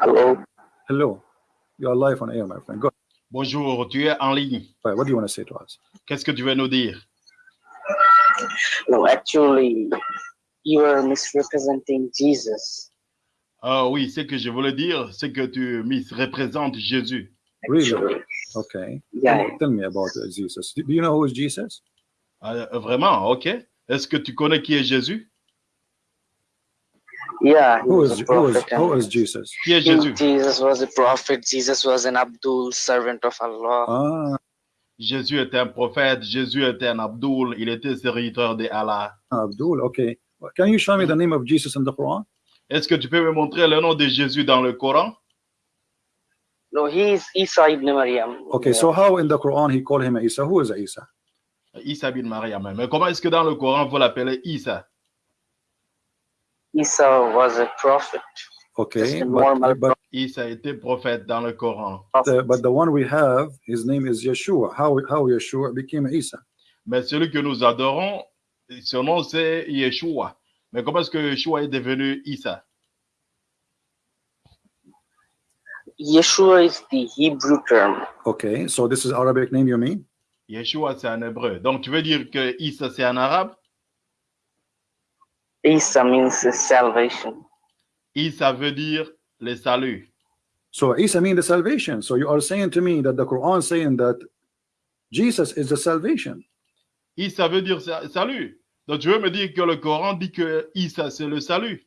Hello. Hello. You are live on air, my friend. Go Bonjour, tu es en ligne. ahead. What do you want to say to us? Qu'est-ce que tu veux nous dire? No, actually, you are misrepresenting Jesus. Ah oui, ce que je voulais dire, c'est que tu misreprésentes Jésus. Really? Okay. yeah. Tell me about uh, Jesus. Do do you know who is Jesus? Ah, vraiment, ok. Est-ce que tu connais qui est Jésus? Yeah, Who was is who is who is Jesus? Qui est Jésus Jesus was a prophet. Jesus was an Abdul, servant of Allah. Ah, Jésus était un prophète, Jésus était un Abdul, il était serviteur de Allah. Abdul. Okay. Can you show me the name of Jesus in the Quran? Est-ce que tu peux me montrer le nom de Jésus dans le Coran? No, he is Isa ibn Maryam. Okay. So how in the Quran he called him Isa? Who is Isa? Isa bin Mariam. Mais comment est-ce que dans le Coran vous l'appelez Isa? Isa was a prophet. Okay. a But, normal but, Isa était prophète dans le Coran. the, but the one we have, his name is Yeshua. How how Yeshua became Isa? Mais celui que nous adorons, son nom c'est Yeshua. Mais comment est-ce que Yeshua est devenu Isa Yeshua is the Hebrew term. Okay. So this is Arabic name you mean? Yeshua, c'est un hébreu. Donc, tu veux dire que Isa, c'est un arabe? Isa means salvation. Isa veut dire le salut. So Isa means the salvation. So you are saying to me that the Quran saying that Jesus is the salvation. Isa veut dire sa- salut. Donc, tu veux me dire que le Coran dit que Isa, c'est le salut.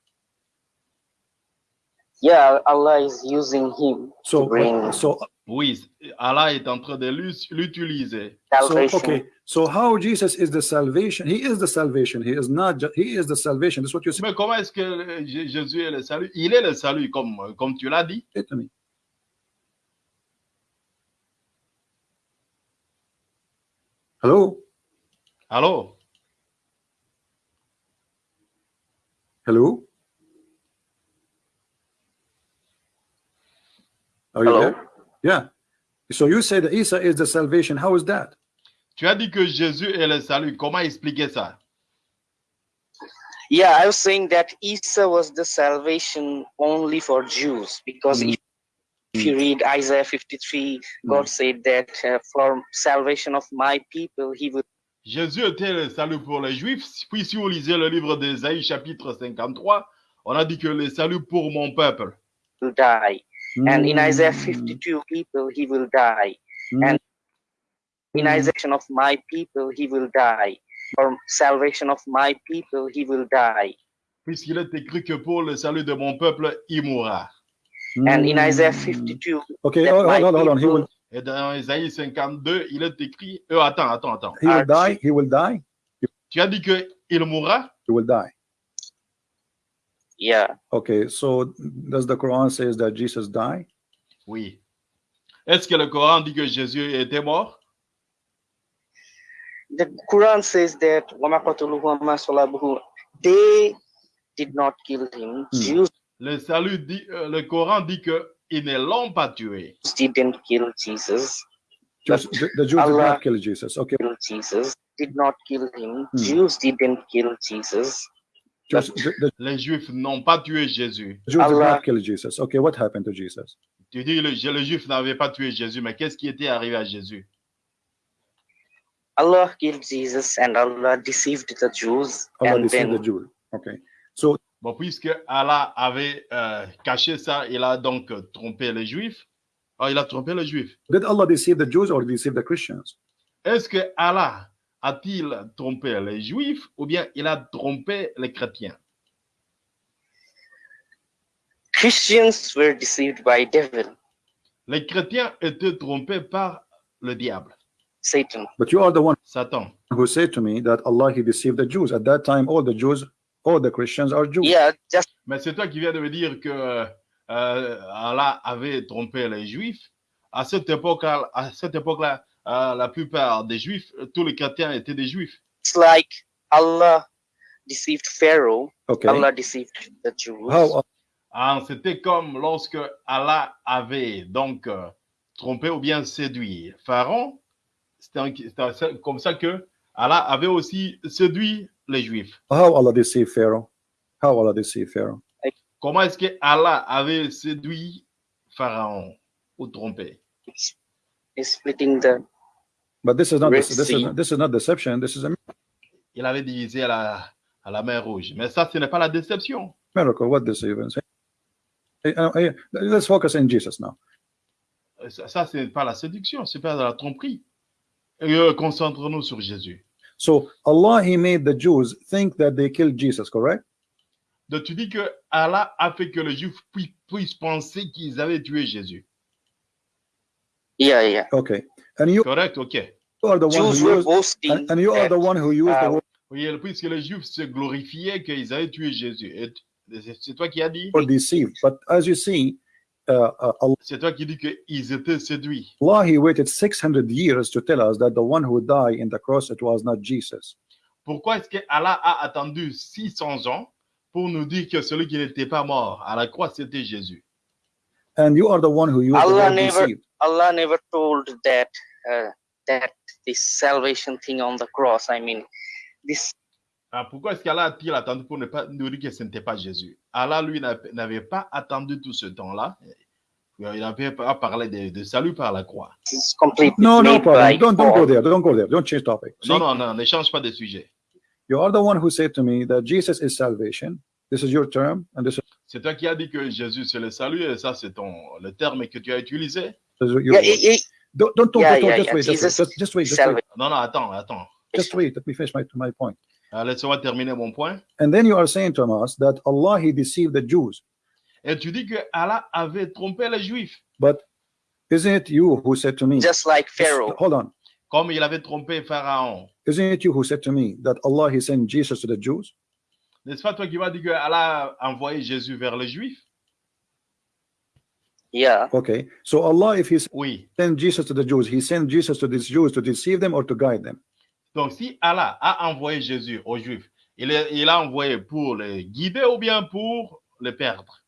Yeah, Allah is using him So to bring so Oui, Allah est en train de l'utiliser. so okay. So how Jesus is the salvation? He is the salvation. He is not. Just, he is the salvation. That's what you Mais comment est-ce que euh, Jésus est le salut? Il est le salut, comme, comme tu l'as dit. Hello? Alors, Hello? Are you Hello? there? Yeah. So you say that Isa is the salvation. How is that? tu as dit que Jésus est le salut. Comment expliquer ça? Yeah, I was saying that Isa was the salvation only for Jews because Mm. if, if you read Isaiah 53, God said that uh, for salvation of my people, he will Jésus était le salut pour les Juifs. Puis, si vous lisez le livre d'Ésaïe, chapitre 53, on a dit que le salut pour mon peuple. die. And in Isaiah Mm. 52, people, he will die. Mm. And in Isaiah of my people, he will die. For salvation of my people, he will die. Puisqu'il est écrit que pour le salut de mon peuple, il mourra. And in Isaiah Mm. 52, Okay, that hold, my hold, hold on. He people- will Et dans Ésaïe 52, il est écrit. Euh, attends, attends, attends. he will die. He will die. Tu as dit qu'il mourra? He will die. yeah, Okay, so does the Quran says that Jesus died? Oui. Est-ce que le Coran dit que Jésus était mort the Quran says that وَمَا قَتَلُوهُ وَمَا صَلَبُوهُ they did not kill him. Hmm. Jews Le salut dit, euh, le Coran dit que ils ne l'ont pas tué. didn't kill Jesus. Jews, the, the Jews did Allah- not kill Jesus. Okay, Kill Jesus did not kill him. Hmm. Jews didn't kill Jesus. Jews, the, the Les Juifs n'ont pas tué Jésus. Jews did Allah- not kill Jesus. Okay, what happened to Jesus? Tu dis le, le Juif n'avait pas tué Jésus, mais qu'est-ce qui était arrivé à Jésus? Allah killed Jesus and Allah deceived the Jews. Allah and deceived then the Jews. Okay, so Bon, puisque Allah avait euh, caché ça, il a donc trompé les Juifs. Oh, il a trompé les Juifs. did Allah deceive the Jews or deceive the Christians? Est-ce que Allah a-t-il trompé les Juifs ou bien il a trompé les chrétiens? Christians were deceived by devil, Les chrétiens étaient trompés par le diable, Satan. But you are the one Satan. who said to me that Allah he deceived the Jews. At that time, all the Jews, all the Christians are Jews. Yeah, just Mais c'est toi qui viens de me dire que euh, Allah avait trompé les Juifs. À cette époque-là, à cette époque-là, euh, la plupart des Juifs, tous les chrétiens étaient des Juifs. like Allah deceived Pharaoh, Okay. Allah deceived the Jews. Ah, C'était comme lorsque Allah avait donc euh, trompé ou bien séduit Pharaon. C'était comme ça que Allah avait aussi séduit les Juifs. how Allah deceived Pharaoh? How Allah deceived Pharaoh? comment est-ce que Allah avait séduit Pharaon ou trompé? He's splitting the But this is not this is this is not deception. This is a Il avait divisé la, à la mer rouge. Mais ça, ce n'est pas la déception. miracle. What hey, let's focus in Jesus now. Ça, ça ce n'est pas la séduction, c'est pas de la tromperie. Euh, Concentrons-nous sur Jésus. So Allah He made the Jews think that they killed Jesus, correct? Donc tu dis que Allah a fait que les Juifs pu- puissent penser qu'ils avaient tué Jésus. yeah, yeah. Okay. And you Correct, ok. You are the one Jews who were used, boasting and, and you are the one who used the uh, word Oui, puisque les Juifs se glorifiaient qu'ils avaient tué Jésus. C'est- c'est toi qui as dit deceived. But as you see, uh, uh, C'est toi qui dis qu'ils étaient séduits. Allah He waited 600 years to tell us that the one who died in the cross it was not Jesus. Pourquoi est-ce que Allah a attendu 600 ans pour nous dire que celui qui n'était pas mort à la croix, c'était Jésus And you are the one who used the Allah word never- deceived. Allah never told that uh, that this salvation thing on the cross. I mean, this Ah, pourquoi est-ce qu'Allah a-t-il attendu pour ne pas nous dire que ce n'était pas Jésus Allah, lui, n'avait pas attendu tout ce temps-là. Il n'avait pas parlé de, de salut par la croix. is No, no problem. Don't don't go there. Don't go there. Don't change topic. See, Non, non, non, ne change pas de sujet. you are the one who said to me that Jesus is salvation. This is your term, and this C'est toi qui as dit que Jésus, c'est le salut, et ça, c'est ton le terme que tu as utilisé? Yeah, yeah, Don't don't Yeah, just wait. Just wait. Jesus Just, just wait. Just wait. salvation. Non, non, attends, attends. Just wait. Let me finish my my point. Euh, Laisse-moi terminer mon point. And then you are saying to us that Allah He deceived the Jews, Et tu dis que Allah avait trompé les Juifs, but isn't it you who said to me? just like Pharaoh. Hold on. comme il avait trompé Pharaon. Isn't it you who said to me that Allah He sent Jesus to the Jews? N'est-ce pas toi qui m'as dit que Allah a envoyé Jésus vers les Juifs? Yeah, Okay. So Allah, if He Oui. sent Jesus to the Jews, He sent Jesus to these Jews to deceive them or to guide them. Donc, si Allah a envoyé Jésus aux Juifs, il est- il l'a envoyé pour les guider ou bien pour les perdre?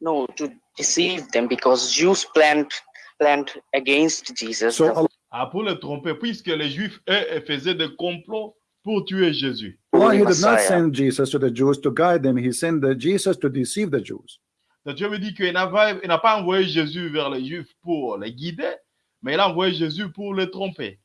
No, to deceive them because Jews planned planned against Jesus. So Allah Ah, pour les tromper, puisque les Juifs, eux, faisaient des complots pour tuer Jésus. Allah he did not send Jesus to the Jews to guide them. He sent the Jesus to deceive the Jews. Donc, Dieu me dit qu'il n'a pas, il n'a pas envoyé Jésus vers les Juifs pour les guider, mais il a envoyé Jésus pour les tromper.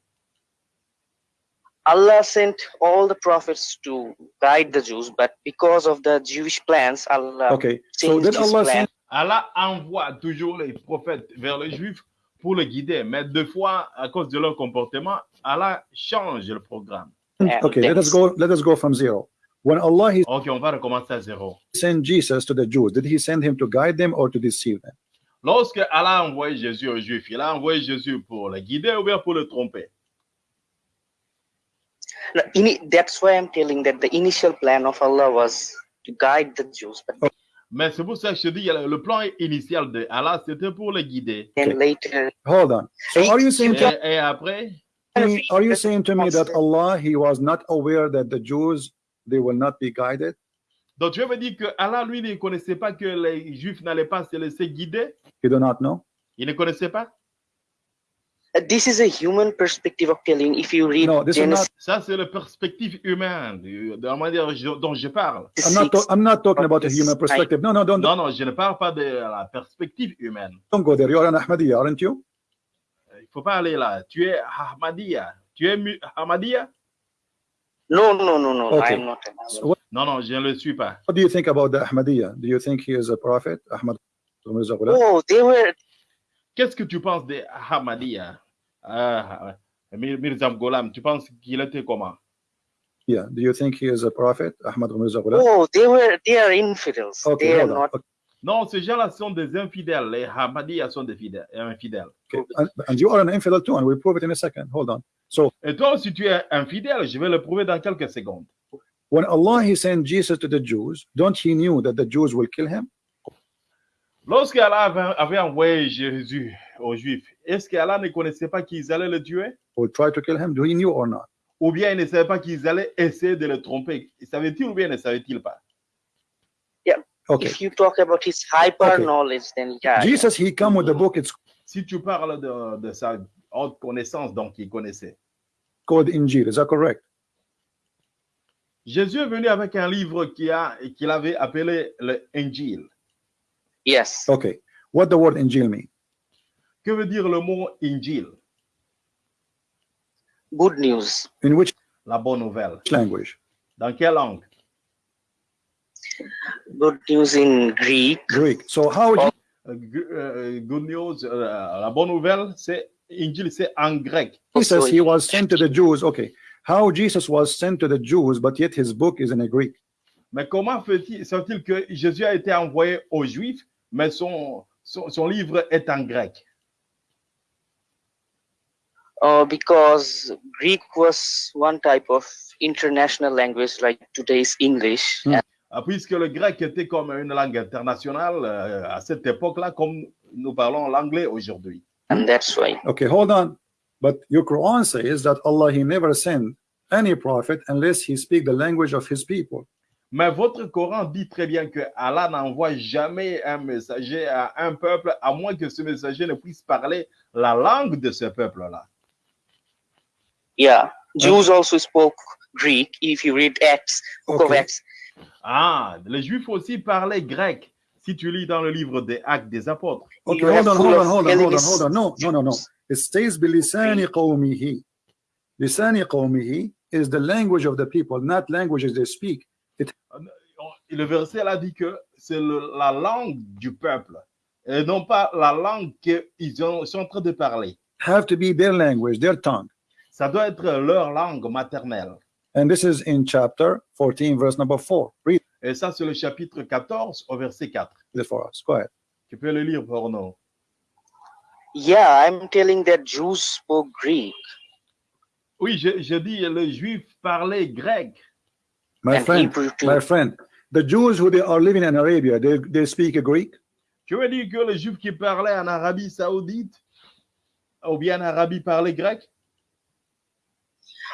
Allah sent all the prophets to guide the Jews, but because of the Jewish plans, Allah Okay. So his Allah plan. Allah envoie toujours les prophètes vers les Juifs pour les guider, mais deux fois, à cause de leur comportement, Allah change le programme. Hmm, and Okay, let us go let us go from zero. When Allah he Ok, on va recommencer à zéro. sent Jesus to the Jews, did he send him to guide them or to deceive them? Lorsque Allah a envoyé Jésus aux Juifs, il a envoyé Jésus pour les guider ou bien pour les tromper. No, ini- that's why I'm telling that the initial plan of Allah was to guide the Jews, but oh. Mais c'est pour ça que je dis, le plan initial de Allah, c'était pour les guider. then later, Hold on. So are you saying Et, et après, me, are you saying to me that Allah he was not aware that the Jews they will not be guided? donc tu veux dire que Allah, lui, ne connaissait pas que les Juifs n'allaient pas se laisser guider You do not know? Il ne connaissait pas this is a human perspective of telling. If you read No, this is Genesis Ça, c'est la perspective humaine de la manière je- dont je parle. I'm not, 6, I'm not talking about a human perspective. No, no, don't, Non, non, je ne parle pas de la perspective humaine. don't go there. You are an Ahmadiyya, aren't you? Il ne faut pas aller là. Tu es Ahmadiyya. Tu es Ahmadiyya? No, no, no, no, Okay. I'm not. So what, Non, non, je ne le suis pas. what do you think about the Ahmadiyya? Do you think he is a prophet? Ahmad? Oh, they were Qu'est-ce que tu penses de Ahmadiyya? Ah, Mir- Mirza Gholam, tu penses qu'il était comment? Yeah. Do you think he is a prophet? Ahmad Mirza Ghulam? oh, they were they are infidels. Okay, they are on. not. Okay. Non, ces gens-là sont des infidèles. Les Ahmadiyya sont des fidèles, infidèles. okay. And, and you are an infidel too, and we'll prove it in a second. Hold on. So Et toi, si tu es infidèle, je vais le prouver dans quelques secondes. when Allah he sent Jesus to the Jews, don't he knew that the Jews will kill him? Lorsque Allah avait, avait envoyé Jésus aux Juifs, est-ce qu'Allah ne connaissait pas qu'ils allaient le tuer? Or try to kill him? Do he knew or not? Ou bien il ne savait pas qu'ils allaient essayer de le tromper? Savait-il ou bien ne savait-il pas? Okay. If you talk about his hyper Okay. knowledge, then yeah. Jesus he come with the book. It's Si tu parles de, de sa haute connaissance, donc il connaissait. called Injil. Is that correct? Jésus est venu avec un livre qui a- qu'il avait appelé le Injil. Yes. Okay. What the word Injil mean? Que veut dire le mot Injil? Good news. In which La bonne nouvelle. language? Dans quelle langue? Good news in Greek. Greek. So how Oh. Gu- euh, Good news, euh, la bonne nouvelle, c'est Injil, c'est en grec. Jesus Also he was sent to the Jews. Okay. How Jesus was sent to the Jews, but yet his book is in a Greek. Mais comment fait-il fait-il que Jésus a été envoyé aux Juifs, mais son, son, son livre est en grec Uh, because Greek was one type of international language like today's English. Hmm. And Puisque le grec était comme une langue internationale euh, à cette époque-là, comme nous parlons l'anglais aujourd'hui. and that's why. Okay, hold on. But your Quran says that Allah he never sent any prophet unless he speak the language of his people. Mais votre Coran dit très bien que Allah n'envoie jamais un messager à un peuple à moins que ce messager ne puisse parler la langue de ce peuple-là. Yeah. Jews also spoke Greek. If you read Acts, book of Okay. Acts, Ah, les Juifs aussi parlaient grec. Si tu lis dans le livre des Actes des Apôtres. Okay, you hold on, hold on, hold on, hold on, hold on. No, no, no, no. It stays bilisani qawmihi. Lisani qawmihi is the language of the people, not languages they speak. Et le verset là dit que c'est la langue du peuple et non pas la langue qu'ils ont- sont en train de parler. Have to be their language, their tongue. Ça doit être leur langue maternelle. And this is in chapter 14, verse number 4. Read Et ça, c'est le chapitre 14 au verset 4. it for us. Go ahead. Tu peux le lire pour nous. Yeah, I'm telling that Jews spoke Greek. Oui, je, je dis, le juif parlait grec. My and friend, my friend, the Jews who they are living in Arabia, they, they speak Greek? Tu veux dire que le juif qui parlait en Arabie Saoudite ou bien en Arabie parlait grec?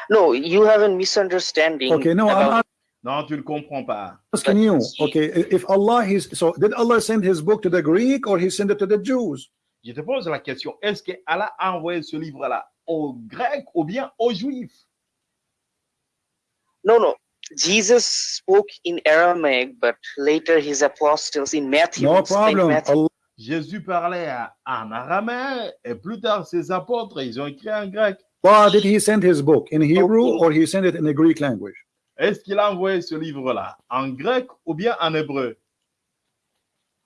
No, you have a misunderstanding. Okay, no, I'm about- Non, tu ne comprends pas. asking you. Okay, if Allah is so, did Allah send His book to the Greek or He sent it to the Jews? Je te pose la question, est-ce que Allah a envoyé ce livre-là aux Grecs ou bien aux Juifs? No, no. Jesus spoke in Aramaic, but later his apostles in Matthew. No problem. Matthew. Allah, Jésus parlait en araméen et plus tard ses apôtres, ils ont écrit en grec. Did He send His book in Hebrew or He sent it in the Greek language? Est-ce qu'il a envoyé ce livre-là en grec ou bien en hébreu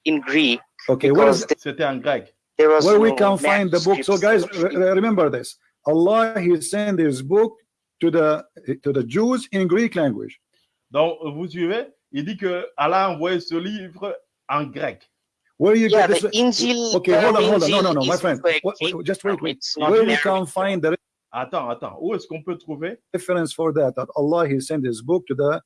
in Greek. Okay, where, Because is, th- C'était en grec. where we no can find the book? So, guys, manuscripts. re- re- remember this: Allah He sent His book to the to the Jews in Greek language. Donc, vous suivez Il dit que Allah a envoyé ce livre en grec. Where you yeah, get the this? Injil. Okay, hold on, hold on. No, no, no, my friend. like Wait, wait, Greek. just wait, wait. It's Where we can find the Attends, attends. Où est-ce qu'on peut trouver? Reference for that? That Allah He sent His book to the.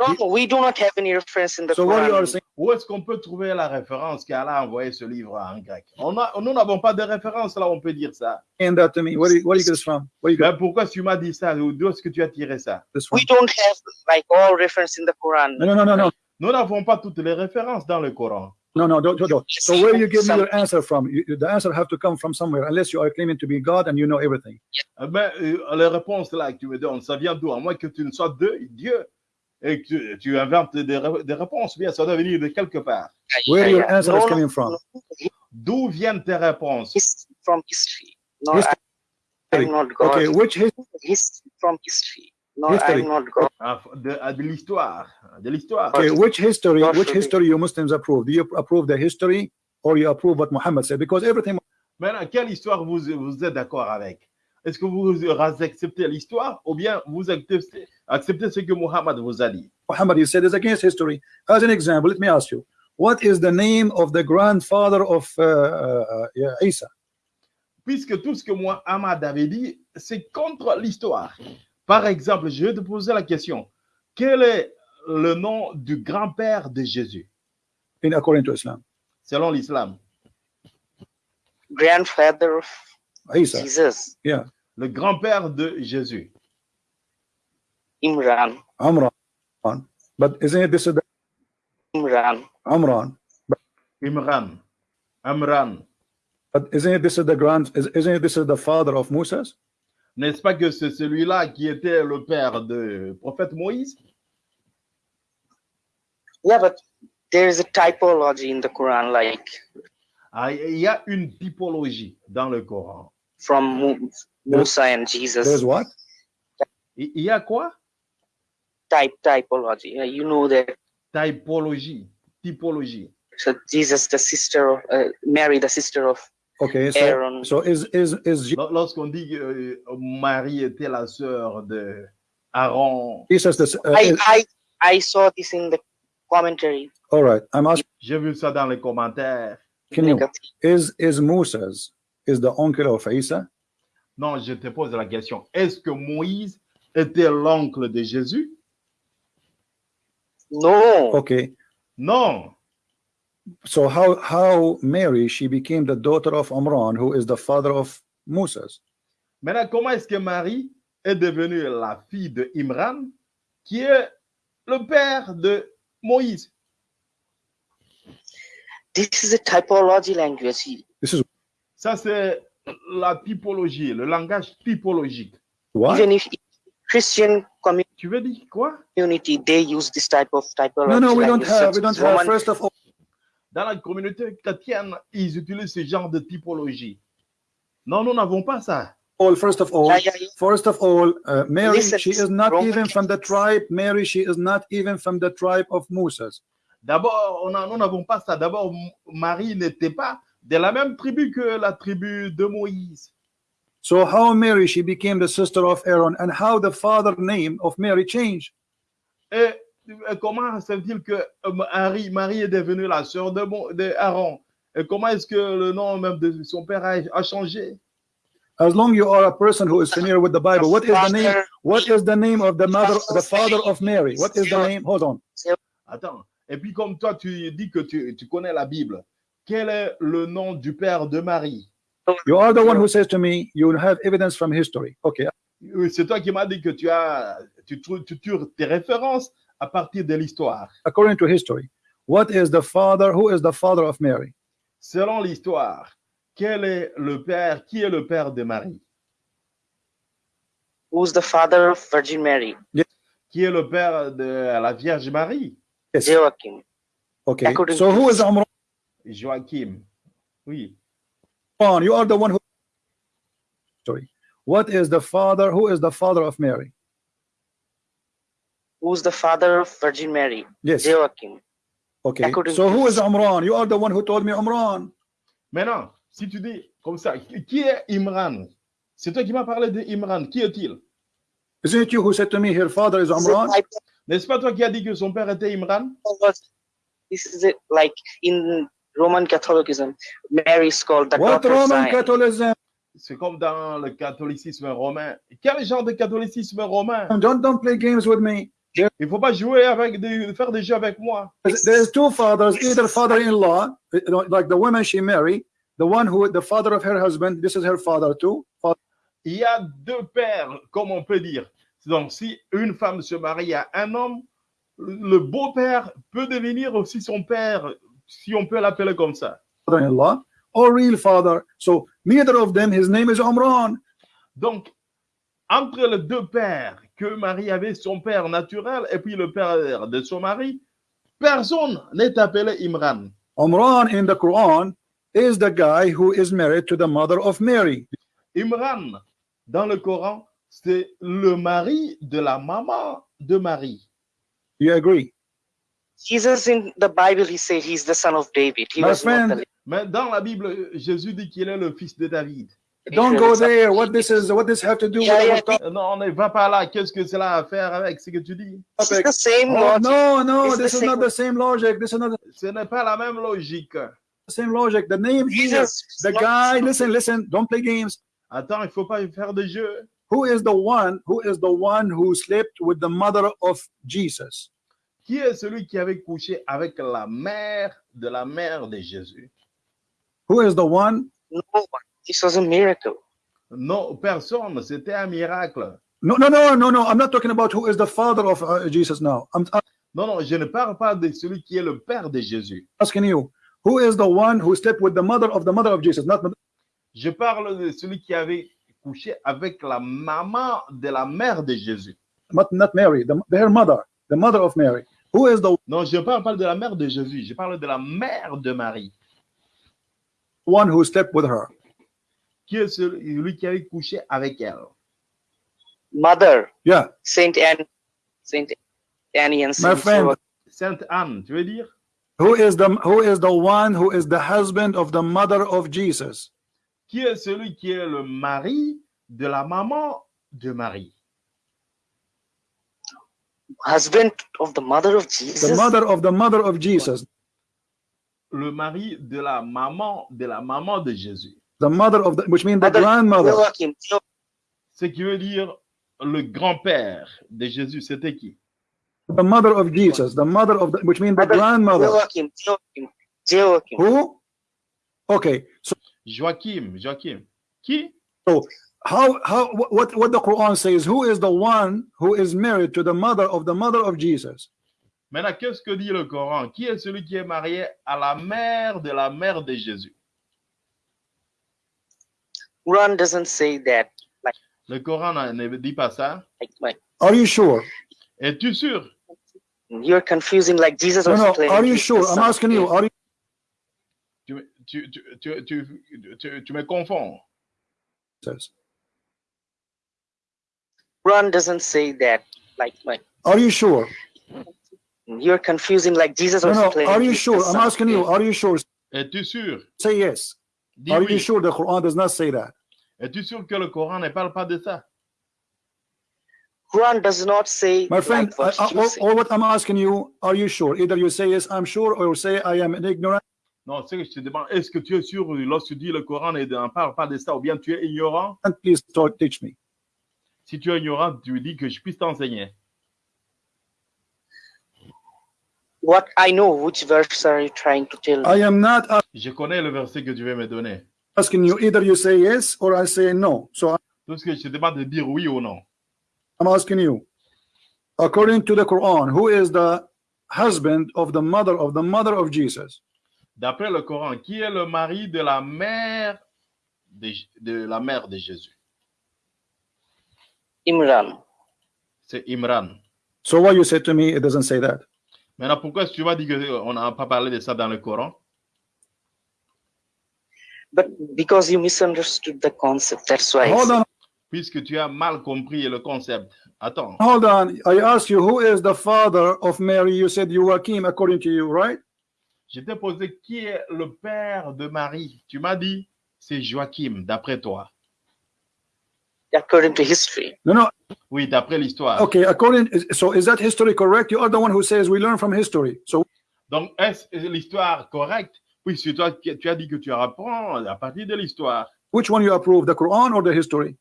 No, no, we do not have any reference in the So what you are Quran. saying? Où est-ce qu'on peut trouver la référence qu'Allah a envoyé ce livre en grec? On a, Nous n'avons pas de référence là, on peut dire ça. that to me. You, where from? Where you pourquoi tu m'as dit ça? D'où est-ce que tu as tiré ça? We don't have like all reference in the Quran. No, no, no, no, no, Nous n'avons pas toutes les références dans le Coran. No, no. Don't, don't, don't. So where you give me your answer from? You, you- the answer have to come from somewhere, unless you are claiming to be God and you know everything. Ben, euh, les réponses là que tu me donnes, ça vient d'où À moins que tu ne sois de Dieu et que tu, tu inventes des, ré- des réponses, bien, ça doit venir de quelque part. Where your answer is coming from? no, D'où viennent tes réponses His, from history. No, History. I, I'm not God. Okay, which his, His, from history. No, History. I'm not God. Ah, De, ah, l'histoire. De l'histoire. okay, which history? Which history you Muslims approve? Do you approve the history or you approve what Muhammad said? Because everything Maintenant, quelle histoire vous, vous êtes d'accord avec? Est-ce que vous acceptez l'histoire ou bien vous acceptez, acceptez ce que Muhammad vous a dit? Muhammad he said is against history. As an example, let me ask you, what is the name of the grandfather of uh, uh, yeah, Isa? Puisque tout ce que Muhammad avait dit, c'est contre l'histoire. Par exemple, je vais te poser la question. Quel est le nom du grand-père de Jésus, In according to Islam, selon l'islam Grandfather of Isa. Jesus, Le grand-père de Jésus. Imran. Amran. But isn't it this is the Imran. Amran? Imran. Amran. But isn't it this is the grand? is- Isn't it this is the father of Moses? N'est-ce pas que c'est celui-là qui était le père du prophète Moïse? Yeah, but there is a typology in the Quran, like Ah, Il y a une typologie dans le Coran. from Mu- Musa and Jesus. There's what? Il y a quoi? Type typology. You know that. Typologie. Typologie. So Jesus, the sister of uh, Mary, the sister of Okay, so Aaron. so is is is Lors- Lorsqu'on dit que euh, Marie était la sœur de Aaron, Jesus this? Uh, I, is- I I saw this in the commentary. all right, I'm asking. j'ai vu ça dans les commentaires. Can you is is Moses is the uncle of Isa? Non, je te pose la question. Est-ce que Moïse était l'oncle de Jésus? No, Okay, Non. So how how Mary she became the daughter of Amran, who is the father of Moses? Maintenant, comment est-ce que Marie est devenue la fille de Imran, qui est le père de Moïse? this is a typology language. This is Ça, c'est la typologie, le langage typologique. what? Even if Christian Tu veux dire quoi? community, they use this type of typology. No, no, we don't have. We don't have. First of all, Dans la communauté chrétienne, ils utilisent ce genre de typologie. Non, nous n'avons pas ça. all first of all, first of all, uh, Mary Listen, she is not Roman even from the tribe. Mary she is not even from the tribe of Moses. D'abord, on a- nous n'avons pas ça. D'abord, Marie n'était pas de la même tribu que la tribu de Moïse. So how Mary she became the sister of Aaron, and how the father name of Mary changed? Et comment se fait-il que euh, Marie, Marie est devenue la sœur de, Mo- de Aaron? Et comment est-ce que le nom même de son père a, a changé? As long you are a person who is familiar with the Bible, what is the name? What is the name of the mother, the father of Mary? What is the name? Hold on. Attends. Et puis comme toi, tu dis que tu, tu connais la Bible, quel est le nom du père de Marie? You are the one who says to me, you have evidence from history. Okay, Oui, C'est toi qui m'as dit que tu as, tu, tu tires tes références à partir de l'histoire. according to history, what is the father? Who is the father of Mary? Selon l'histoire, quel est le père, qui est le père de Marie? Who's the father of Virgin Mary? Qui est le père de la Vierge Marie? Yes. Joachim. Okay. According So who is Amran? Joachim. Oui. You are the one who. Sorry. What is the father? Who is the father of Mary? Who's the father of Virgin Mary? Yes. Joachim. Okay. according So who is Amran? You are the one who told me Amran. Maintenant, si tu dis comme ça, qui est Imran? C'est toi qui m'as parlé de Imran. Qui est-il? Isn't it you who said to me, her father is type N'est-ce pas toi qui as dit que son père était Imran? This is it, like in Roman Catholicism, Mary is called the What Roman. Catholicism? C'est comme dans le catholicisme romain. Quel genre de catholicisme romain? Don't don't play games with me. Il ne faut pas jouer avec des, faire des jeux avec moi. There's, two fathers, either father-in-law, know, like the woman she married, the one who the father of her husband. This is her father too. Fa- Il y a deux pères, comme on peut dire. Donc, si une femme se marie à un homme, le beau-père peut devenir aussi son père, si on peut l'appeler comme ça. Father-in-law or real father. So neither of them. His name is Amran. Donc, entre les deux pères, que Marie avait son père naturel et puis le père de son mari, personne n'est appelé Imran. Amran in the Quran is the guy who is married to the mother of Mary. Imran, dans le Coran, c'est le mari de la maman de Marie. You agree? Jesus in the Bible, he said he's the son of David. He My was not friend, the Mais dans la Bible, Jésus dit qu'il est le fils de David. Don't go there. What this is? What this have to do with Yeah, our yeah. Non, ne va pas là. Qu'est-ce que cela a à faire avec ce que tu dis? It's the same Oh, logic. no, no, It's the this is same- not the same logic. This is not the Ce n'est pas la même logique. same logic. The name here, Jesus is the guy. Listen, listen. Don't play games. Attends, il faut pas faire de jeu. Who is the one? Who is the one who slept with the mother of Jesus? Qui est celui qui avait couché avec la mère de la mère de Jésus? Who is the one? No one. This was a miracle. Non, personne. C'était un miracle. No, no, no, no, no. I'm not talking about who is the father of uh, Jesus now. I'm, I'm Non, non, je ne parle pas de celui qui est le père de Jésus. asking you. Who is the one who slept with the mother of the mother of Jesus? Not Je parle de celui qui avait couché avec la maman de la mère de Jésus. not, not Mary. The, her mother. The mother of Mary. Who is the Non, je ne parle pas de la mère de Jésus, je parle de la mère de Marie. one who slept with her? Qui est celui qui avait couché avec elle Mother, Yeah. Saint Anne, Saint Annie and My Saint friend, Joachim. Sainte Anne, tu veux dire? Who is the who is the one who is the husband of the mother of Jesus? Qui est celui qui est le mari de la maman de Marie? Husband of the mother of The Jesus? mother of the mother of Jesus. Le mari de la maman de la maman de Jésus. The mother of the which means the Mother grandmother. Ce qui veut dire le grand-père de Jésus, c'était qui? The mother of Jesus. The mother of the which means the Mother grandmother. Joachim, Joachim, Joachim. Who? Okay. So Joachim, Joachim. Qui? how how wh- what what the Quran says? Who is the one who is married to the mother of the mother of Jesus? Maintenant, qu'est-ce que dit le Coran? Qui est celui qui est marié à la mère de la mère de Jésus? Quran doesn't say that. Like, Le Coran ne ne dit pas ça. Like, like Are you sure? Es-tu sûr you're confusing. Like Jesus No, was no. claiming Are you sure? I'm asking you. Are you tu, tu, tu, tu, tu, tu- tu me confonds. says? Quran doesn't say that. Like, like Are you sure? you're confusing. Like Jesus No, was no. claiming Are you sure? I'm asking you. Are you sure? Es-tu sûr Say yes. Dis Are you oui. sure the Quran does not say that? Es-tu sûr que le Coran ne parle pas de ça? Quran does not say My friend, like what I- I- you all, say. all what I'm asking you, are you sure? Either you say yes, I'm sure, or you say I am ignorant? Non, c'est que je te demande, est-ce que tu es sûr lorsque tu dis le Coran ne parle pas de ça ou bien tu es ignorant? Please talk, teach me. Si tu es ignorant, tu dis que je puisse t'enseigner. What I know, which verse are you trying to tell? Me? I am not Je connais le verset que tu veux me donner. asking you. Either you say yes or I say no. So Tout ce que je te demande de dire oui ou non. I'm asking you. According to the Quran, who is the husband of the mother of the mother of Jesus? D'après le Coran, qui est le mari de la mère de, de la mère de Jésus? Imran. C'est Imran. So why you said to me it doesn't say that? Maintenant, pourquoi est-ce que tu m'as dit qu'on n'a pas parlé de ça dans le Coran? But because you misunderstood the concept, that's why. I Hold said- on, Puisque tu as mal compris le concept. Attends, hold on. I asked you who is the father of Mary? You said Joachim, according to you, right? je t'ai posé qui est le père de Marie? Tu m'as dit c'est Joachim, d'après toi. According to history. No, no. Oui, d'après l'histoire. Okay, according. So is that history correct? You are the one who says we learn from history. So Donc, est-ce l'histoire correcte Puisque toi, tu as dit que tu apprends à partir de l'histoire. which one you approve, the Quran or the history?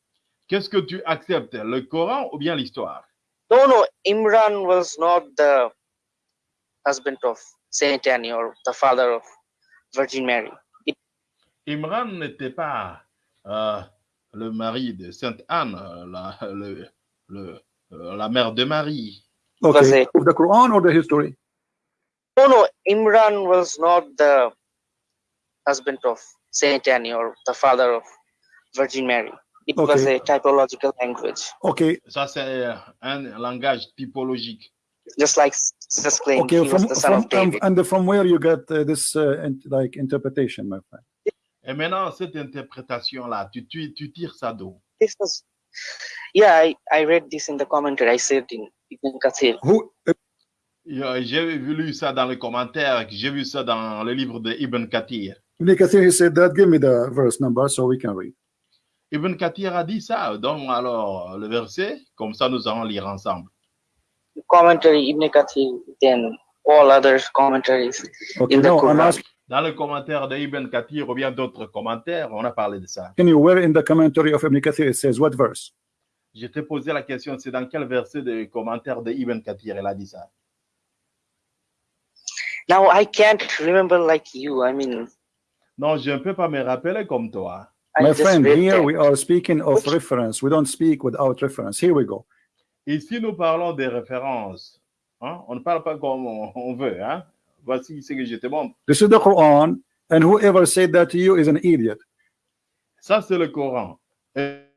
Qu'est-ce que tu acceptes, le Coran ou bien l'histoire No, no, Imran was not the husband of Saint Annie or the father of Virgin Mary. Imran n'était pas euh, le mari de Sainte Anne, euh, la, le- le- euh, la mère de Marie. Okay, of the Quran or the history? No, no, Imran was not the husband of Saint Annie or the father of Virgin Mary. It was a typological language, Okay, Ça, c'est un langage typologique. just like claimed okay. he From was the son from, of David. from and from where you get uh, this uh, in- like interpretation, my friend? Et maintenant, cette interprétation-là, tu, tu, tu tires ça d'où? This was, yeah, I, I read this in the commentary. I said in Ibn Kathir. Who? uh, Euh, J'ai lu ça dans les commentaires, j'ai vu ça dans le livre de Ibn Kathir. Ibn Kathir, he said that. Give me the verse number so we can read. Ibn Kathir a dit ça. Donne-moi alors le verset, comme ça nous allons lire ensemble. Commentary Ibn Kathir, then all other commentaries. Okay, In the no, I'm Quran. asking Dans le commentaire de Ibn Kathir ou bien d'autres commentaires, on a parlé de ça. you where in the commentary of Ibn Kathir it says what verse? Je t'ai posé la question, c'est dans quel verset de commentaire de Ibn Kathir elle a dit ça? Now I can't remember like you. I mean, Non, je ne peux pas me rappeler comme toi. I My friend, here that. we are speaking of reference. We don't speak without reference. Here we go. Ici, nous parlons des références. hein? On ne parle pas comme on, on veut. Hein? Voici ce que je te montre. This is the Quran, and whoever said that to you is an idiot. Ça, c'est le Coran. Et-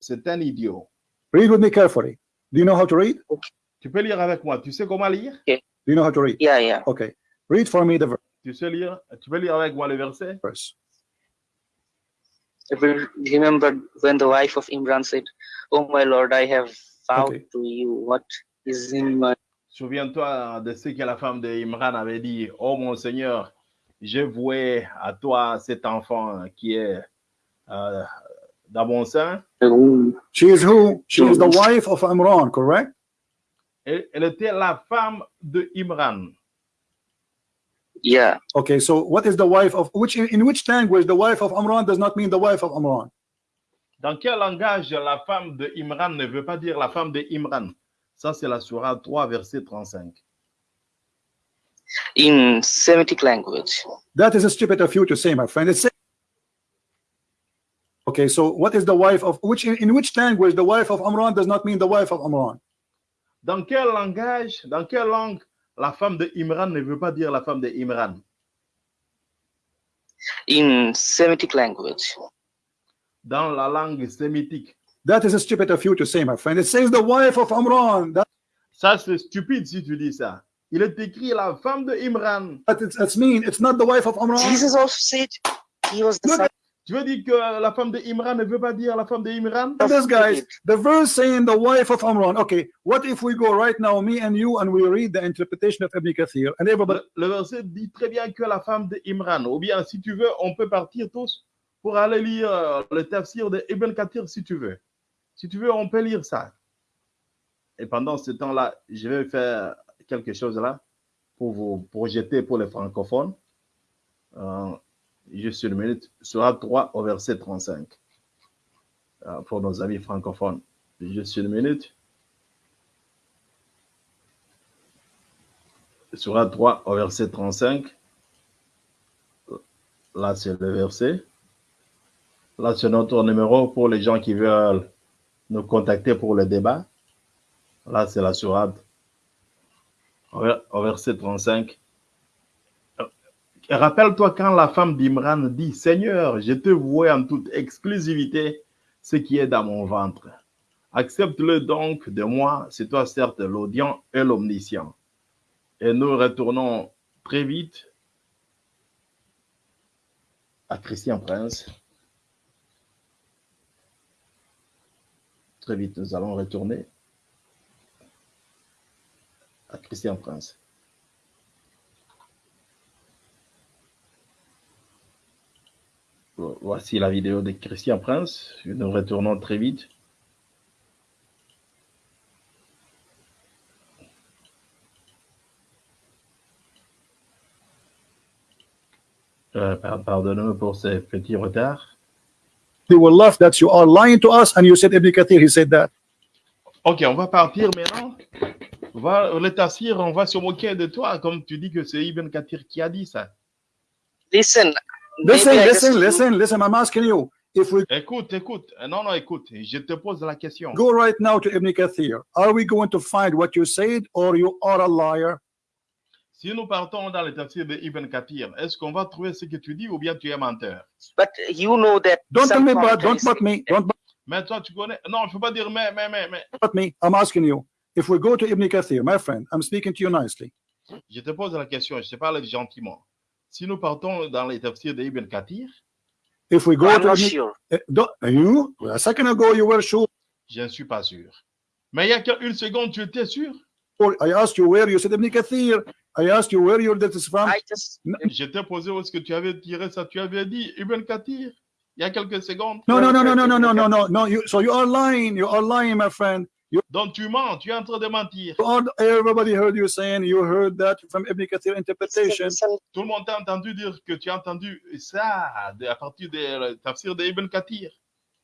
C'est un idiot. Read with me carefully. Do you know how to read? Tu peux lire avec moi. Tu sais comment lire Do you know how to read? Yeah, yeah. Okay. Read for me the verse. Tu sais lire Tu peux lire avec moi le verset verse. I remember when the wife of Imran said, Oh my lord, I have vowed Okay. to you what is in my Souviens-toi de ce que la femme de Imran avait dit. Oh mon Seigneur, j'ai voué à toi cet enfant qui est euh, dans mon sein. She is who? She is the wife of Imran, correct? Elle, elle était la femme de Imran. Yeah. Okay, so what is the wife of which in which language the wife of Imran does not mean the wife of Imran? Dans quel langage la femme de Imran ne veut pas dire la femme de Imran? Ça, c'est la Surah 3, verset 35. In Semitic language. That is stupid of you to say, my friend. It's okay. So what is the wife of which in, which language the wife of Imran does not mean the wife of Imran? Dans quel langage, dans quelle langue la femme de Imran ne veut pas dire la femme de Imran? In Semitic language. Dans la langue sémitique. That is stupid of you to say, my friend. It says the wife of Imran. That Ça, c'est stupide si tu dis ça. Il est écrit la femme de Imran. that it's, that's mean. It's not the wife of Imran. Jesus also said he was the Look son Tu veux dire que la femme de Imran ne veut pas dire la femme de Imran? Look at this guys, the verse saying the wife of Imran. Okay, what if we go right now, me and you, and we read the interpretation of Ibn Kathir, and everybody Le, le verset dit très bien que la femme de Imran. Ou bien, si tu veux, on peut partir tous pour aller lire euh, le tafsir de Ibn Kathir si tu veux. Si tu veux, on peut lire ça. Et pendant ce temps-là, je vais faire quelque chose là pour vous projeter pour les francophones. Euh, juste une minute. Sera 3 au verset 35. Euh, pour nos amis francophones. Juste une minute. Sera 3 au verset 35. Là, c'est le verset. Là, c'est notre numéro pour les gens qui veulent nous contacter pour le débat. Là, c'est la sourate au ver- au verset 35. Euh, Rappelle-toi quand la femme d'Imran dit Seigneur, je te vois en toute exclusivité ce qui est dans mon ventre. Accepte-le donc de moi, c'est toi certes l'audient et l'omniscient. Et nous retournons très vite à Christian Prince. Très vite, nous allons retourner à Christian Prince. Vo- Voici la vidéo de Christian Prince. Nous retournons très vite. Euh, par- Pardonnez-moi pour ce petit retard. They will laugh that you are lying to us, and you said Ibn Kathir, he said that. Ok, on va partir maintenant. On va, le tafsir, on va se moquer de toi, comme tu dis que c'est Ibn Kathir qui a dit ça. Listen. Listen, listen, listen, listen. I'm asking you if we Écoute, écoute. Non, non, écoute. Je te pose la question. go right now to Ibn Kathir, are we going to find what you said, or you are a liar? Si nous partons dans le tafsir de Ibn Kathir, est-ce qu'on va trouver ce que tu dis ou bien tu es menteur? But you know that Don't tell me, but don't but me, don't Mais toi, tu connais. Non, je ne peux pas dire mais, mais, mais, mais. but me. I'm asking you. If we go to Ibn Kathir, my friend, I'm speaking to you nicely. Je te pose la question, je te parle gentiment. Si nous partons dans les tafsirs de Ibn Kathir, If we go I'm to not Ibn, sure. Eh, don't- you? A second ago you were sure. je ne suis pas sûr. Mais il y a qu'une seconde, tu étais sûr? I asked you where you said Ibn Kathir. I asked you where your this is from. I just Je t'ai posé où est-ce que tu avais tiré ça. Tu avais dit Ibn Kathir il y a quelques secondes. No, no, no, no, no, no, no, no, no, no. You so you are lying. You are lying, my friend. You Donc tu mens, tu es en train de mentir. are, everybody heard you saying you heard that from Ibn Kathir interpretation. listen, Tout le monde t'a entendu dire que tu as entendu ça de- à partir des tafsirs de Ibn Kathir.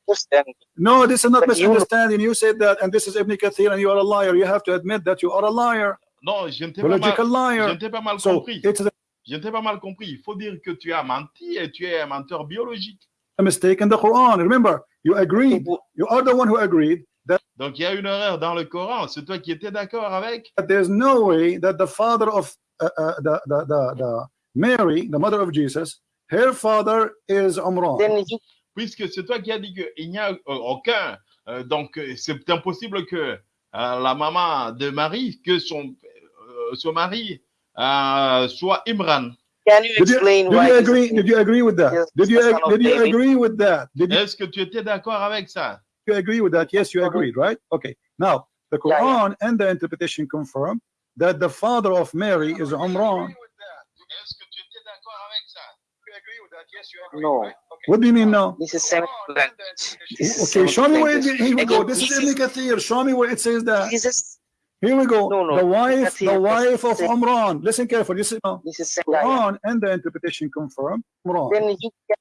understand. No, this is not But you- misunderstanding. You said that, and this is Ibn Kathir, and you are a liar. You have to admit that you are a liar, Non, je ne t'ai pas, pas mal So compris. a Je ne t'ai pas mal compris. Il faut dire que tu as menti et tu es un menteur biologique. mistake in the Quran. Remember, you agreed. You are the one who agreed that Donc il y a une erreur dans le Coran. C'est toi qui étais d'accord avec? there's no way that the father of uh, uh, the, the, the, the Mary, the mother of Jesus, her father is Umran. Puisque c'est toi qui as dit qu'il n'y a euh, aucun. euh, donc, euh, c'est impossible que euh, la maman de Marie que son, euh, son mari euh, soit Imran. Can you Did you, explain did you agree? Did you agree with that? Yes, Did you the son ag- of did you David. agree with that? Did you, Est-ce que tu étais d'accord avec ça? you agree with that? Yes, you agreed, right? Okay. Now the Yeah, yeah. Quran and the interpretation confirm that the father of Mary is Umran. Est-ce que tu étais d'accord? No. What do you mean now? This is Semitic language. Okay, show me where it, here we go. This is this Ibn Kathir. Show me where it says that. This is Here we go. No, no, the wife, the wife of this Umran. Listen carefully. This is now. this is yeah, yeah. Quran and the interpretation confirm Umran. Then you can,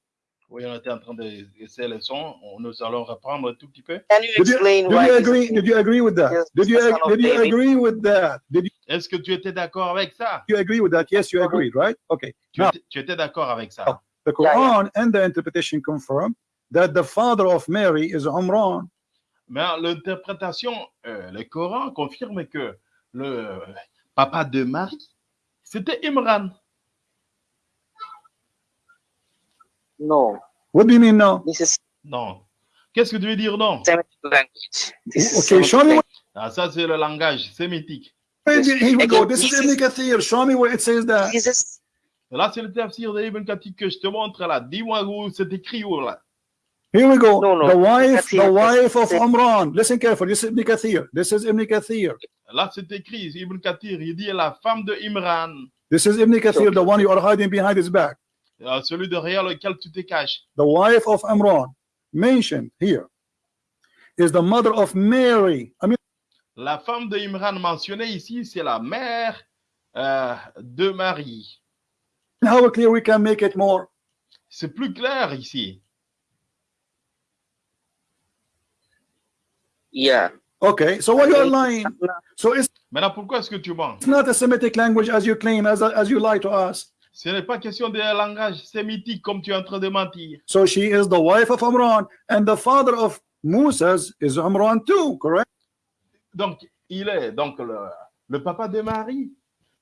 Oui, on était en train de laisser le son. On- Nous allons reprendre un tout petit peu. can you Did you, explain did why you agree? Did you agree with that? Yes, Did you the son ag- of did you David. agree with that? Did you, Est-ce que tu étais d'accord avec ça? you agree with that? Yes, you agreed, right? Okay. Tu, Now étais, tu étais d'accord avec ça? Oh. the Yeah, yeah. Quran and the interpretation confirm that the father of Mary is Umran. Mais l'interprétation, euh, le Coran confirme que le papa de Marie, c'était Imran. No, What do you mean is Non. Qu'est-ce que tu veux dire non? Semitic language. This is Okay, show me. Ah, ça, c'est le langage sémitique. Here we go. This is Ibn Kathir. Show me where it says that. Là, c'est le tafsir de Ibn Kathir que je te montre là. Dis-moi où c'est écrit où là. Here we go. No, no. The wife, the wife of Umran. Listen carefully. This is Ibn Kathir. This is Ibn Kathir. Là, c'est écrit, Ibn Kathir, il dit la femme de Imran, This is Ibn Kathir, the one you are hiding behind his back. euh, celui derrière lequel tu te caches. The wife of Imran, mentioned here, is the mother of Mary. I mean, La femme de Imran mentionnée ici, c'est la mère euh, de Marie. how clear we can make it more? C'est plus clair ici. Yeah. Okay, so why you are lying? So it's Maintenant, pourquoi est-ce que tu mens it's not a Semitic language as you claim, as, as you lie to us. Ce n'est pas question de langage sémitique comme tu es en train de mentir. So she is the wife of Amran, and the father of Moses is Amran too, correct? Donc, il est donc le, le papa de Marie.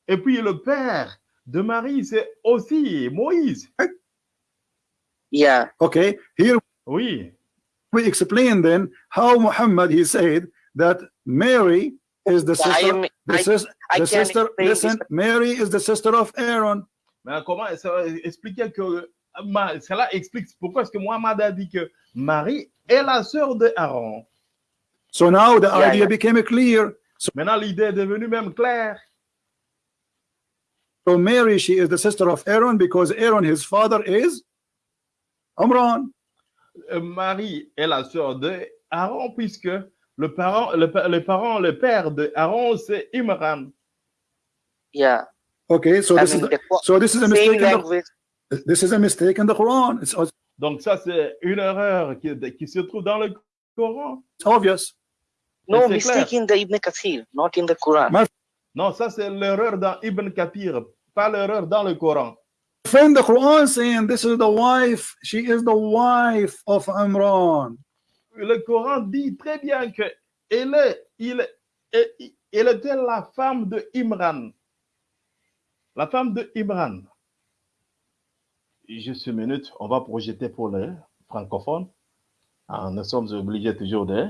Et puis le père de Marie, c'est aussi Moïse. Yeah. Okay, here Oui. We explain then how Muhammad he said that Mary is the I sister. am The, I, sis- I the sister, listen, this. Mary is the sister of Aaron. Mais comment ça va expliquer que Ma- cela explique pourquoi est-ce que Mohamed a dit que Marie est la sœur de Aaron. So now the Yeah, idea yeah. became clear. So, Maintenant, l'idée est devenue même claire. So Mary, she is the sister of Aaron because Aaron, his father, is Amran. Euh, Marie est la sœur de Aaron puisque le parent, le, le parent, le père de Aaron, c'est Imran. Yeah. Okay, so I this is mean, the, the so this is a mistake. In the, this is a mistake in the Quran. It's, it's Donc ça, c'est une erreur qui, qui se trouve dans le Coran. obvious. No mistake clair. in the Ibn Kathir, not in the Quran. Non, ça, c'est l'erreur dans Ibn Kathir, pas l'erreur dans le Coran. Friend, the Quran saying this is the wife. She is the wife of Amran. Le Coran dit très bien que elle, est, il, est- elle était la femme de Imran. La femme de Imran. Juste une minute, on va projeter pour les francophones. Ah, nous sommes obligés toujours de,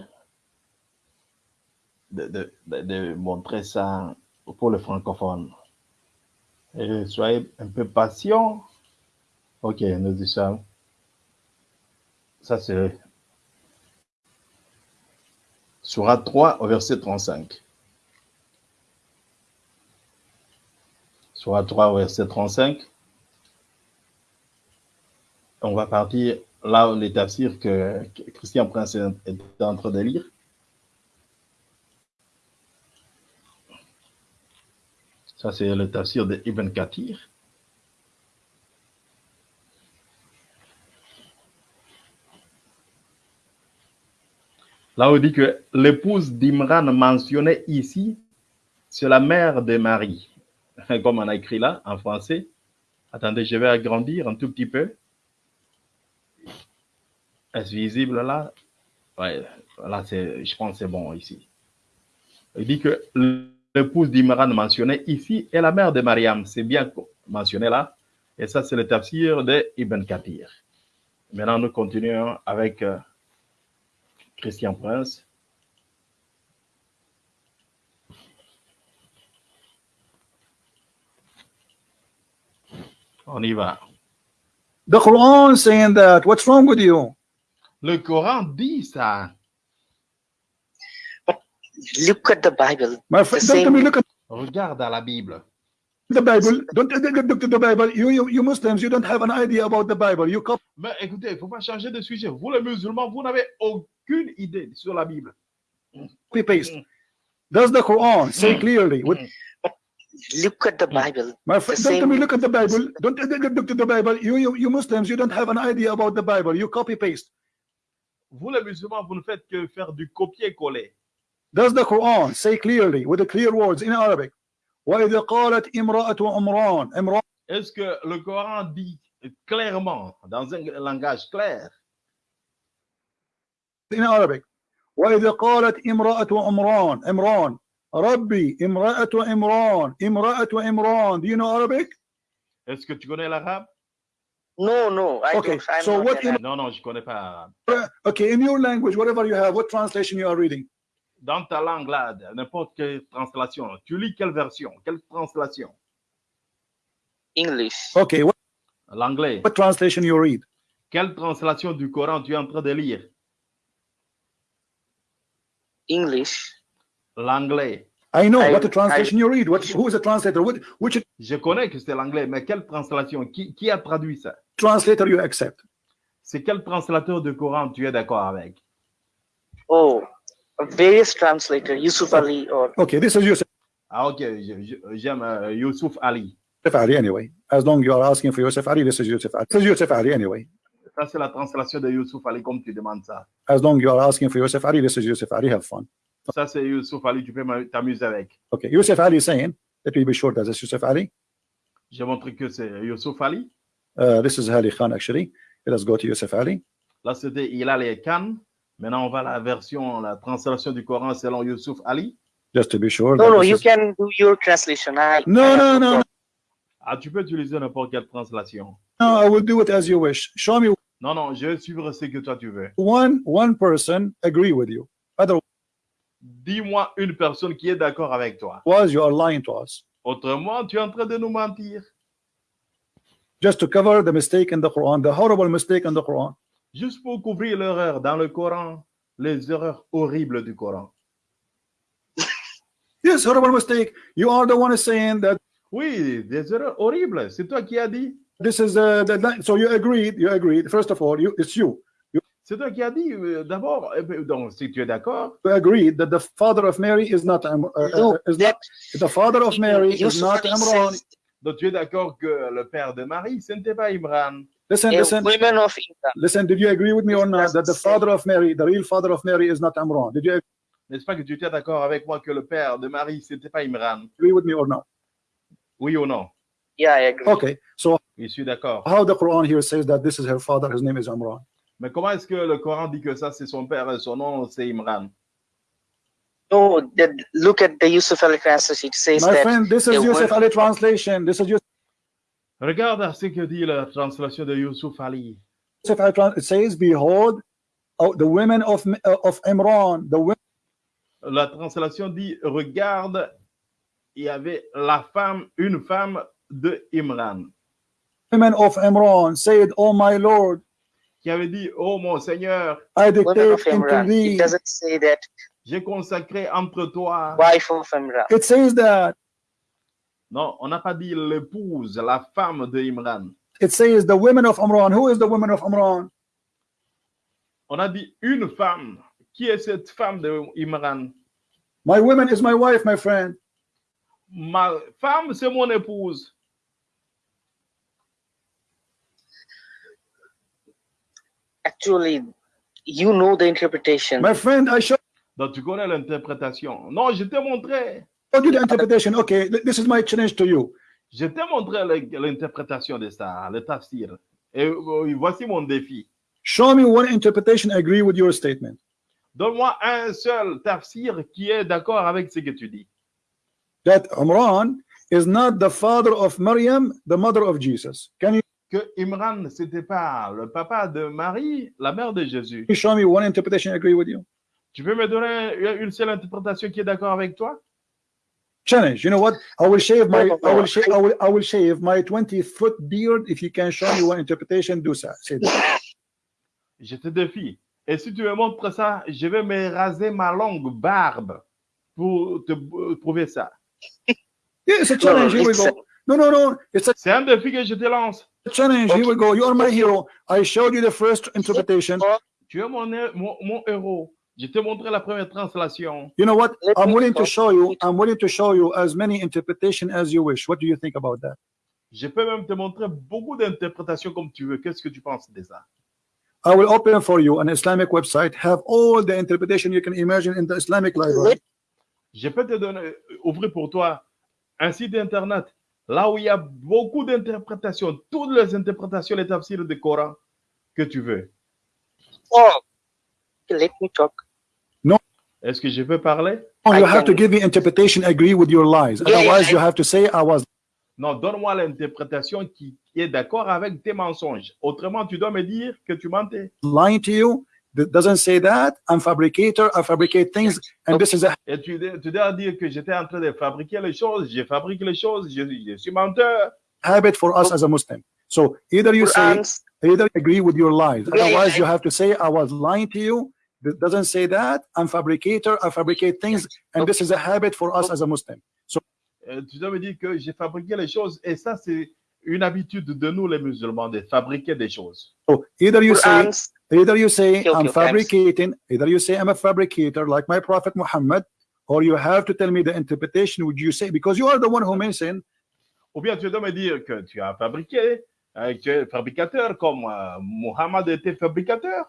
de, de- de- de montrer ça pour les francophones. Soyez un peu patients. Ok, nous disons ça. C'est Surat 3 au verset 35. Surat 3 au verset 35. On va partir là où les tafsirs que Christian Prince est en train de lire. Ça, c'est le tafsir de Ibn Kathir. Là, on dit que l'épouse d'Imran mentionnée ici, c'est la mère de Marie. Comme on a écrit là, en français. Attendez, je vais agrandir un tout petit peu. Est-ce visible là? Ouais, là, je pense que c'est bon ici. Il dit que l'épouse d'Imran mentionnée ici est la mère de Mariam. C'est bien mentionné là. Et ça, c'est le tafsir de Ibn Kathir. Maintenant, nous continuons avec euh, Christian Prince. On y va. The Quran saying that. What's wrong with you? Le Coran dit ça. Look at the Bible. My friend, The don't tell me same- look at Regarde la Bible. the Bible. Don't uh, look look to the Bible. You, you you Muslims, you don't have an idea about the Bible. You copy Mais écoutez, il ne faut pas changer de sujet. Vous, les musulmans, vous n'avez aucune idée sur la Bible. paste. Does the Quran say clearly? Look at the Bible. my friend, The don't tell me same- look at the Bible. Don't uh, look look to the Bible. You, you you Muslims, you don't have an idea about the Bible. You copy paste. Vous, les musulmans, vous ne faites que faire du copier-coller. Does the Quran say clearly with the clear words in Arabic? وإذا قالت امرأة عمران امرأة Est-ce que le Coran dit clairement, dans un langage clair, in Arabic وإذا قالت امرأة عمران عمران ربي امرأة عمران امرأة عمران do you know Arabic? est-ce que tu connais l'arabe No, no. I Okay, don't. I'm so not what an im- Non, non, je ne connais pas l'arabe. Uh, Okay, in your language, whatever you have, what translation you are reading? Dans ta langue là, n'importe quelle translation, tu lis quelle version? Quelle translation? English. Okay, what, L'anglais. what translation you read? Quelle translation du Coran tu es en train de lire? English. L'anglais. I know I- what the translation you read. What, who is the translator? What, which Je connais que c'est l'anglais, mais quelle translation? Qui, qui a traduit ça? translator you accept? C'est quel translateur du Coran tu es d'accord avec? Oh, various translator. Yusuf Ali or Okay, this is Yusuf Ah ok, je- je- j'aime euh, Ali. Ali anyway. As long as you are asking for Yusuf Ali, this is Yusuf Ali. This is Yusuf Ali anyway. Ça, c'est la translation de Youssouf Ali, comme tu demandes ça. As long as you are asking for Yusuf Ali, this is Yusuf Ali. Have fun. Ça, c'est Youssouf Ali, tu peux t'amuser avec. Okay, Yusuf Ali is saying, let me be sure that this is Yusuf Ali. J'ai montré que c'est Youssouf Ali. Uh, this is Ali Khan actually. Let us go to Yusuf Ali. Là, c'était Hilal et Khan. Maintenant, on va à la version, la translation du Coran selon Youssouf Ali. Just to be sure. no, that no. You is- can do your translation. I, No, no, no, no. Ah, tu peux utiliser n'importe quelle translation. No, I will do it as you wish. Show me Non, non, je vais suivre ce que toi tu veux. one one person agree with you. Otherwise, Dis-moi une personne qui est d'accord avec toi. you are lying to us. Autrement, tu es en train de nous mentir. Just to cover the mistake in the Quran, the horrible mistake in the Quran. Juste pour couvrir l'erreur dans le Coran, les erreurs horribles du Coran. Yes, horrible mistake. You are the one saying that Oui, des erreurs horribles. C'est toi qui as dit. this is uh, the so you agreed. You agreed. First of all, you it's you. C'est toi qui as dit. euh, D'abord, ben, donc, si tu es d'accord, You agreed that the father of Mary is not um, uh, uh, No, is that not the father of Mary is not Imran. donc tu es d'accord que le père de Marie, ce n'était pas Imran. Listen, a listen, women of Islam. listen. Did you agree with me or not uh, that the father of Mary, the real father of Mary, is not Imran? Did you N'est-ce pas que tu étais d'accord avec moi que le père de Marie, ce n'était pas Imran agree with me or not? Oui ou non Yeah, I agree. Okay. So Je suis d'accord. how the Quran here says that this is her father, his name is Imran. Mais comment est-ce que le Coran dit que ça, c'est son père et son nom, c'est Imran No, that, look at the Yusuf Ali translation. It says My that friend, this is a Yusuf Ali translation. This is Regarde à ce que dit la translation de. Yusuf Ali It says, "Behold, oh, the women of uh, of Imran, the women La translation dit Regarde, il y avait la femme, une femme de Imran, of Imran said, Oh my Lord, qui avait dit Oh mon Seigneur, I women dictate into Imran. It thee." doesn't say that j'ai consacré entre toi. wife of Imran. It says that. Non, on n'a pas dit l'épouse, la femme de Imran. It says the women of Imran. Who is the women of Imran? On a dit une femme. Qui est cette femme de Imran? My woman is my wife, my friend. Ma femme, c'est mon épouse. Actually, you know the interpretation. My friend, I showed Donc tu connais l'interprétation. Non, je t'ai montré. You the interpretation? Okay, this is my challenge to you. Je t'ai montré l'interprétation de ça, le tafsir. Et euh, voici mon défi. Show me one interpretation agree with your statement. Donne-moi un seul tafsir qui est d'accord avec ce que tu dis. That Imran is not the father of Maryam, the mother of Jesus. Can you Que Imran, c'était pas le papa de Marie, la mère de Jésus. show me one interpretation agree with you? Tu peux me donner une seule interprétation qui est d'accord avec toi? Challenge. You know what? I will shave my no, I will no. shave I will I will shave my 20 foot beard if you can show me one interpretation. Do that. Je te défie. Et si tu me montres ça, je vais me raser ma longue barbe pour te prouver ça. Yeah, it's a challenge. Here we go. No, no, no. It's a C'est un défi que je te lance. challenge. Here we go. You are my hero. I showed you the first interpretation. Tu es mon, mon, mon héros. Je t'ai montré la première translation. You know what? Let I'm willing to show you. I'm willing to show you as many interpretation as you wish. What do you think about that? Je peux même te montrer beaucoup d'interprétations comme tu veux. Qu'est-ce que tu penses de ça? I will open for you an Islamic website. Have all the interpretation you can imagine in the Islamic library. Je peux te donner, euh, ouvrir pour toi un site internet là où il y a beaucoup d'interprétations, toutes les interprétations, les tafsirs du Coran que tu veux. Oh, let me talk. Est-ce que je peux parler? Oh, I you have to can- give me interpretation. Agree with your lies. Yeah, yeah, Otherwise, I- you have to say I was Non, donne-moi l'interprétation qui, qui est d'accord avec tes mensonges. Autrement, tu dois me dire que tu mentais. lying to you. That doesn't say that. I'm fabricator. I fabricate things, and this is a Et tu, tu dois dire que j'étais en train de fabriquer les choses, je fabrique les choses, je, je suis menteur. habit for us as a Muslim. So either you say, either agree with your lies. Yeah, yeah, Otherwise, I- you have to say I was lying to you. That doesn't say that. I'm fabricator. I fabricate things, and this is a habit for us as a Muslim. Euh, tu dois me dire que j'ai fabriqué les choses. Et ça, c'est une habitude de nous, les musulmans, de fabriquer des choses. So either you say, either you say Okay, okay, I'm okay, I'm s- fabricating, either you say I'm a fabricator like my Prophet Muhammad, or you have to tell me the interpretation which you say because you are the one who mentioned Ou bien tu dois me dire que tu as fabriqué, que tu es fabricateur comme euh, Muhammad était fabricateur.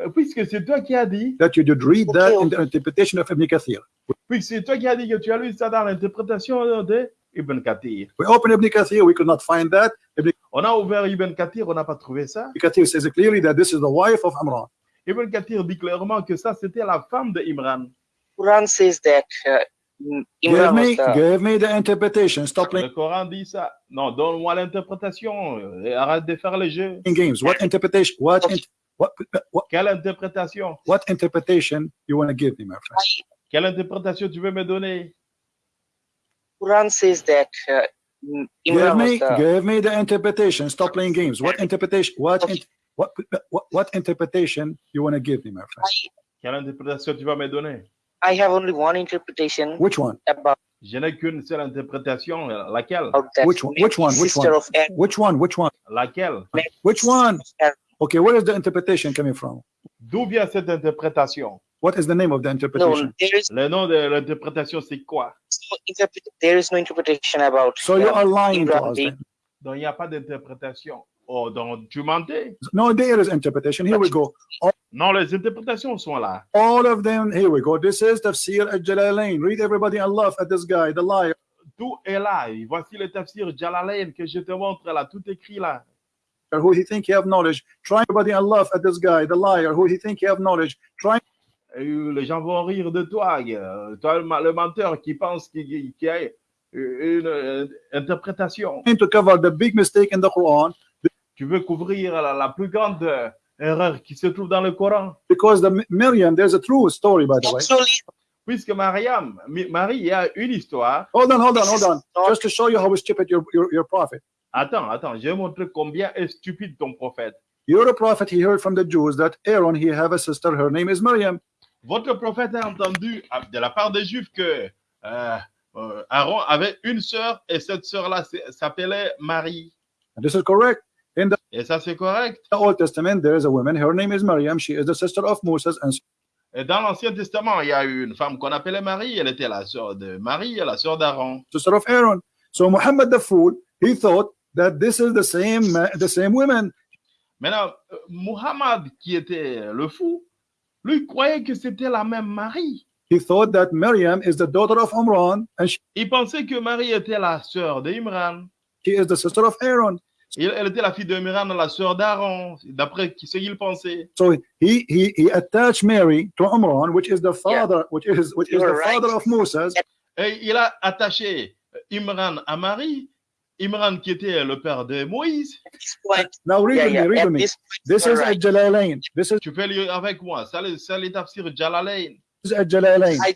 Euh, puisque c'est toi qui as dit, that you did read Okay, that in okay. the interpretation of Ibn Kathir. puisque c'est toi qui as dit que tu as lu ça dans l'interprétation de Ibn Kathir. We open Ibn Kathir, we could not find that. Ibn On a ouvert Ibn Kathir, on n'a pas trouvé ça. Kathir says clearly that this is the wife of Amran. Ibn Kathir dit clairement que ça, c'était la femme de Imran. Quran says that uh, mm, Give Imran me, was the give me the interpretation. Stop Le playing Coran dit ça. Non, donne-moi l'interprétation. euh, arrête de faire les jeux. games. What interpretation? What, in- what, what, Quelle interprétation what interpretation you want to give me, my friend? Quelle interprétation tu veux me donner Quran says that uh, Give Imran was me, the give me the interpretation. Stop playing games. What interpretation? What, in- what, what, what interpretation you want to give me, my friend? Quelle interprétation tu vas me donner I have only one interpretation Which one? about, Je n'ai qu'une seule interprétation. Laquelle Which one? Which one? Which one? Which one? Which one? Laquelle Which one? Aaron. Okay, where is the interpretation coming from? D'où vient cette interprétation What is the name of the No, interpretation? there is Le nom de l'interprétation, c'est quoi no there is no interpretation about So you um, are lying to Imran us. being- Then. Donc, il n'y a pas d'interprétation. Oh, donc tu mentais No, there is interpretation. Here we go. Non, les interprétations sont là. All of them. Here we go. This is Tafsir al-Jalalain. Read everybody and laugh at this guy, the liar. Tout est là. Et voici le tafsir Jalalain que je te montre là. Tout écrit là. Who he think he have knowledge? Try everybody and laugh at this guy, the liar. Who he think he have knowledge? Try Et les gens vont rire de toi. Toi, le, menteur qui pense qu'il qu'il y a une interprétation. to cover the big mistake in the Quran Tu veux couvrir la, la plus grande euh, erreur qui se trouve dans le Coran. because the Miriam. There's a true story, by the way. Puisque Mariam, Marie, il y a une histoire. Hold on, hold on, hold on. Just to show you how stupid your, your, your prophet. Attends, attends, je vais montrer combien est stupide ton prophète. Your prophet, he heard from the Jews that Aaron, he have a sister. Her name is Miriam. Votre prophète a entendu ah, de la part des Juifs que euh, euh, Aaron avait une sœur et cette sœur-là s'appelait Marie. And this is correct. In the Et ça, c'est correct? Old Testament, there is a woman. Her name is Miriam. She is the sister of Moses and Et dans l'Ancien Testament, il y a eu une femme qu'on appelait Marie. Elle était la sœur de Marie, la sœur d'Aaron. sister of Aaron. So Muhammad the fool, he thought that this is the same the same women. Maintenant, euh, Muhammad, qui était le fou, lui croyait que c'était la même Marie. He thought that Miriam is the daughter of Amran and she Il pensait que Marie était la sœur d'Imran. is the sister of Aaron. Il- Elle était la fille d'Imran, la sœur d'Aaron, d'après ce qu'il pensait. So he he he attached Mary to Amran, which is the father, which is which is the right. father of Moses. Et il a attaché Imran à Marie, Imran qui était le père de Moïse. at this point, Now read yeah, with yeah, me, read me. this This is right. at Jalalain. This is Tu peux lire avec moi. Ça, les- ça les tafsir Jalalain. at Jalalain. I,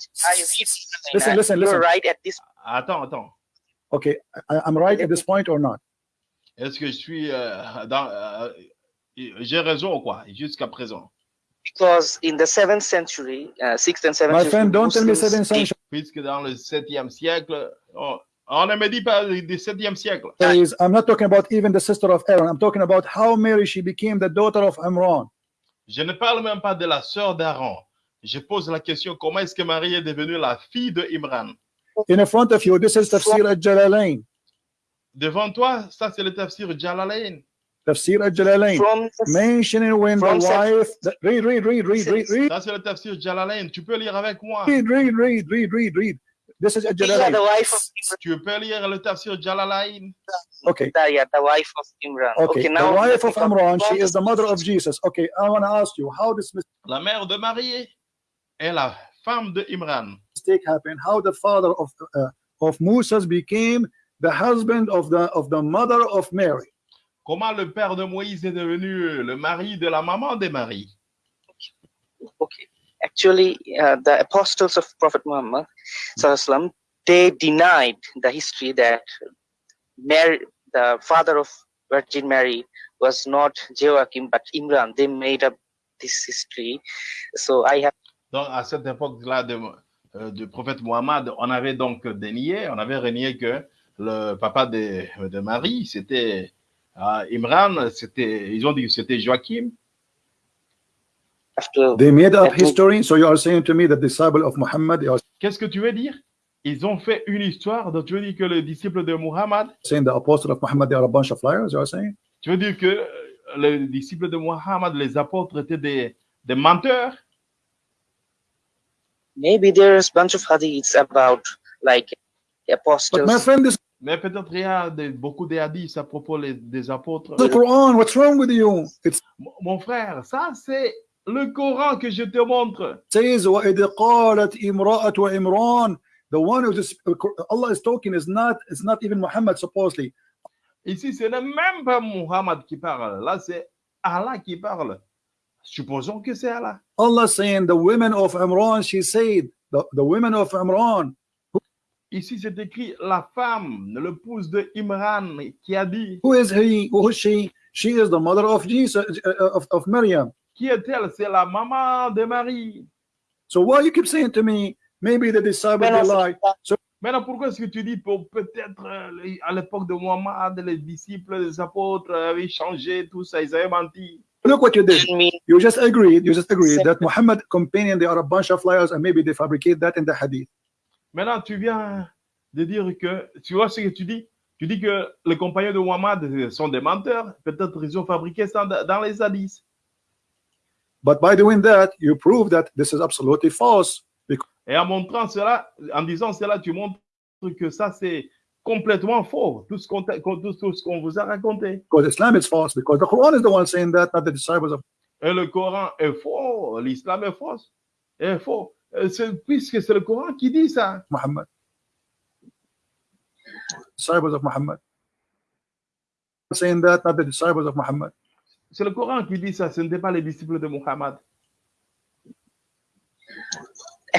Listen, listen, you're listen. right at this Attends, attends. Okay, I, I'm right at this point or not? Est-ce que je suis euh, dans. euh, J'ai raison ou quoi, jusqu'à présent? Because in the seventh century, uh, sixth and seventh My century, friend, don't tell me Muslims seven did- centuries. Puisque dans le 7e siècle, on, on ne me dit pas du 7e siècle. I'm not talking about even the sister of Aaron. I'm talking about how Mary she became the daughter of Imran. Je ne parle même pas de la sœur d'Aaron. Je pose la question comment est-ce que Marie est devenue la fille de Imran? In front of you, this is Tafsir al-Jalalain. Devant toi, ça c'est le tafsir Jalalain. Tafsir al-Jalalain. Mentioning when the wife, the- read, read, read, read, read, read, Ça c'est le tafsir Jalalain. Tu peux lire avec moi. read, read, read, read, read, read. This is yeah, al-Jalalain. the wife of Tu peux lire le tafsir Jalalain. Okay. the, yeah, the wife of Imran. Okay, the now wife of Imran, she is the mother of Jesus. Okay, I want to ask you how this La mère de Marie est la femme de Imran. mistake happened, how the father of uh, of Moses became the husband of the of the mother of Mary. Comment le père de Moïse est devenu le mari de la maman de Marie Okay, actually, uh, the apostles of Prophet Muhammad, Sallallahu they denied the history that Mary, the father of Virgin Mary, was not Joachim but Imran. They made up this history. So I have Donc, à cette époque-là de, euh, du prophète Mohammed, on avait donc dénié, on avait renié que le papa de, Marie, c'était euh, Imran, c'était, ils ont dit que c'était Joachim. To They made up history. So you are saying to me that disciple of Muhammad, are Qu'est-ce que tu veux dire? Ils ont fait une histoire, donc tu veux dire que le disciple de Muhammad, saying the apostle of Muhammad, they are a bunch of liars. You are saying? tu veux dire que euh, les disciples de Muhammad, les apôtres étaient des, des menteurs? Maybe there's bunch of hadiths about like But apostles. my friend, this is Mais peut-être il y a des- beaucoup de hadiths à propos les- des apôtres. the Quran. What's wrong with you? It Mon- Mon frère, ça c'est le Coran que je te montre. says وَإِذْ قَالَتْ إِمْرَأَةُ وَإِمْرَانَ The one who is Allah is talking is not is not even Muhammad supposedly. Ici, ce n'est même pas Muhammad qui parle. Là, c'est Allah qui parle. Supposons que c'est Allah. Allah saying the women of Imran, she said, the, the women of Imran, Ici, c'est écrit la femme, l'épouse de Imran, qui a dit who is he? Who is she? She is the mother of Jesus, uh, of, of Maryam. Qui est-elle? C'est la maman de Marie. So why you keep saying to me, maybe the disciple Men they of- lie? Maintenant, pourquoi est-ce que tu dis pour peut-être euh, à l'époque de Muhammad, les disciples, les apôtres avaient changé, tout ça, ils avaient menti? Look what you did. You just agreed. You just agreed that Muhammad companion they are a bunch of liars and maybe they fabricate that in the hadith. Maintenant, tu viens de dire que, tu vois ce que tu dis? Tu dis que les compagnons de Muhammad sont des menteurs. Peut-être ils ont fabriqué ça dans dans les hadiths. But by doing that, you prove that this is absolutely false Et en montrant cela, en disant cela, tu montres que ça, c'est complètement faux. Tout ce qu'on t'a- tout, tout ce qu'on vous a raconté. because Islam is false because the Quran is the one saying that, not the disciples of Et le Coran est faux, l'islam est faux. Est faux. C'est- Puisque c'est le Coran qui dit ça. Muhammad. Disciples of Muhammad. Saying that, not the disciples of Muhammad. C'est le Coran qui dit ça. Ce n'était pas les disciples de Muhammad.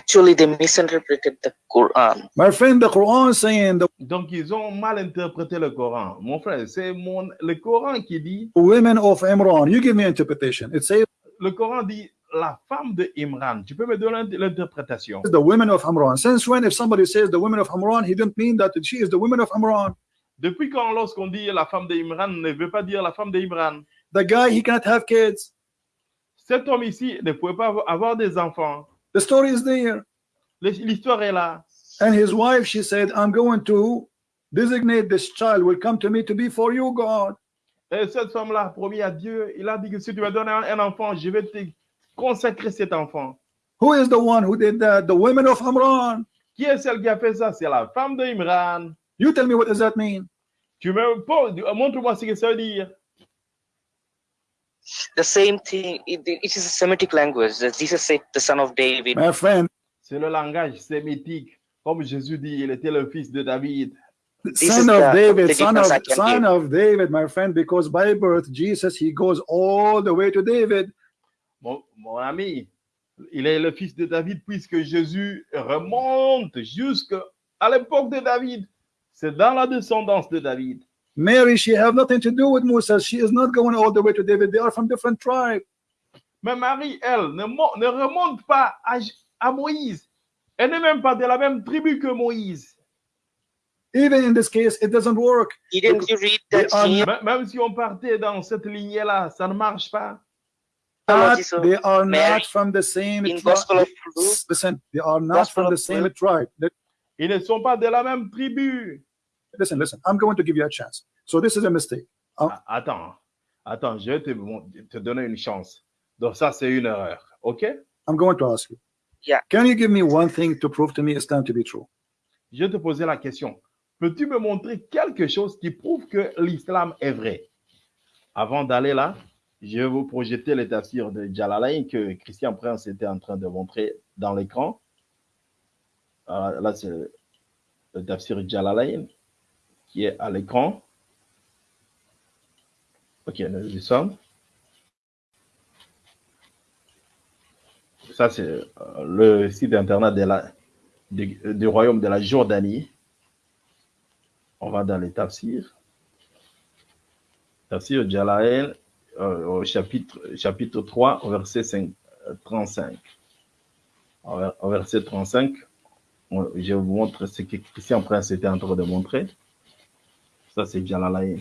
actually they misinterpreted the Quran. My friend, the Quran saying the Donc, ils ont mal interprété le Coran. Mon frère, c'est mon, le Coran qui dit, women of Imran. You give me interpretation. It says le Coran dit la femme de Imran. Tu peux me donner l'interprétation. the women of Imran. Since when, if somebody says the women of Imran, he didn't mean that she is the women of Imran. Depuis quand, lorsqu'on dit la femme de Imran, ne veut pas dire la femme de Imran? The guy, he cannot have kids. Cet homme ici ne pouvait pas avoir des enfants. The story is there. L'histoire est là. And his wife, she said, I'm going to designate this child will come to me to be for you, God. Et cette femme-là a promis à Dieu, il a dit que si tu me donnes un, un enfant, je vais te consacrer cet enfant. Who is the one who did that? The women of Imran. Qui est celle qui a fait ça? C'est la femme de Imran. You tell me what does that mean? Tu me poses- montre-moi ce que ça veut dire. The same thing, it, it is a Semitic language. that Jesus said, the son of David. My friend, C'est le langage sémitique. Comme Jésus dit, il était le fils de David. This is son of the- David, the son of son give. of David, my friend, because by birth, Jesus, he goes all the way to David. Mon, mon ami, il est le fils de David puisque Jésus remonte jusqu'à à l'époque de David. C'est dans la descendance de David. Mary, she have nothing to do with Musa. She is not going all the way to David. They are from different tribe. Mais Marie, elle, ne, ne remonte pas à, à Moïse. Elle n'est même pas de la même tribu que Moïse. Even in this case, it doesn't work. Didn't you read They that are Même si on partait dans cette lignée-là, ça ne marche pas. Of they are Mary not from the same tribe. Listen, they are not Gospel from the same tribe. Ils ne sont pas de la même tribu. Listen, listen. I'm going to give you a chance. So this is a mistake. Ah, Attends, attends, je vais te, te donner une chance. Donc ça, c'est une erreur. OK? I'm going to ask you. Yeah. Can you give me one thing to prove to me Islam to be true? Je vais te poser la question. Peux-tu me montrer quelque chose qui prouve que l'islam est vrai? Avant d'aller là, je vais vous projeter les tafsirs de Jalalain que Christian Prince était en train de montrer dans l'écran. Euh, là, c'est le tafsir Jalalain qui est à l'écran. Ok, nous y sommes. Ça, c'est euh, le site internet du, royaume de la Jordanie. On va dans les tafsirs. Tafsir Jalalain euh, au chapitre, chapitre 3, au verset 5, euh, 35. Au ver- au verset 35, on- je vous montre ce que Christian Prince était en train de montrer. Ça, c'est Jalalain.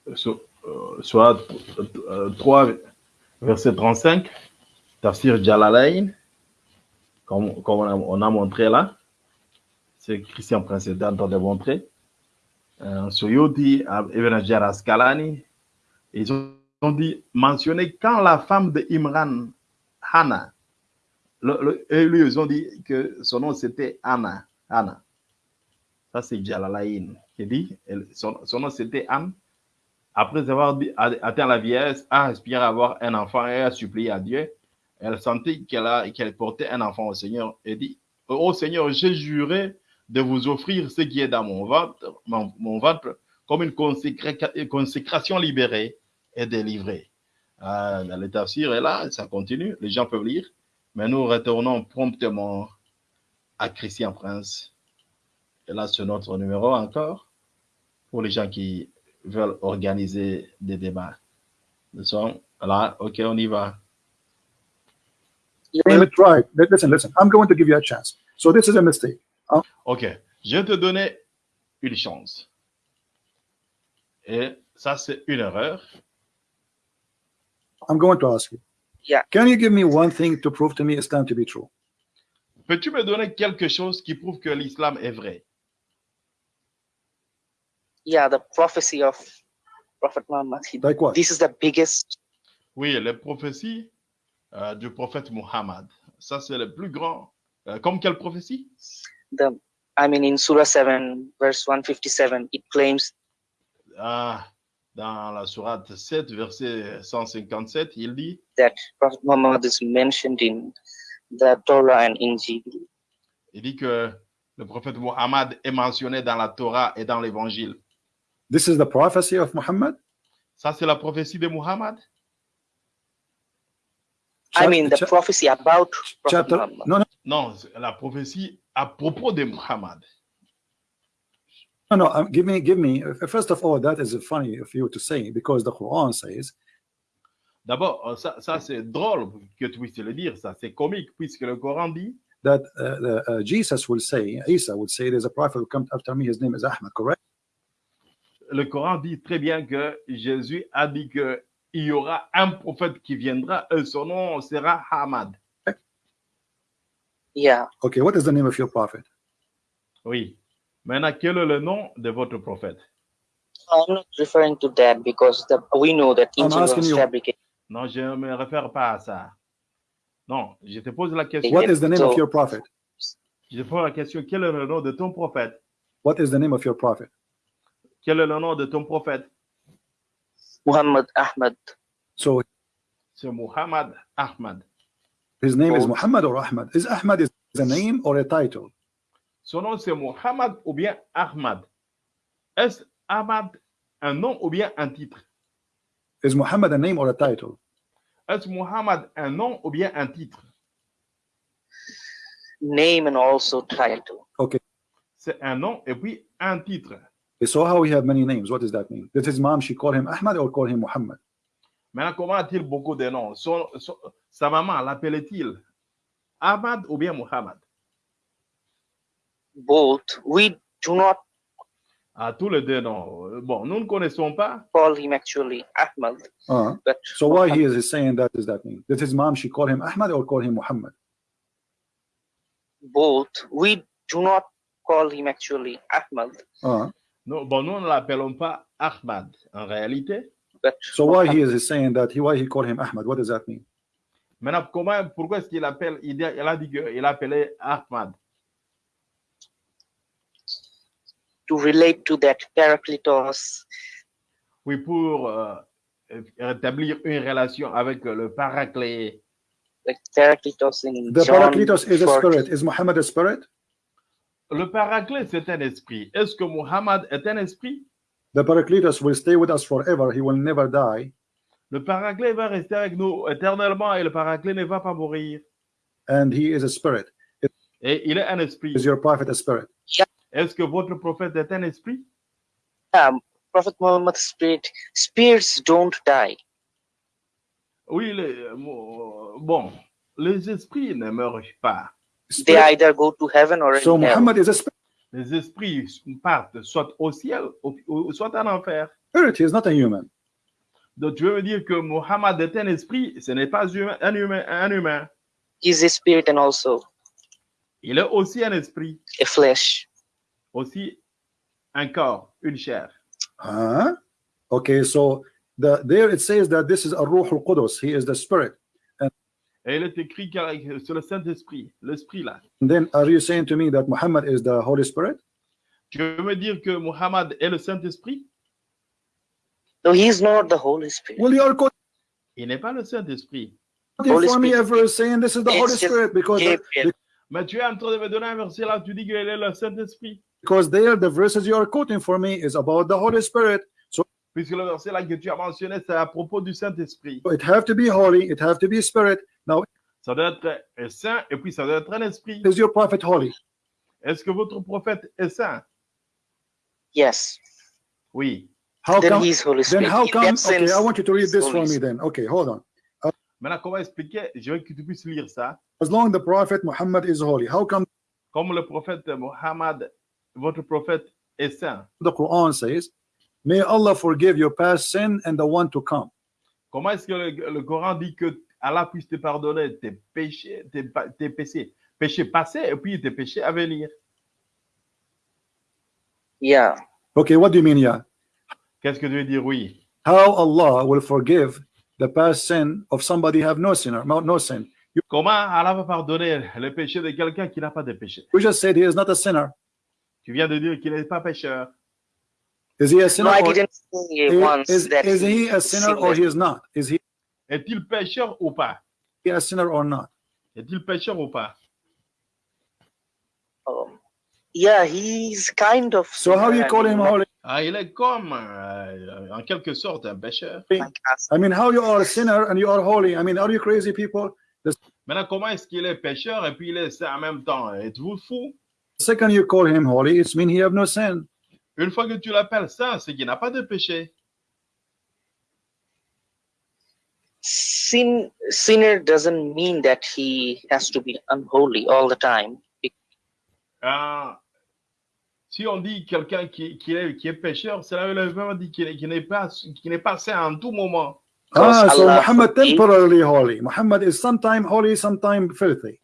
So- euh, Soit euh, 3, verset 35, Tafsir Jalalain, comme, comme on, a, on a montré là. C'est Christian en train de montrer. Euh, Soyoti, Ibn Hajar Asqalani, ils ont, dit, mentionné quand la femme de Imran, Hannah, lui, ils ont dit que son nom c'était Anna. Anna. Ça, c'est Jalalain qui dit, son, son nom c'était Anne. Après avoir atteint la vieillesse, a aspiré à avoir un enfant et a supplié à Dieu. Elle sentit qu'elle qu'elle portait un enfant au Seigneur et dit, Ô Seigneur, j'ai juré de vous offrir ce qui est dans mon ventre, mon, ventre comme une consécra- consécration libérée et délivrée. Euh, le est là, ça continue, les gens peuvent lire, mais nous retournons promptement à Christian Prince. Et là, c'est notre numéro encore pour les gens qui veulent organiser des débats. Nous sommes là, ok, on y va. You Name will a tribe. Li- Listen, listen. I'm going to give you a chance. So this is a mistake. Ok, je vais te donner une chance. Et ça, c'est une erreur. I'm going to ask you. Yeah. Can you give me one thing to prove to me Islam to be true? Peux-tu me donner quelque chose qui prouve que l'islam est vrai? Yeah, the prophecy of Prophet Muhammad. He- Like what? This is the biggest Oui, les prophéties euh, du prophète Muhammad. Ça, c'est le plus grand. Euh, comme quelle prophétie? the I mean in Surah 7 verse 157 it claims Ah, dans la sourate 7, verset 157, il dit that Prophet Muhammad is mentioned in the Torah and Injil. Il dit que le prophète Muhammad est mentionné dans la Torah et dans l'évangile. This is the prophecy of Muhammad? Ça, c'est la prophétie de Muhammad? I mean the prophecy about Prophet chapter. Muhammad. No, no, Non, c'est la prophétie à propos de Muhammad. no, no. um, give me, give me. uh, First of all, that is funny of you to say because the Quran says D'abord, euh, ça, ça c'est drôle que tu puisses le dire, ça c'est comique puisque le Coran dit that uh, the, uh, Jesus will say, Isa would say, there's a prophet who comes after me. His name is Ahmad. Correct? Le Coran dit très bien que Jésus a dit que il y aura un prophète qui viendra et son nom sera Hamad. Yeah. Okay. What is the name of your prophet? Oui. Maintenant, quel est le nom de votre prophète? I'm not referring to that because the, we know that I'm Injil asking was you- fabricated. Non, je ne me réfère pas à ça. Non, je te pose la question. What is the name of your prophet? Je te pose la question, quel est le nom de ton prophète? What is the name of your prophet? Quel est le nom de ton prophète? Muhammad Ahmad. So C'est Muhammad Ahmad. his name is Oh. Muhammad or Ahmad. Is Ahmad is a name or a title? Son nom c'est Muhammad ou bien Ahmad. Est-ce Ahmad un nom ou bien un titre? Is Muhammad a name or a title? Est-ce Muhammad un nom ou bien un titre? name and also title. C'est un nom et puis un titre. So how we have many names? What does that mean? Did his mom she call him Ahmad or call him Muhammad? Maintenant, comment a-t-il beaucoup de noms Son- son- Sa maman l'appelait-il Ahmad ou bien Muhammad Both. We do not À tous les deux noms. Bon, nous ne connaissons pas. call him actually Ahmad, Uh, but so why he is saying that does that mean? Did his mom she call him Ahmad or call him Muhammad? both. We do not call him actually Ahmad, Uh, Nous, bon, nous ne l'appelons pas Ahmad en réalité. but so why he is saying that? He why he call him Ahmad? What does that mean? Maintenant, comment, pourquoi est-ce qu'il appelle il, a dit qu'il appelait Ahmad? To relate to that Parakletos, Oui, pour euh, rétablir une relation avec le paraclet. like Parakletos in The John Parakletos is a 14. spirit. Is Muhammad a spirit? Le paraclet, c'est un esprit. Est-ce que Muhammad est un esprit? The Parakletos will stay with us forever. He will never die. Le paraclet va rester avec nous éternellement et le paraclet ne va pas mourir. And he is a spirit. Et il est un esprit. Is your prophet a spirit? Est-ce que votre prophète est un esprit? Yeah, Prophet Muhammad's spirit, spirits don't die. Oui, les- mo- bon, les esprits ne meurent pas. They either go to heaven or So in hell. Muhammad is a spirit. Les esprits partent soit au ciel ou, ou- soit en enfer. He is not a human. Donc, tu veux me dire que Muhammad est un esprit, ce n'est pas humain- un, humain, un humain. He's a spirit and also Il est aussi un esprit, a flesh. aussi un corps, une chair. Huh? Okay, so the there it says that this is a Ruh al Qudus. He is the spirit. Et il est écrit sur le Saint-Esprit, l'esprit là. And then are you saying to me that Muhammad is the Holy Spirit? Tu veux me dire que Muhammad est le Saint-Esprit No, he's not the Holy Spirit. Well, you are quoting Il n'est pas le Saint-Esprit. for me ever saying this is the Holy Spirit because the, Mais tu es en train de me donner un verset là, tu dis qu'il est le Saint-Esprit. because there the verses you are quoting for me is about the Holy Spirit. So Puisque le verset là que tu as mentionné, c'est à propos du Saint-Esprit. it have to be holy, it have to be spirit. Now Ça doit être un saint et puis ça doit être un esprit. is your prophet holy? Est-ce que votre prophète est saint Yes. Oui. How then come he's Holy then Spirit. how In come that okay, sense, I want you to read he's this Holy for me Spirit. then. Okay, hold on. Uh, Maintenant, comment expliquer Je veux que tu puisses lire ça. As long the prophet Muhammad is holy, how come Comme le prophète Mohammed, votre prophète est saint. the Quran says, May Allah forgive your past sin and the one to come. Comment est-ce que le, le Coran dit que Allah puisse te pardonner tes péchés, tes, pa- tes péchés, péchés passés et puis tes péchés à venir Yeah. Okay, what do you mean, yeah? Qu'est-ce que tu veux dire oui How Allah will forgive the past sin of somebody have no sinner, no, no sin. You, Comment Allah va pardonner le péché de quelqu'un qui n'a pas de péché we just said he is not a sinner. Tu viens de dire qu'il n'est pas pécheur. Is he a No, sinner I or didn't say is, once is, that is he a sinner or he is not? Is he Est-il pécheur ou pas He a sinner or not? Est-il pécheur ou pas Um, yeah, he's kind of. So how you call him holy? ah, Il est comme, euh, en quelque sorte, un pécheur. I mean, how you are a sinner and you are holy? I mean, are you crazy people? Maintenant, comment est-ce qu'il est pécheur et puis il est saint en même temps Êtes-vous fou The second you call him holy, it's mean he have no sin. Une fois que tu l'appelles saint, c'est qu'il n'a pas de péché. Sin sinner doesn't mean that he has to be unholy all the time. Ah, si on dit quelqu'un qui, qui, est, qui est pécheur, cela veut vraiment dire qu'il n'est- qu'il n'est pas, n'est pas saint en tout moment. Ah, so Allah Muhammad temporarily holy. Muhammad is sometime holy, sometime filthy.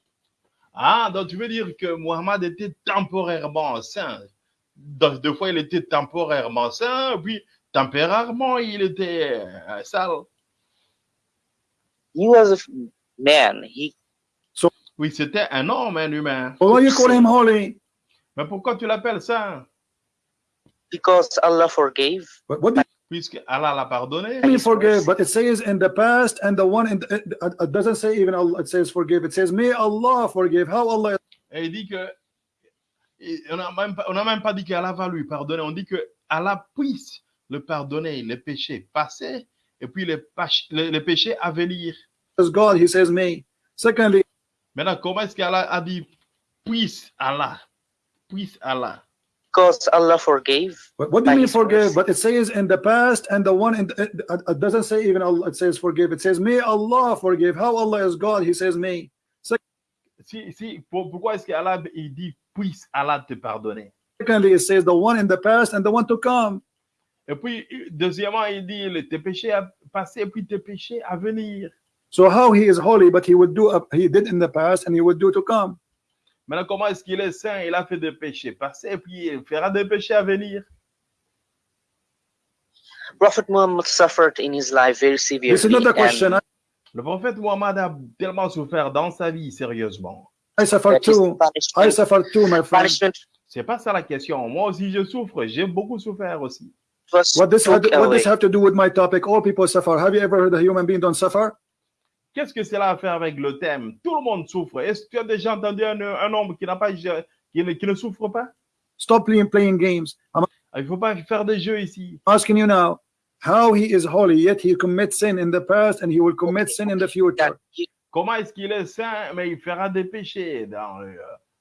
Ah, donc tu veux dire que Muhammad était temporairement saint. Donc, deux fois, il était temporairement saint, puis tempérairement, il était euh, sale. He was a man. He Oui, c'était un homme, un humain. Why you call him holy? Mais pourquoi tu l'appelles saint because Allah forgave. What, what do Puisque Allah l'a pardonné. you mean His forgive? mercy. But it says in the past and the one in the, it, it doesn't say even Allah, it says forgive. It says may Allah forgive. How Allah Et il dit que. On n'a même, même pas dit qu'Allah va lui pardonner. On dit que Allah puisse le pardonner les péchés passés et puis les, les, les péchés à venir. God? He says may. Secondly, Maintenant, comment est-ce qu'Allah a dit puisse Allah, puisse Allah? Because Allah forgave. What, what do you mean forgive? But it says in the past and the one in the, it, doesn't say even Allah, it says forgive. It says may Allah forgive. How Allah is God? He says may. Si, si, pour- pourquoi est-ce qu'Allah il dit puisse Allah te pardonner? Secondly, it says the one in the past and the one to come. Et puis, deuxièmement, il dit le- tes péchés à passer, puis tes péchés à venir. So how he is holy, but he would do up he did in the past and he would do to come. Maintenant, comment est-ce qu'il est saint? Il a fait des péchés passés, puis il fera des péchés à venir. Prophet Muhammad suffered in his life very severely. This is not the and question. Le prophète Muhammad a tellement souffert dans sa vie, sérieusement. I suffer too. I suffer too, my friend. C'est pas ça la question. Moi aussi, je souffre. J'ai beaucoup souffert aussi. What this had, what this have to do with my topic? All people suffer. Have you ever heard a human being don't suffer? Qu'est-ce que cela a à faire avec le thème? Tout le monde souffre. Est-ce que tu as déjà entendu un, un homme qui n'a pas, qui ne, qui ne souffre pas? Stop playing playing games. I'm Il ne faut pas faire des jeux ici. asking you now how he is holy, yet he commits sin in the past and he will commit sin in the future. Comment est-ce qu'il est saint, mais il fera des péchés dans le,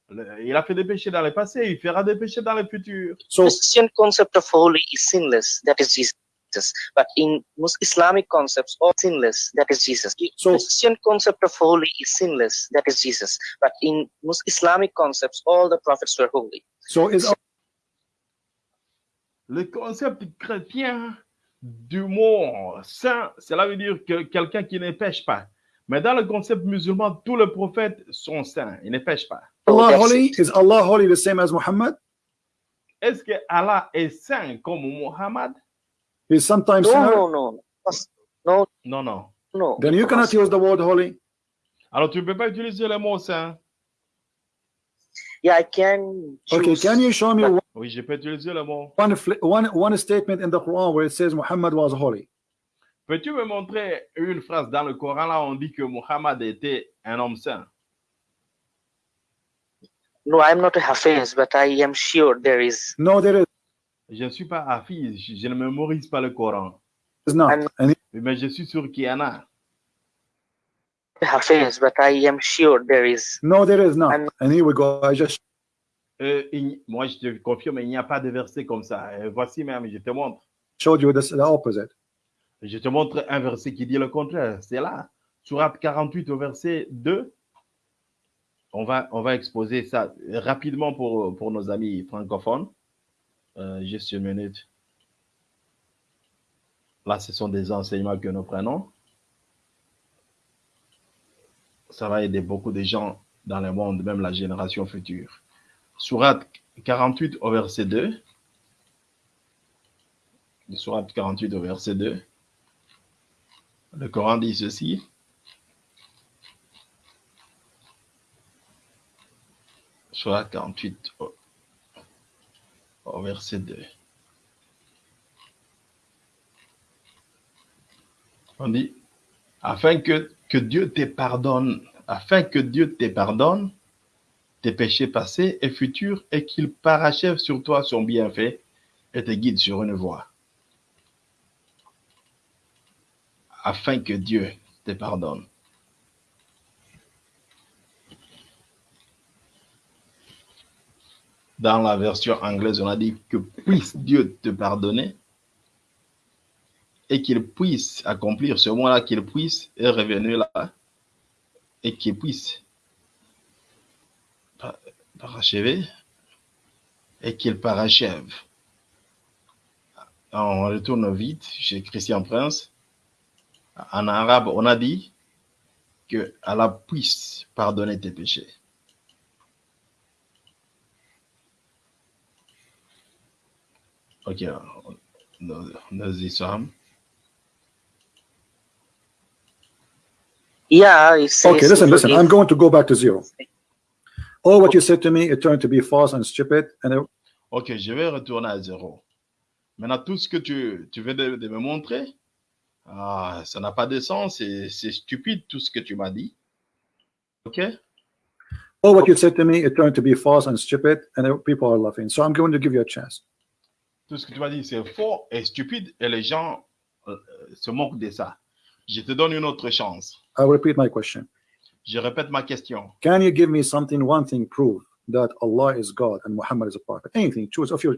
le- il a fait des péchés dans le passé, il fera des péchés dans le futur. So Christian concept of holy is sinless. That is Jesus. But in Mus- Islamic concepts, all sinless. That is Jesus. So- Christian concept of holy is sinless. That is Jesus. But in Mus- Islamic concepts, all the prophets were holy. so is Le concept chrétien du mot saint, cela veut dire que quelqu'un qui ne pêche pas. Mais dans le concept musulman, tous les prophètes sont saints, ils ne pêchent pas. Allah holy? Is Allah holy the same as Muhammad? Est-ce que Allah est saint comme Muhammad? He's sometimes No, sinner. no, no. No, Non, non. no. Then you cannot use the word holy. Alors tu ne peux pas utiliser le mot saint. Yeah, I can. Okay, can you show me one Oui, je peux utiliser le mot. one, one, one statement in the Quran where it says Muhammad was holy? Peux-tu me montrer une phrase dans le Coran là où on dit que Muhammad était un homme saint? No, I'm not a Hafiz, but I am sure there is. No, there is Je ne suis pas hafiz, je je ne mémorise pas le Coran. And Mais je suis sûr qu'il y en a. Hafiz, but I am sure there is. no, there is not. And here we go. I just Euh, il- moi, je te confirme, il n'y a pas de verset comme ça. Euh, voici même, je te montre. showed you this, the opposite. Je te montre un verset qui dit le contraire. C'est là. Surat 48 au verset 2. On va, exposer ça rapidement pour, pour nos amis francophones. Euh, juste une minute. Là, ce sont des enseignements que nous prenons. Ça va aider beaucoup de gens dans le monde, même la génération future. Surat 48 au verset 2. Surat 48 au verset 2. Le Coran dit ceci. Surat 48 au, au verset 2. On dit, afin que, que Dieu te pardonne, afin que Dieu te pardonne tes péchés passés et futurs et qu'il parachève sur toi son bienfait et te guide sur une voie. Afin que Dieu te pardonne. Dans la version anglaise, on a dit que puisse Dieu te pardonner et qu'il puisse accomplir ce mot-là, qu'il puisse revenu là et qu'il puisse par- parachever et qu'il parachève. On retourne vite chez Christian Prince. En arabe, on a dit que Allah puisse pardonner tes péchés. Ok, nos, sommes. Yeah. Okay, listen, listen. I'm going to go back to zero. All what you said to me, it turned to be false and stupid. And it, Ok, je vais retourner à zéro. Maintenant, tout ce que tu, tu de, de me montrer, ah, ça n'a pas de sens, c'est stupide tout ce que tu m'as dit. Ok? all what you said to me, it turned to be false and stupid. And people are laughing. So I'm going to give you a chance. Tout ce que tu m'as dit, c'est faux et stupide et les gens euh, se moquent de ça. Je te donne une autre chance. I repeat my question. Je répète ma question. Can you give me something, one thing, proof that Allah is God and Muhammad is a prophet? Anything, choose of your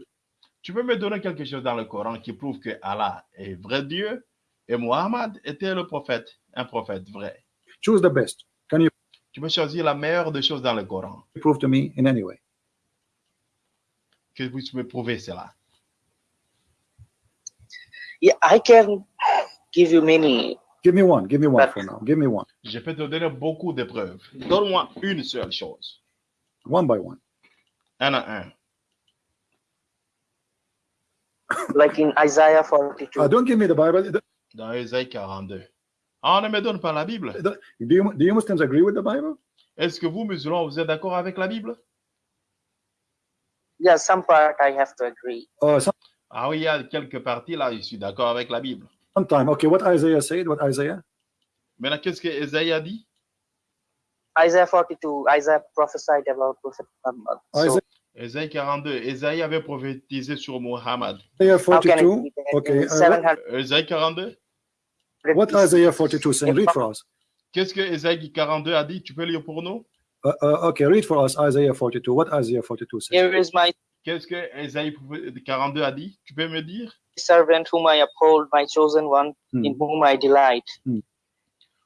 Tu peux me donner quelque chose dans le Coran qui prouve que Allah est vrai Dieu? Et Muhammad était le prophète, un prophète vrai. choose the best. Can you Tu peux choisir la meilleure des choses dans le Coran. prove to me in any way? Que vous pouvez prouver cela. Yeah, I can give you many. Give me one. Give me one for now. Give me one. Je peux te donner beaucoup de preuves. Donne-moi une seule chose. One by one. Un à un. like in Isaiah 42. Uh, don't give me the Bible. Dans Ésaïe 42. Ah, ne me donne pas la Bible. do, you, do you Muslims agree with the Bible? Est-ce que vous, musulmans, vous êtes d'accord avec la Bible? Yeah, some part I have to agree. Uh, some, Ah oui, il y a quelques parties là, je suis d'accord avec la Bible. sometime. Okay, what Isaiah said, what Isaiah? Maintenant, qu'est-ce que Ésaïe a dit? Isaiah 42, Isaiah prophesied about Prophet Muhammad. So Isaiah, Ésaïe 42. Ésaïe avait prophétisé sur Muhammad. Isaiah how can it 42. be that Okay, in what, 700 Ésaïe 42? what Isaiah 42 saying? Read for us. Qu'est-ce que Ésaïe 42 a dit? Tu peux lire pour nous? Uh, uh, okay, read for us Isaiah 42. What Isaiah 42 says? Here is my Qu'est-ce que Ésaïe 42 a dit? Tu peux me dire? servant whom I uphold, my chosen one, Hmm. in whom I delight.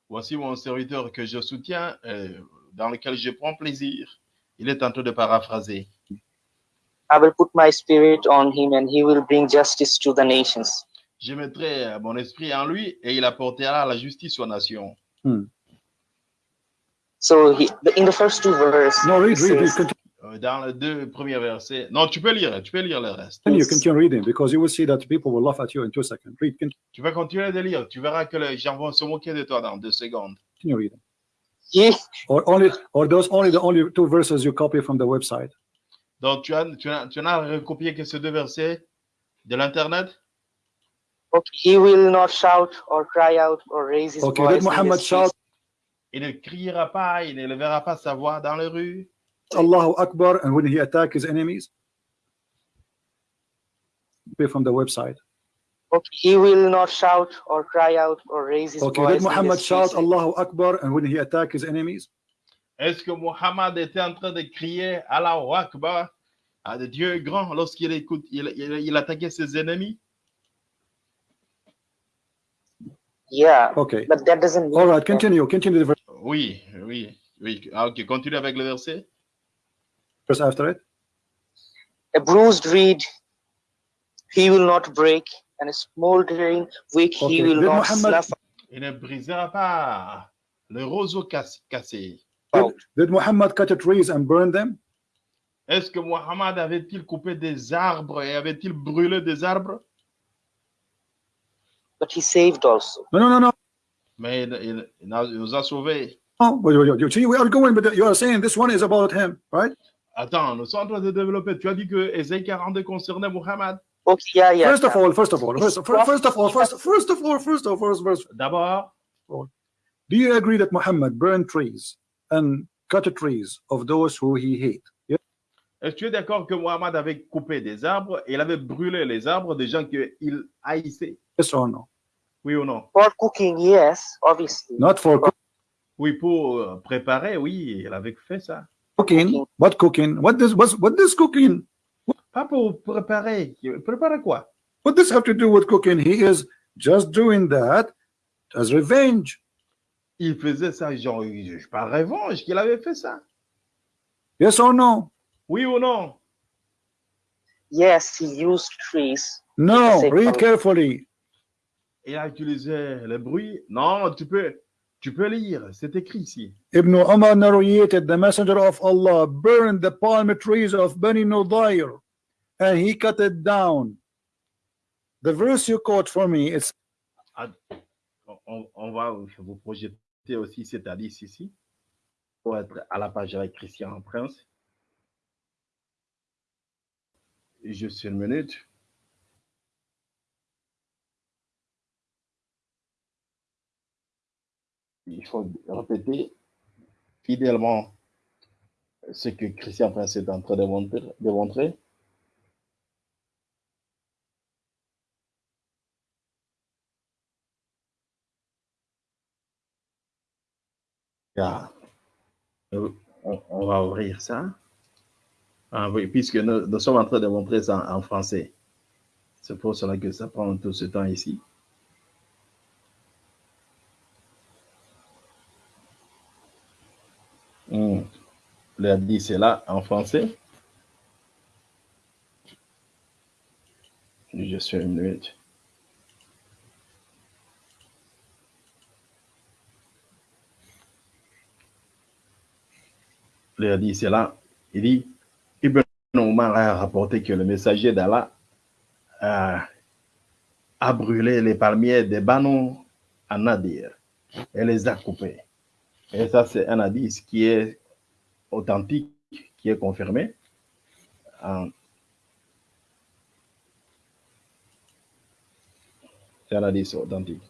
Voici mon serviteur que je soutiens, euh, dans lequel je prends plaisir. Il est en train de paraphraser. I will put my spirit on him, and he will bring justice to the nations. Je mettrai euh, mon esprit en lui et il apportera la justice aux nations. So he, in the first two verses, No, read, it read, read. says, Continue, Euh, Dans les deux premiers versets. Non, tu peux lire, tu peux lire le reste. continue, continue reading because you will see that people will laugh at you in two seconds. Read, continue, Tu vas continuer de lire. Tu verras que les gens vont se moquer de toi dans deux secondes. continue reading. Or only, or those only the only two verses you copy from the website. Donc, tu as, tu as, tu n'as recopié que ces deux versets de l'Internet? okay, he will not shout or cry out or raise his Okay, voice. Muhammad shout Il ne criera pas, il ne lèvera pas sa voix dans les rues. Allahu Akbar and when he attack his enemies? Copy From the website. Okay, he will not shout or cry out or raise his Okay, voice. did in the Muhammad shout. Allahu Akbar and when he attack his enemies? Est-ce que Muhammad était en train de crier Allahu Akbar à Dieu est grand lorsqu'il écoute, il, il, il attaquait ses ennemis? Yeah, Okay. but that doesn't mean All right, that- continue. Continue the verse Oui, oui, oui. Ah, ok, continue avec le verset. after it. a bruised reed he will not break, and a smoldering wick Okay, he will did not Muhammad- snuff Il ne brisera pas le roseau cass- cassé. Out. Did Muhammad cut the trees and burn them? Est-ce que Muhammad avait-il coupé des arbres et avait-il brûlé des arbres? But he saved also. No, no, no, no. Mais il, il- il a- il nous a sauvés. Oh, wait, wait, wait. You see, we are going, but you are saying this one is about him, right? Attends, nous sommes en train de développer. Tu as dit que Ésaïe 42 concernait Muhammad. Okay, yeah, yeah. First of yeah. all, first of all, first, first, first of all, first, first of all, first of all, first, D'abord, do you agree that Muhammad burned trees and cut the trees of those who he hate? Yeah? est-ce que tu es d'accord que Muhammad avait coupé des arbres et il avait brûlé les arbres des gens qu'il haïssait? Yes or no? Oui ou non? For cooking, yes, obviously. Not for cook- Oui, pour euh, préparer, oui, il avait fait ça. cooking. What cooking? What does what, what does cooking? Pas pour préparer. Préparer quoi? What does have to do with cooking? He is just doing that as revenge. Il faisait ça, genre, je par revanche qu'il avait fait ça. Yes or no? Oui ou non? Yes, he used trees. No. Read carefully. Il a utilisé le bruit. Non, tu peux, tu peux lire. C'est écrit ici. Ibn Umar narrated the messenger of Allah burned the palm trees of Bani Nudair and he cut it down. The verse you quote for me, On, on va vous projeter aussi cette hadith ici. Pour être à la page avec Christian Prince. Juste une minute. Il faut répéter fidèlement ce que Christian Prince est en train de montrer. De montrer. Ah. Euh, On, va ouvrir ça. Ah puisque nous, sommes en train de montrer ça en, français. C'est pour cela que ça prend tout ce temps ici. Hmm. Le dit c'est là en français. Suis une minute. Le hadith c'est là. Il dit Ibn Omar a rapporté que le messager d'Allah a, a brûlé les palmiers des Banu à Nadir et les a coupés. Et ça, c'est un hadith qui est authentique, qui est confirmé. Euh, C'est un hadith authentique.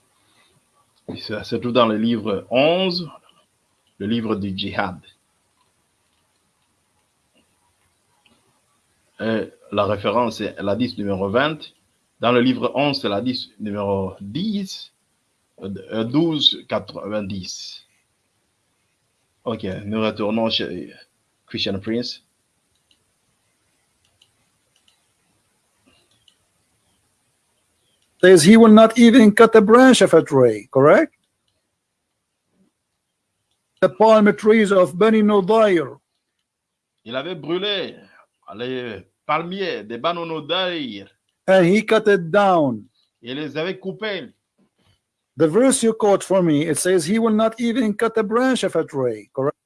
Ça se trouve dans le livre 11, le livre du djihad. Et la référence est l'hadith numéro 20. Dans le livre 11, c'est l'hadith numéro 10, euh, 12, 90. Ok, nous retournons chez Christian Prince. Says he will not even cut a branch of a tree, correct? The palm trees of Bani Nodair. Il avait brûlé les palmiers des Banonodaïr. and he cut it down. Il les avait coupés. The verse you quote for me, it says he will not even cut a branch of a tree, correct?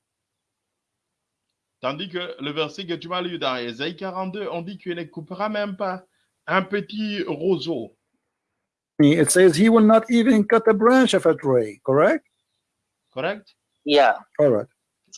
Tandis que le verset que tu m'as lu dans Ésaïe 42, on dit qu'il ne coupera même pas un petit roseau. It says he will not even cut a branch of a tree, correct? Correct? Yeah. All right.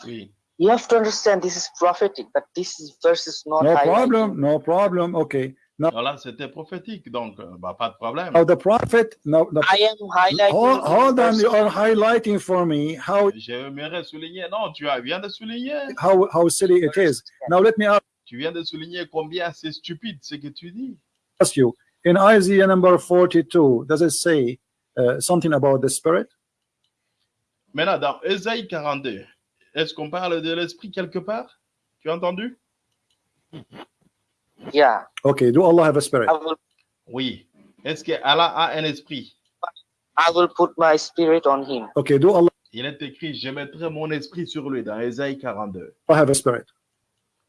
Oui. You have to understand this is prophetic, but this is verse is not No problem, no problem. Okay. Now, Voilà, c'était prophétique, donc euh, bah, pas de problème. now the prophet, now the I am highlighting. hold, hold on, you are highlighting for me how J'aimerais souligner, non, tu as- viens de souligner. how how silly it is. Now let me ask. Tu viens de souligner combien c'est stupide ce que tu dis. ask you in Isaiah number 42, does it say uh, something about the spirit? Maintenant, dans Ésaïe 42, est-ce qu'on parle de l'esprit quelque part? Tu as entendu? Yeah. Okay, do Allah have a spirit? I will Oui. Est-ce que Allah a un esprit? I will put my spirit on him. Okay, do Allah Il est écrit, je mettrai mon esprit sur lui dans Ésaïe 42. have a spirit?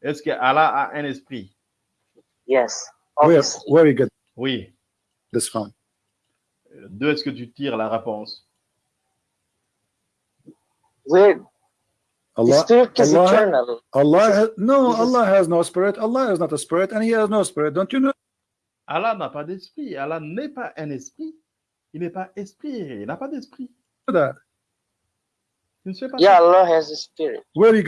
Est-ce que Allah a un esprit? Yes. Where where you get Oui. this from? D'où est-ce que tu tires la réponse? Where Allah is Allah- eternal. Allah has, no, Allah has no spirit. Allah is not a spirit, and He has no spirit. Don't you know Allah n'a pas d'esprit. Allah n'est pas un esprit. Il n'est pas esprit. Il n'a pas d'esprit. that? Tu ne sais pas Yeah. Allah has a spirit. Where you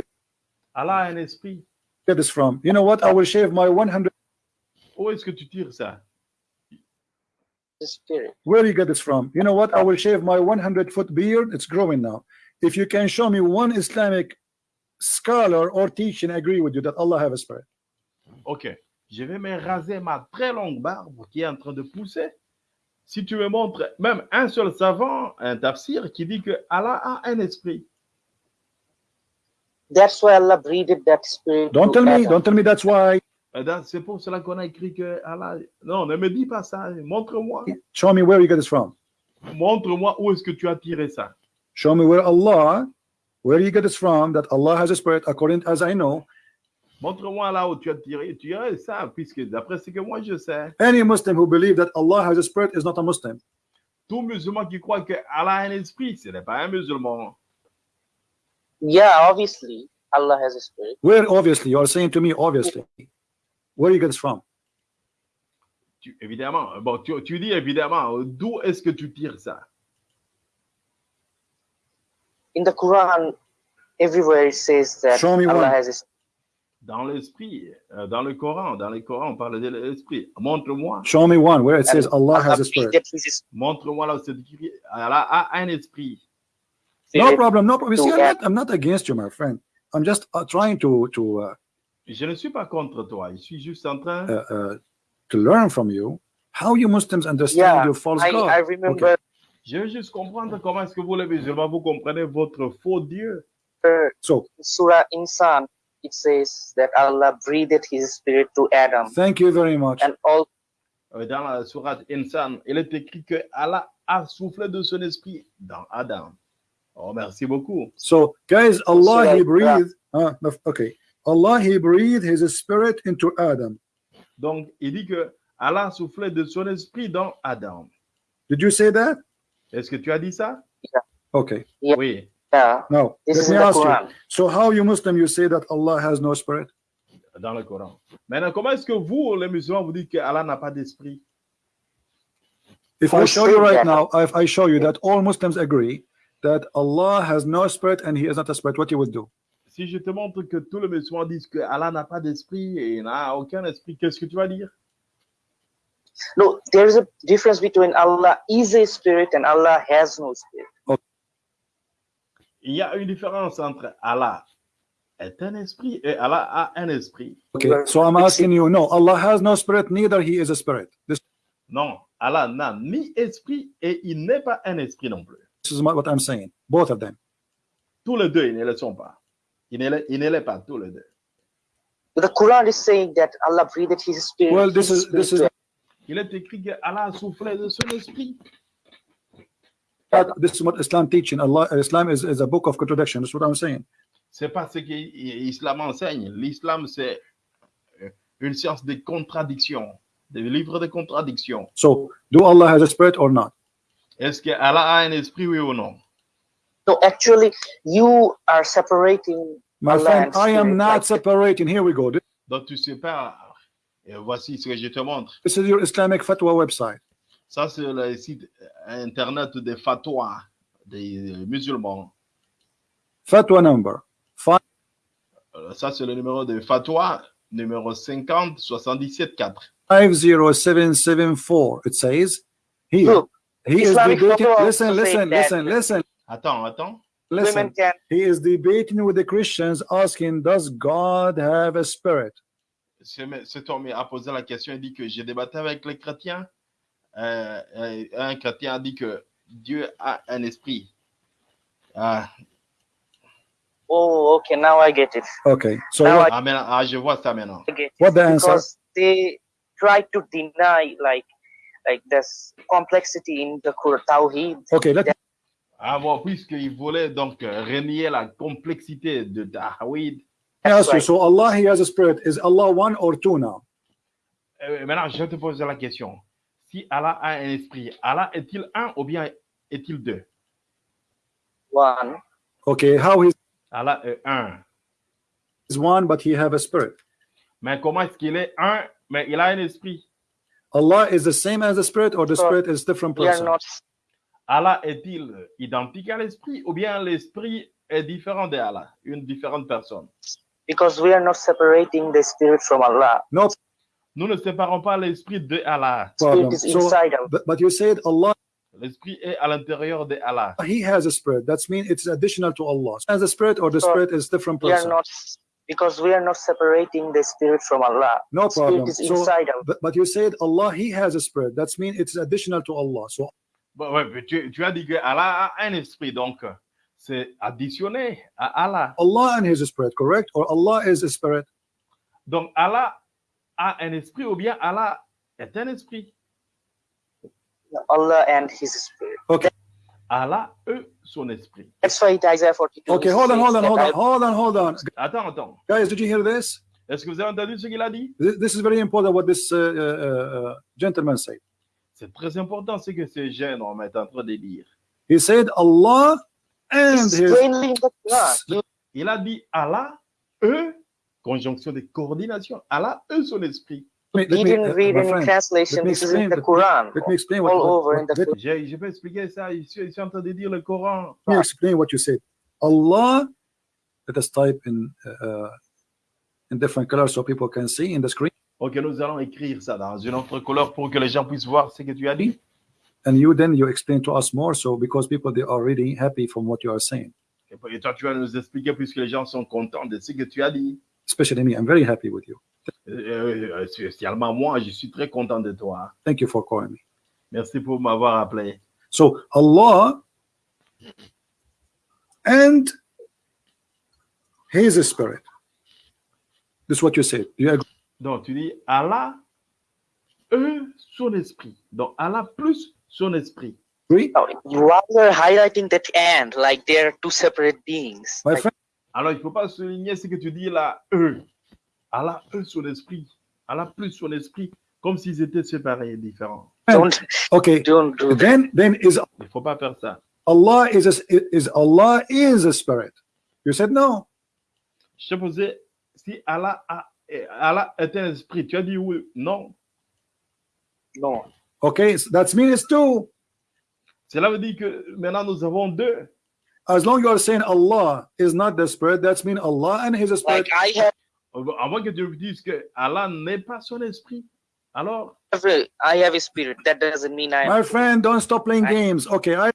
Allah a un esprit. get this from? You know what? I will shave my 100. Où est-ce que tu tires ça The spirit. Where do you get this from? You know what? I will shave my 100 foot beard. It's growing now. If you can show me one Islamic scholar or teaching agree with you that Allah have a spirit. Ok. Je vais me raser ma très longue barbe qui est en train de pousser. Si tu me montres même un seul savant, un tafsir, qui dit que Allah a un esprit. That's why Allah breathed that spirit. Don't tell me. Adam. Don't tell me that's why. Eh bien, C'est pour cela qu'on a écrit que Allah. Non, ne me dis pas ça. Montre-moi. Show me where you get this from. Montre-moi où est-ce que tu as tiré ça. Show me where Allah, where you get this from. That Allah has a spirit, according as I know. Montre-moi là où tu as tiré. Tu as ça, puisque d'après ce que moi je sais, Any Muslim who believes that Allah has a spirit is not a Muslim. tout musulman qui croit que Allah a un esprit, ce n'est pas un musulman. Yeah, obviously, Allah has a spirit. Where obviously you are saying to me obviously. Where you get this from? Tu- évidemment, bon, tu, tu dis évidemment, d'où est-ce que tu tires ça In the Quran, everywhere it says that Show me Allah one. has a. Dans l'esprit, euh, dans le Coran, dans le Coran, on parle de l'esprit. Montre-moi, Show me one where it says And Allah has a spirit. montre-moi là où c'est écrit. Allah a un esprit. No problem, no problem. See, I'm not, I'm not against you, my friend. I'm just uh, trying to to uh, Je ne suis pas contre toi, je suis juste en train. uh, uh, to learn from you how you Muslims understand Yeah, your false I, God. I remember Je veux juste comprendre comment est-ce que vous les musulmans, vous comprenez votre faux Dieu. So Surah Insan it says that Allah breathed His spirit to Adam, Thank you very much. and all Euh, Dans la sourate Insan, il est écrit que Allah a soufflé de son esprit dans Adam. Oh, merci beaucoup. So, guys, Allah, So, He breathed. No, okay. Allah, He breathed His spirit into Adam. Donc, il dit que Allah a soufflé de son esprit dans Adam. Did you say that? Est-ce que tu as dit ça? Okay. Yeah. Oui. yeah, Now, this let me ask you. Quran. So, how you Muslim you say that Allah has no spirit? dans le Coran. Maintenant, comment est-ce que vous, les musulmans, vous dites que Allah n'a pas d'esprit? If I show you right now, if I show you that all Muslims agree that Allah has no spirit and He is not a spirit, what you would do? Si je te montre que tous les musulmans disent que Allah n'a pas d'esprit et n'a aucun esprit, qu'est-ce que tu vas dire? No, there is a difference between Allah is a spirit and Allah has no spirit. Il y a une différence entre Allah est un esprit et Allah a un esprit. Okay, so I'm asking you, no, Allah has no spirit, neither He is a spirit. This, Non, Allah n'a ni esprit et il n'est pas un esprit non plus. this is what I'm saying, both of them. Tous les deux, ils ne le sont pas. Ils ne le- ils ne l'est pas, tous les deux. The Quran is saying that Allah breathed His spirit. Well, this his is this is Il est écrit que Allah a soufflé de son esprit. this is what Islam teaching. Allah, Islam is, is a book of contradiction. That's what I'm saying. C'est pas ce que l'islam enseigne. L'islam, c'est euh, une science de contradiction, des livres de contradiction. So, do Allah has a spirit or not? Est-ce que Allah a un esprit, oui ou non? No, actually, you are separating My Allah friend, and I am not like- separating. Here we go. This, Donc tu sépares. Et voici ce que je te montre. this is your Islamic fatwa website. Ça, c'est le site internet des fatwas des musulmans. Fatwa number five Euh, Ça, c'est le numéro de fatwa, numéro 50 77 4. 50774. It says here. Look, He is debating. fatwa Listen, listen, that- listen, listen, Attends, attends. listen. women can He is debating with the Christians, asking, "Does God have a spirit?" Ce- Cet homme a posé la question, il dit que j'ai débattu avec les chrétiens. Euh, euh, un chrétien a dit que Dieu a un esprit. Ah, Oh, okay. Now I get it. Okay. So Now what, ah, maintenant, ah, je vois ça maintenant. I what the answer? because they try to deny like like this complexity in the Quran Tawheed. Okay. Let Ah bon, puisqu'il voulait donc euh, renier la complexité de Tawhid, me That's ask right. So Allah, He has a spirit. Is Allah one or two now? Euh, maintenant, je te pose la question. Si Allah a un esprit, Allah est-il un ou bien est-il deux One. Okay. how is Allah est un. is one, but He have a spirit. Mais comment est-ce qu'il est un, mais il a un esprit Allah is the same as the spirit, or the So, spirit is different person. not Allah est-il identique à l'esprit ou bien l'esprit est différent de Allah, une différente personne because we are not separating the spirit from Allah. No Nous ne séparons pas l'esprit de Allah. Spirit is inside of but, but you said Allah, L'esprit est à l'intérieur de Allah. He has a spirit. That means it's additional to Allah. As a spirit, or the So, spirit is different person. we are not because we are not separating the spirit from Allah. No problem. Spirit is So, inside of but, but you said Allah, He has a spirit. That means it's additional to Allah. So Bon, ouais, mais tu, tu as dit que Allah a un esprit, donc c'est additionné à Allah. Allah and His spirit, correct? Or Allah is a spirit? Donc Allah a un esprit ou bien Allah est un esprit. Allah and His spirit. Allah est son esprit. That's why it Isaiah 42. Okay, hold on, hold on, hold on, hold on, hold on. Attends, attends. Guys, did you hear this? Est-ce que vous avez entendu ce qu'il a dit? This, this is very important what this uh, uh, uh, gentleman said. C'est très important ce que ce jeune homme est en train de dire. He said Allah Il a dit Allah, eux, conjonction de coordination, Allah, eux, son esprit. Let He me, didn't uh, read any friend, translation. let This is in explain, the let Quran. let me explain what, All over what- in the let, Je, je peux expliquer ça, je suis, je suis en train de dire le Coran. me explain what you said. Allah, let us type in uh, uh, in different colors so people can see in the screen. Ok, nous allons écrire ça dans une autre couleur pour que les gens puissent voir ce que tu as dit. And you then you explain to us more so because people they are really happy from what you are saying. Et toi, tu vas nous expliquer puisque les gens sont contents de ce que tu as dit. Especially me, I'm very happy with you. Euh, euh, spécialement moi, je suis très content de toi. Thank you for calling me. Merci pour m'avoir appelé. So Allah and His spirit. This is what you said. You agree? Donc, tu dis Allah, eux, son esprit. Donc, Allah plus son esprit. Oh, you are highlighting that and like they're two separate beings. My Like, friend, Alors, il ne faut pas souligner ce que tu dis là, eux. Allah, eux, son esprit. Allah plus son esprit, comme s'ils étaient séparés et différents. don't okay. don't do that. Then, then is Il ne faut pas faire ça. Allah is a, is Allah is a spirit? You said no. Je posé si Allah, a, Allah est un esprit. Tu as dit oui. Non. No. Okay, so that means it's two. Cela veut dire que maintenant nous avons deux. As long as you are saying Allah is not the spirit, that's mean Allah and His spirit. Like I have Avant que tu dises que Allah n'est pas son esprit. Alors, a, I have a spirit. That doesn't mean I am. My friend, don't stop playing I- games. Okay, I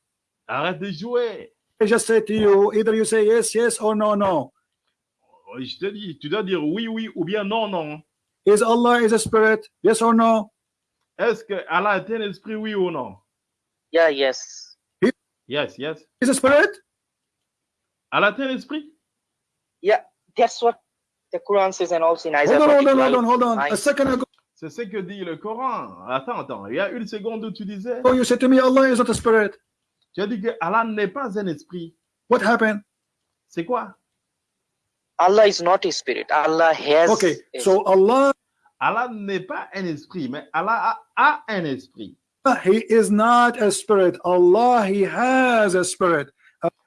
arrête de jouer. I just say to you, either you say yes, yes, or no, no. Oh, je te dis, tu dois dire oui, oui ou bien non, non. Is Allah is a spirit? Yes or no? Est-ce que Allah est un esprit, oui ou non? Yeah, yes. Yes, yes. Is a spirit? Allah est un esprit? That's what the Quran says, and also in Isaiah Hold on, hold on, 42, hold on, hold on. A second ago, C'est ce que dit le Coran. Attends, attends. Il y a une seconde où tu disais, you said to me, Allah is not a spirit. tu as dit que Allah n'est pas un esprit. What happened? C'est quoi? Allah is not a spirit. Allah has. Okay, a so Allah, Allah n'est pas un esprit, mais Allah a, a un esprit. He is not a spirit. Allah, He has a spirit.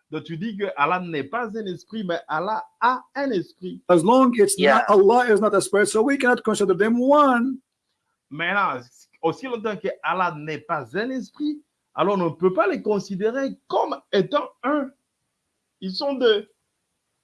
Donc tu dis que Allah n'est pas un esprit, mais Allah a un esprit. As long it's Yeah. not Allah is not a spirit, so we cannot consider them one. Maintenant, aussi longtemps que Allah n'est pas un esprit, alors on ne peut pas les considérer comme étant un. Ils sont deux.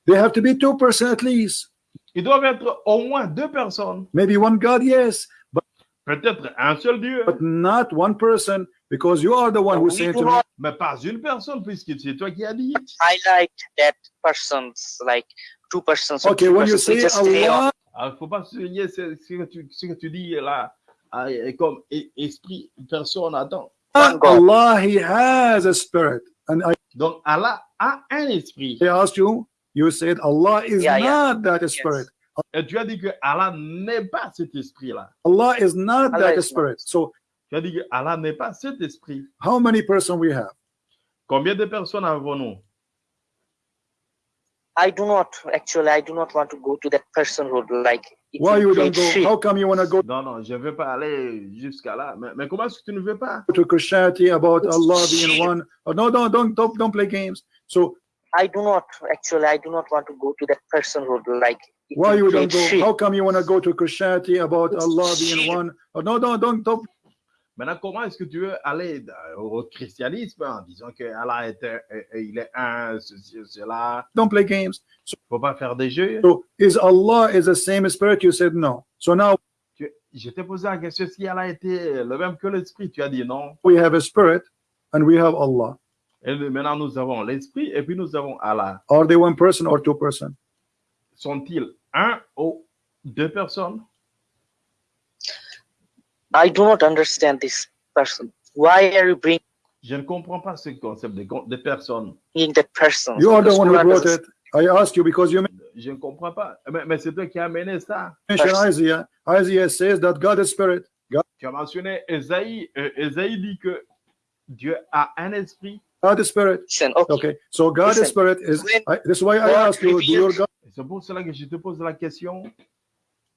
They have to be two person at least. Ils doivent être au moins deux personnes. Maybe one God, yes, but, Peut-être un seul Dieu, but not one person, because you are the one do to me, mais pas une personne, puisque c'est toi qui as dit. highlight that persons, like two persons. okay, when you say Allah, Il ne faut pas souligner ce, ce que tu, ce que tu dis là, ah, comme e- esprit, personne, attends. God. Allah, He has a spirit. And I, Donc Allah a un esprit. I asked you, you said Allah is Yeah, yeah. not that spirit. Et tu as dit que Allah n'est pas cet esprit-là. Allah is not Allah that is not. spirit. So Tu as dit que Allah n'est pas cet esprit. how many person we have? Combien de personnes avons-nous I do not actually. I do not want to go to that personhood. Like it Why you don't go? shit. How come you want to go Non, non, je ne veux pas aller jusqu'à là. Mais, mais comment est-ce que tu ne veux pas to Christianity about It's Allah being shit. one? Oh, no, no, don't, don't, don't play games. So I do not actually. I do not want to go to that personhood. Like why you don't go? shit. How come you want to go to Christianity about It's Allah being one? Oh, no, no, don't, don't. Maintenant, comment est-ce que tu veux aller euh, au christianisme en disant que Allah est, un- euh, euh, il est un, ceci, cela Don't play games. Il ne faut pas faire des jeux. So is Allah is the same spirit? You said no. So now Je t'ai posé la question si Allah était le même que l'esprit. Tu as dit non. we have a spirit and we have Allah. Et maintenant, nous avons l'esprit et puis nous avons Allah. Are they one person or two person? Sont-ils un ou deux personnes? I do not understand this person. Why are you bringing Je ne comprends pas ce concept de, de personnes. that person? You are the one who brought it. I asked you because you Je ne comprends pas. Mais, mais c'est toi qui as amené ça. Isaiah. Isaiah says that God is spirit. God, Tu as mentionné Esaïe. Euh, Esaïe dit que Dieu a un esprit. God is spirit. Listen, okay. Okay. So God is spirit is when I, this is why I God asked you, do your God, Et C'est pour cela que je te pose la question.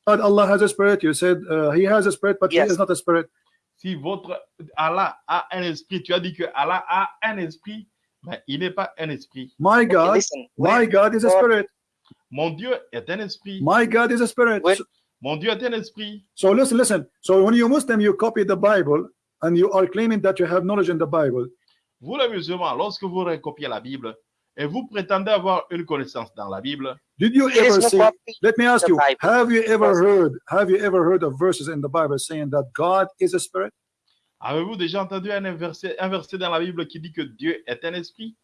God Allah has a spirit? You said uh, he has a spirit, but Yes. he is not a spirit. Si votre Allah a un esprit, tu as dit que Allah a un esprit, mais il n'est pas un esprit. My Okay, God, listen. my God is a spirit. Mon Dieu est un esprit. My God is a spirit. When- So, Mon Dieu est un esprit. so listen, listen. So when you Muslim, you copy the Bible and you are claiming that you have knowledge in the Bible. Vous, les musulmans, lorsque vous recopiez la Bible et vous prétendez avoir une connaissance dans la Bible, Did you ever copy. Let me ask the you. Have you ever heard? Have you ever heard of verses in the Bible saying that God is a spirit? avez-vous déjà entendu un verset, un verset dans la Bible qui dit que Dieu est un esprit?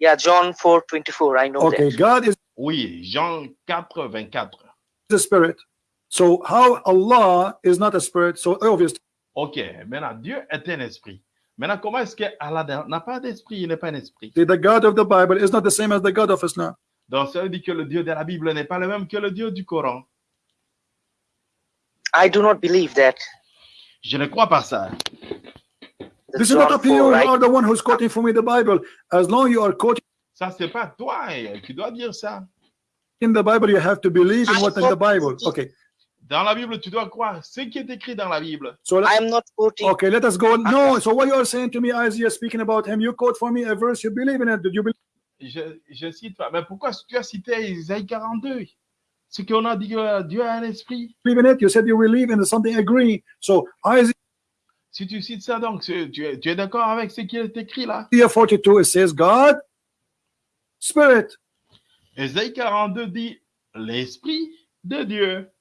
Yeah, John 4 24. I know Okay, that. God is Oui, Jean 4, 24. a spirit. So how Allah is not a spirit? So obvious. Ok, maintenant, Dieu est un esprit. Maintenant, comment est-ce que Allah n'a pas d'esprit Il n'est pas un esprit? The God of the Bible is not the same as the God of Islam. Donc, ça veut dire que le Dieu de la Bible n'est pas le même que le Dieu du Coran. I do not believe that. Je ne crois pas ça. This is not John up to you. 4, You right? are the one who's quoting for me the Bible. As long you are quoting Ça, c'est pas toi qui dois dire ça. in the Bible, you have to believe in what's in the Bible. Okay. Dans la Bible, tu dois croire ce qui est écrit dans la Bible. So let, I am not quoting. okay, let us go. No, so what you are saying to me, Isaiah, speaking about him, you quote for me a verse, you believe in it. Did you believe Je, je cite pas. Mais pourquoi tu as cité Isaïe 42 Ce qu'on a dit que Dieu a un esprit. in it? You said you believe in something, agree. So Isaiah Si tu cites ça, donc, tu, es, tu es d'accord avec ce qui est écrit là? 42, it says God, Spirit. Isaïe 42 dit l'esprit de Dieu.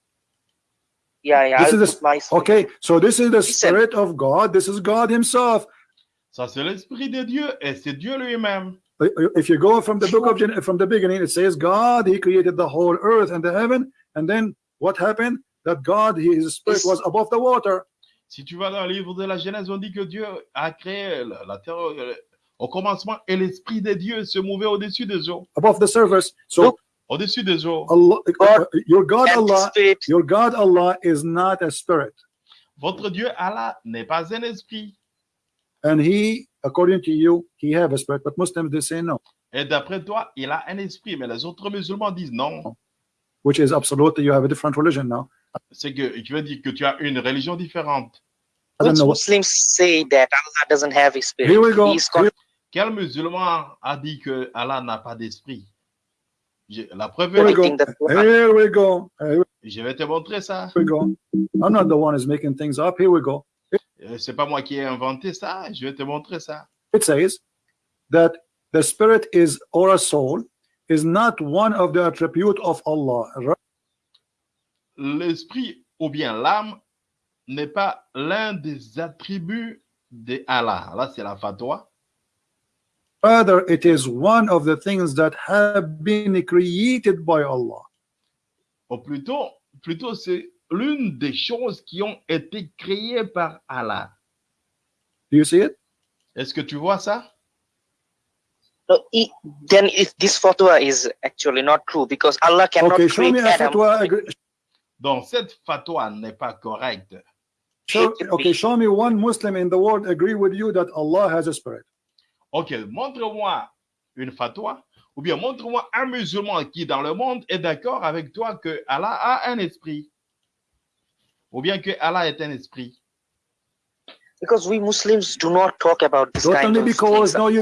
Yeah, yeah. This I'll is put my Okay, so this is the Listen. Spirit of God. This is God Himself. Ça, c'est l'esprit de Dieu et c'est Dieu lui-même. Uh, uh, if you go from the book of Gen- from the beginning, it says God, He created the whole earth and the heaven, and then what happened? That God, His Spirit was above the water. Si tu vas dans le livre de la Genèse, on dit que Dieu a créé la, la terre euh, au commencement et l'esprit de Dieu se mouvait au-dessus des eaux. above the surface. So Look. Au-dessus des eaux. Allah, God your God Allah, your God Allah is not a spirit, Votre Dieu Allah n'est pas un esprit. and He, according to you, He have a spirit. But Muslims they say no, Et d'après toi, il a un esprit. Mais les autres musulmans disent non. which is absolutely you have a different religion now. C'est que tu veux dire que tu as une religion différente. I don't Which Muslims say that Allah doesn't have a spirit. Here we go. Here- Quel musulman a dit que Allah n'a pas d'esprit? La preuve Here we go. Here we go. Here je vais te montrer ça. we go. I'm not the one who's making things up. Here we go. Euh, C'est pas moi qui ai inventé ça. Je vais te montrer ça. It says that the spirit is or a soul is not one of the attribute of Allah. right? L'esprit ou bien l'âme n'est pas l'un des attributs de Allah. Là, c'est la fatwa. Rather, it is one of the things that have been created by Allah. Ou plutôt, plutôt c'est l'une des choses qui ont été créées par Allah. Do you see it? Est-ce que tu vois ça? So, i- then if this fatwa is actually not true because Allah cannot Okay, show create me a Adam. fatwa. agree- Donc, cette fatwa n'est pas correcte. Show, okay, show me one Muslim in the world agree with you that Allah has a spirit. Ok, montre-moi une fatwa, ou bien montre-moi un musulman qui dans le monde est d'accord avec toi que Allah a un esprit, ou bien que Allah est un esprit. Because we Muslims do not talk about this kind only of because no, you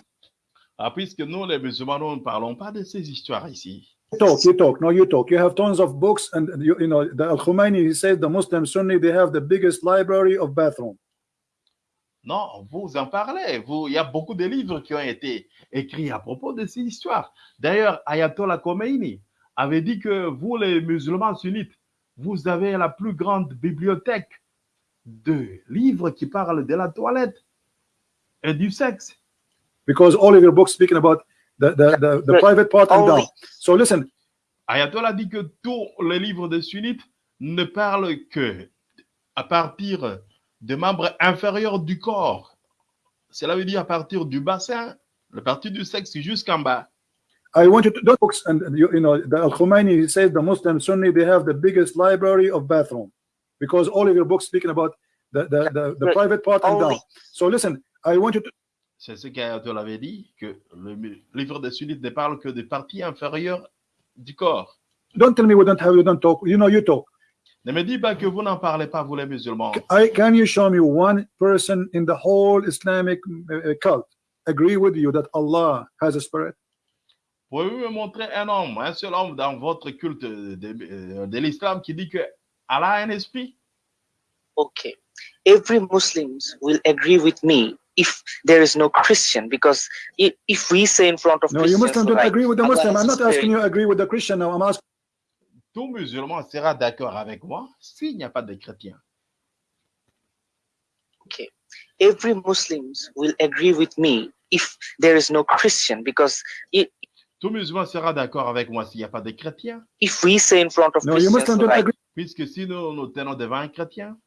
Ah, puisque nous, les musulmans, nous ne parlons pas de ces histoires ici. talk, you talk, no, you talk. You have tons of books, and you, you know the Al Khomeini. He says the Muslim Sunni they have the biggest library of bathroom. Non, vous en parlez. Vous, il y a beaucoup de livres qui ont été écrits à propos de ces histoires. D'ailleurs, Ayatollah Khomeini avait dit que vous, les musulmans sunnites, vous avez la plus grande bibliothèque de livres qui parlent de la toilette et du sexe. because all of your books speaking about the the, the, private part and down. So listen, Ayatollah dit que tous les livres des sunnites ne parlent que à partir des membres inférieurs du corps. Cela veut dire à partir du bassin, la partie du sexe jusqu'en bas. I want you to those books and you, you know the Al Khomeini he says the Muslim Sunni they have the biggest library of bathroom because all of your books speaking about the the, the, the private part and down. So listen, I want you to C'est ce qu'Ayatollah avait dit, que le livre des sunnites ne parle que des parties inférieures du corps. don't tell me we don't have you don't talk. You know you talk. Ne me dis pas que vous n'en parlez pas, vous les musulmans. I can you show me one person in the whole Islamic uh, cult agree with you that Allah has a spirit? Pouvez-vous me montrer un homme, un seul homme dans votre culte de, de- de l'islam qui dit que Allah a un esprit? Okay. Every Muslims will agree with me if there is no Christian because if, if we say in front of No, you Christians, Muslim don't like, agree with the Muslim. I'm not asking you agree with the Christian now. I'm asking Tout musulman sera d'accord avec moi s'il n'y a pas de chrétien. Okay. Every Muslims will agree with me if there is no Christian because i- Tout musulman sera d'accord avec moi s'il n'y a pas de chrétien. if we say in front of no, you Christians, Muslim don't like, agree Puisque si nous nous tenons devant un chrétien,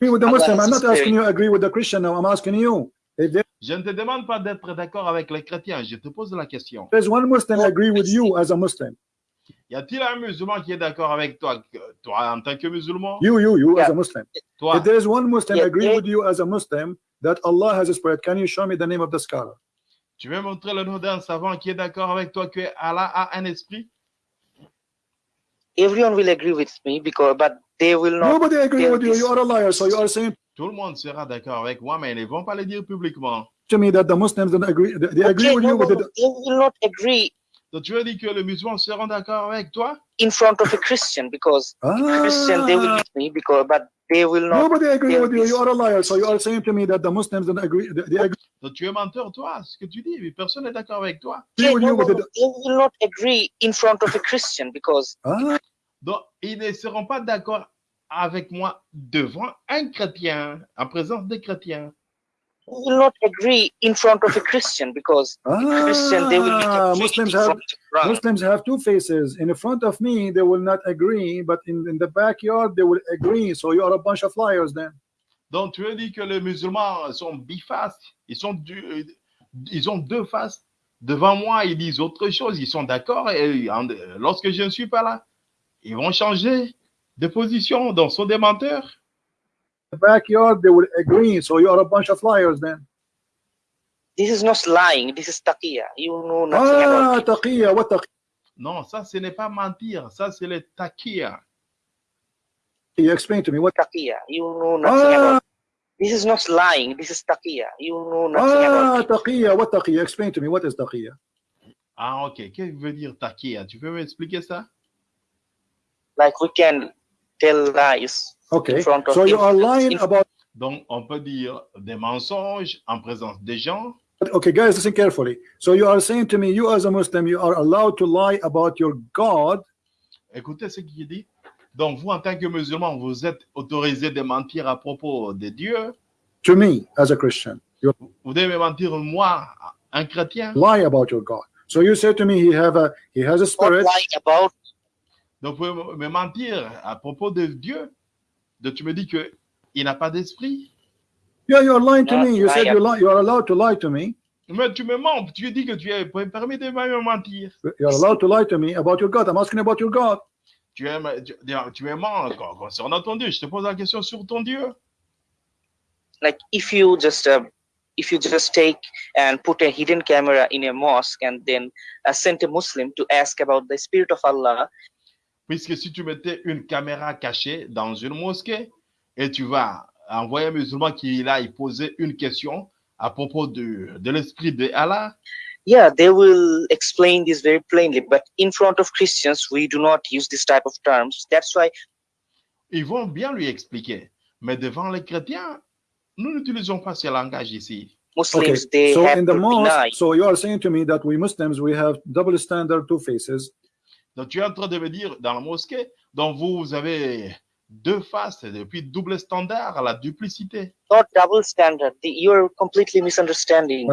with the Muslim. I'm not asking you agree with the Christian now. I'm asking you. If there Je ne te demande pas d'être d'accord avec les chrétiens, je te pose la question. is one Muslim agree with you as a Muslim, Y a-t-il un musulman qui est d'accord avec toi, toi en tant que musulman? You, you, you as Yeah. a Muslim. Toi, If there is one Muslim Yeah, agree yeah. with you as a Muslim that Allah has a spirit, can you show me the name of the scholar? tu veux montrer le nom d'un savant qui est d'accord avec toi que Allah a un esprit? Everyone will agree with me because, but they will not. Nobody agree with you. You are a liar. So you are saying Tout le monde sera d'accord avec moi, mais ils ne vont pas le dire publiquement. to me that the Muslims don't agree. They they agree Okay, with no, you, no, but they they will not agree Donc tu veux dire que les musulmans seront d'accord avec toi? In front of a Christian because Christian they will Ah, me because, but they will not. nobody agree with you. You are a liar. So you are saying to me that the Muslims don't agree. They they agree Donc tu es menteur, toi, ce que tu dis, mais personne n'est d'accord avec toi. Okay, with no, no, they no, they will not agree in front of a Christian because Ah, Donc ils ne seront pas d'accord avec moi devant un chrétien, en présence des chrétiens. They will not agree in front of a Christian because Christian they will be ah, completely Muslims have. Muslims have two faces. In the front of me, they will not agree, but in, in the backyard, they will agree. So you are a bunch of liars then. Donc tu veux dire que les musulmans sont bifaces, ils, sont du- ils ont deux faces. Devant moi, ils disent autre chose, ils sont d'accord, et en- lorsque je ne suis pas là, ils vont changer de position, donc sont des menteurs. The backyard, they will agree. So you are a bunch of liars then. This is not lying. This is taqiyya. You know nothing Ah, about it. taqiyya, what taqiyya? Non, ça, ce n'est pas mentir, ça, c'est le takia. Explain to me what. Taqiyya. You know nothing Ah, about it. This is not lying. This is taqiyya. You know nothing ah, about it. taqiyya, what taqiyya? Explain to me what is taqiyya. Ah, ok. Qu'est-ce que veut dire takia Tu peux m'expliquer ça Like we can tell lies Okay, so you are lying In- about. Donc, on peut dire des mensonges en présence des gens. Okay, guys, listen carefully. So you are saying to me, you as a Muslim, you are allowed to lie about your God? Écoutez ce qu'il dit. Donc, vous, en tant que musulman, vous êtes autorisé de mentir à propos de Dieu. To me, as a Christian, you Vous devez me mentir, moi, un chrétien. lie about your God. So you say to me, he have a he has a spirit. lying about Donc, vous pouvez me mentir à propos de Dieu. Donc, tu me dis que il n'a pas d'esprit. Yeah, you are lying to Not me. You said lie you lie. You are allowed to lie to me. Mais tu me mens. Tu dis que tu es permis de me mentir. You are allowed to lie to me about your God. I'm asking about your God. Tu es, tu, tu me mens con- concernant ton Dieu. Je te pose la question sur ton Dieu. like if you just uh, if you just take and put a hidden camera in a mosque and then uh, send a Muslim to ask about the spirit of Allah, Puisque si tu mettais une caméra cachée dans une mosquée et tu vas envoyer un musulman qui est là, il poser une question à propos de, de l'esprit de Allah, yeah, they will explain this very plainly. But in front of Christians, we do not use this type of terms. That's why ils vont bien lui expliquer. Mais devant les chrétiens, nous n'utilisons pas ce langage ici. Muslims Okay, they so have in the to deny. mosque, so you are saying to me that we Muslims we have double standard, two faces. Donc tu es en train de me dire dans la mosquée, donc vous, avez deux faces et puis double standard, la duplicité. Not double standard. You're completely misunderstanding.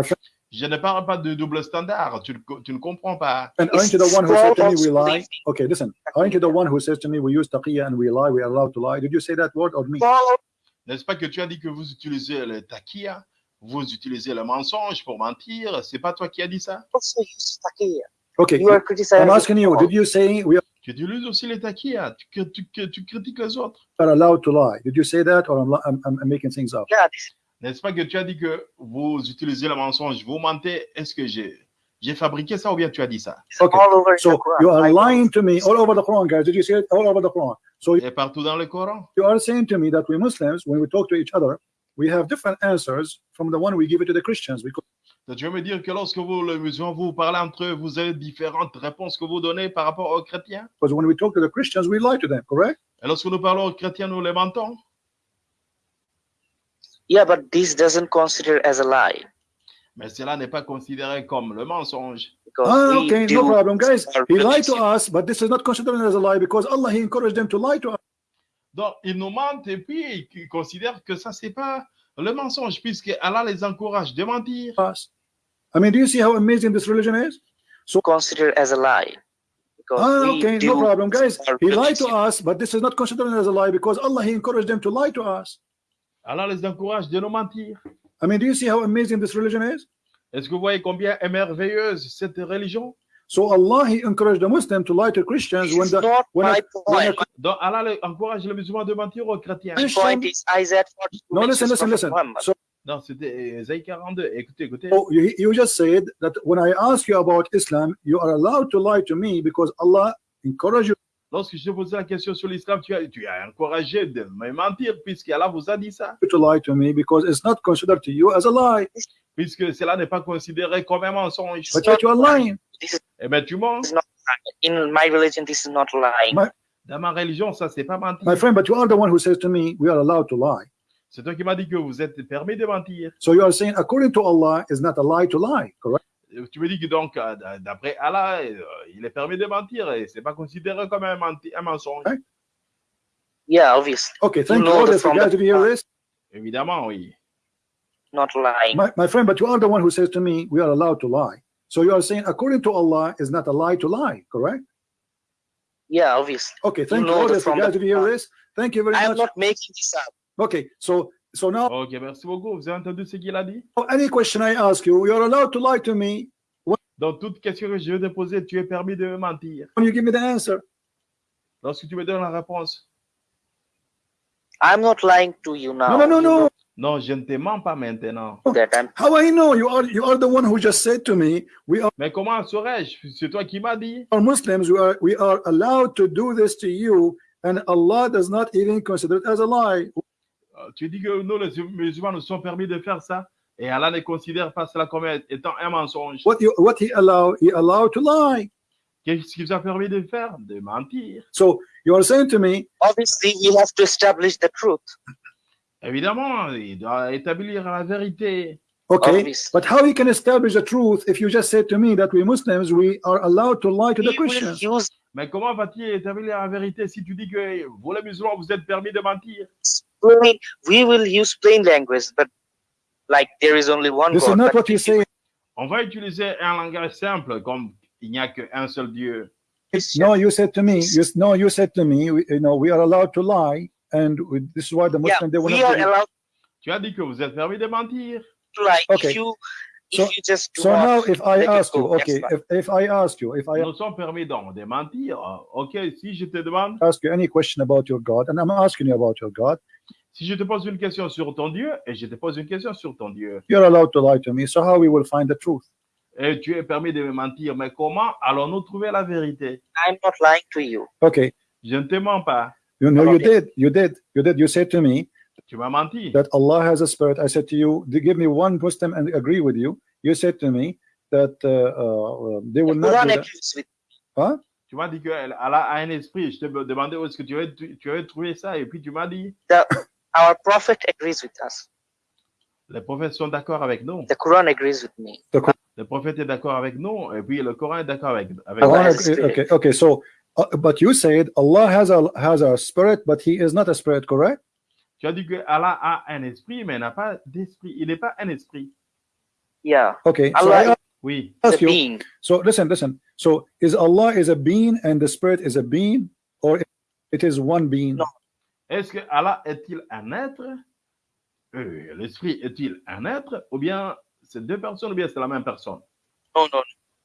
Je ne parle pas de double standard, tu, tu ne comprends pas. and aren't you the one who said to me we lie? Okay, listen. Aren't you the one who says to me we use taqiyya and we lie? We are allowed to lie. Did you say that word or me? N'est-ce pas que tu as dit que vous utilisez le takia, vous utilisez le mensonge pour mentir? C'est pas toi qui as dit ça? Taqiyya. Okay, You are criticizing. I'm asking you. Did you say we Tu utilises aussi le takia, tu, tu- tu- tu critiques les autres. are allowed to lie? Did you say that or I'm, I'm, I'm I'm making things up? Yeah, N'est-ce pas que tu as dit que vous utilisez le mensonge, vous mentez Est-ce que j'ai j'ai fabriqué ça ou bien tu as dit ça Okay, all over So Quran. you are lying to me all over the Quran, guys. Did you say it all over the Quran? So Et partout dans le Coran. you are saying to me that we Muslims, when we talk to each other, we have different answers from the one we give it to the Christians. Because Donc, tu veux me dire que lorsque vous, les musulmans, vous parlez entre eux, vous avez différentes réponses que vous donnez par rapport aux chrétiens? Because when we talk to the Christians, we lie to them, correct? Et lorsque nous parlons aux chrétiens, nous les mentons? Yeah, but this doesn't consider as a lie Mais cela n'est pas considéré comme le mensonge. because Ah, okay, no problem, guys. He lied to us, but this is not considered as a lie because Allah He encouraged them to lie to Donc, ils nous mentent et puis ils considèrent que ça, c'est pas le mensonge, puisque Allah les encourage de mentir. I mean, do you see how amazing this religion is? consider as a lie Ah, okay, no problem, guys. He lied to us, but this is not considered as a lie because Allah He encouraged them to lie to us. Allah les encourage de nous mentir. I mean, do you see how amazing this religion is? Est-ce que vous voyez combien est merveilleuse cette religion? So Allah, He encouraged the Muslim to lie to Christians This when is the not when my a- when a point. Donc Allah encourage les musulmans de mentir aux chrétiens. My point is Isaiah 42 no, listen, listen, listen. So Non, c'était euh, Ésaïe 42. Écoutez, écoutez. oh, you, you just said that when I ask you about Islam, you are allowed to lie to me because Allah encouraged you Lorsque je posais la question sur l'islam, tu as, tu as encouragé de me mentir, puisque Allah vous a dit ça. to lie to me because it's not considered to you as a lie. Puisque cela n'est pas considéré comme un mensonge. But yet you are lying. Eh bien, tu mens. In my religion, this is not lying. My- Dans ma religion, ça, c'est pas mentir. My friend, but you are the one who says to me, we are allowed to lie. C'est toi qui m'as dit que vous êtes permis de mentir. So you are saying, according to Allah, is not a lie to lie, correct? Euh, Tu me dis que donc, euh, d'après Allah, euh, il est permis de mentir et c'est pas considéré comme un, menti- un mensonge. Right. Yeah, obviously, Okay, thank you. All the- guys, did you hear this? Évidemment, oui. not lying. My, my friend, but you are the one who says to me, we are allowed to lie. So you are saying, according to Allah, is not a lie to lie, correct? Yeah, obviously. Okay, thank you. know All the- guys, did you hear this? Thank you very I am much. not making this up. Okay, so so now Ok, merci beaucoup. Vous avez entendu ce qu'il a dit? Oh, any question I ask you, you are allowed to lie to me Dans toute question que je vais te poser, tu es permis de me mentir. when you give me the answer. Lorsque tu me donnes la réponse. I'm not lying to you now. No, no, no, You no. know Non, je ne te mens pas maintenant. I'm How I know you are you are the one who just said to me, we are Mais comment saurais-je? C'est toi qui m'as dit. Muslims, we are we are allowed to do this to you, and Allah does not even consider it as a lie. Euh, Tu dis que nous, les musulmans, nous sommes permis de faire ça et Allah ne considère pas cela comme étant un mensonge. What you what He allow He allowed to lie. Qu'est-ce qui vous a permis de faire? De mentir. So you are saying to me, obviously we have to establish the truth. Évidemment, il doit établir la vérité. okay, Obviously. but how He can establish the truth if you just said to me that we Muslims we are allowed to lie to the He will Christians? use Mais comment va-t-il établir la vérité si tu dis que vous, les musulmans, vous êtes permis de mentir? plain, we will use plain language, but like there is only one This is God. not but what you say. On va utiliser un langage simple, comme il n'y a qu'un seul Dieu. No, you said to me. You, no, you said to me. We, you know, we are allowed to lie, and we, this is why the yeah, Muslim they will we not are allowed Tu as dit que vous êtes permis de mentir. to lie Okay. if you So- if you just So now, if I ask you, okay, if, if I ask you, if I Nous sommes permis donc de mentir. Ok, si je te demande, ask you any question about your God, and I'm asking you about your God, si je te pose une question sur ton Dieu et je te pose une question sur ton Dieu, you're allowed to lie to me. So how we will find the truth? et tu es permis de me mentir, mais comment allons-nous trouver la vérité? I'm not lying to you. Okay, Je ne te mens pas. you know, you Okay. did, you did, you did. You said to me. That Allah has a spirit. I said to you, give me one Muslim and agree with you. You said to me that uh, uh, they The will not. Quran do that. agrees with Tu m'as dit qu'elle elle a un esprit. Je te demandais où est-ce que tu avais, tu avais trouvé ça et puis tu m'as dit, our prophet agrees with us. les prophètes sont d'accord avec nous. The Quran agrees with me. Le prophète est d'accord avec nous et puis le Coran est d'accord avec, avec Allah Allah nous. has a agree- spirit. okay, okay. So, uh, but you said Allah has a has a spirit, but He is not a spirit, correct? Tu as dit que Allah a un esprit, mais n'a pas d'esprit. Il n'est pas un esprit. Yeah, Okay. So Allah I is Oui. ask you. being. So listen, listen. So is Allah is a being and the spirit is a being, or it is one being? No. Est-ce que Allah est-il un être? Euh, L'esprit est-il un être? Ou bien c'est deux personnes ou bien c'est la même personne? No, no, no.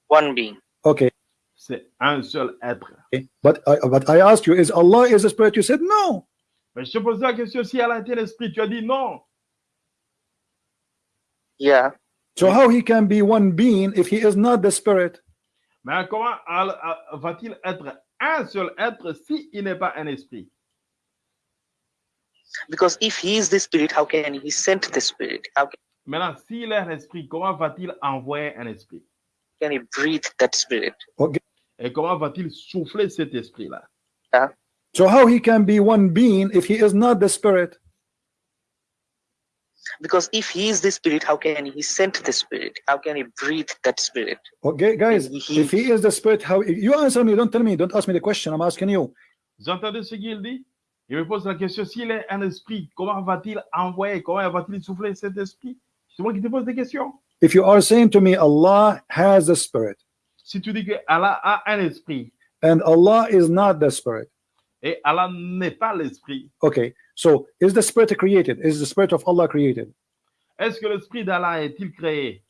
one being. Okay. C'est un seul être. okay. But I, but I asked you, is Allah is a spirit? You said no. Mais je te pose la question si Allah était l'esprit. Tu as dit non. Yeah, So how he can be one being if he is not the spirit? Mais comment va-t-il être un seul être s'il n'est pas un esprit? Because if he is the spirit, how can he send the spirit? How Maintenant, s'il est un esprit, comment va-t-il envoyer un esprit? can he breathe that spirit? Et comment va-t-il souffler cet esprit-là? So how he can be one being if he is not the spirit? Because if he is the spirit, how can he send the spirit? How can he breathe that spirit? Okay, guys. He- If he is the spirit, how you answer me? Don't tell me. Don't ask me the question. I'm asking you. Vous entendez ce qu'il dit Il me pose la question, s'il est un esprit, comment va-t-il envoyer, comment va-t-il souffler cet esprit C'est moi qui te pose des questions. If you are saying to me, Allah has the spirit, Si tu dis que Allah a un esprit and Allah is not the spirit, et Allah n'est pas l'esprit, okay. So is the spirit created? Is the spirit of Allah created? Est-ce que l'esprit d'Allah est-il créé?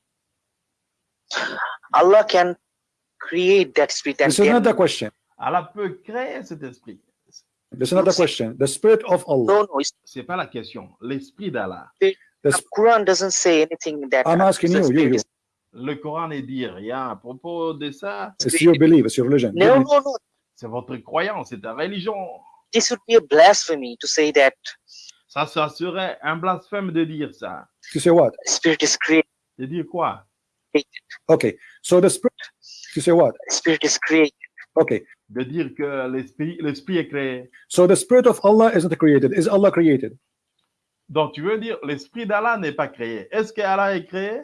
Allah can create that spirit and This is not the then, question. Allah peut créer cet esprit. This is not the question. The Spirit of Allah. no, no, it's, C'est pas la question. L'esprit d'Allah. The the sp- Quran doesn't say anything that I'm asking the you, you, spirit you. is- Le Coran ne dit rien à propos de ça. It's your belief, it's your religion. No, no, no. C'est votre croyance, c'est ta religion. This would be a blasphemy to say that Ça, ça serait un blasphème de dire ça. You say what? spirit is created. De dire quoi? Okay. So the Spirit, you say what? Spirit is created. Okay. De dire que l'esprit l'esprit est créé. So the Spirit of Allah is not created. Is Allah created? Donc, tu veux dire l'esprit d'Allah n'est pas créé. Est-ce que Allah est créé?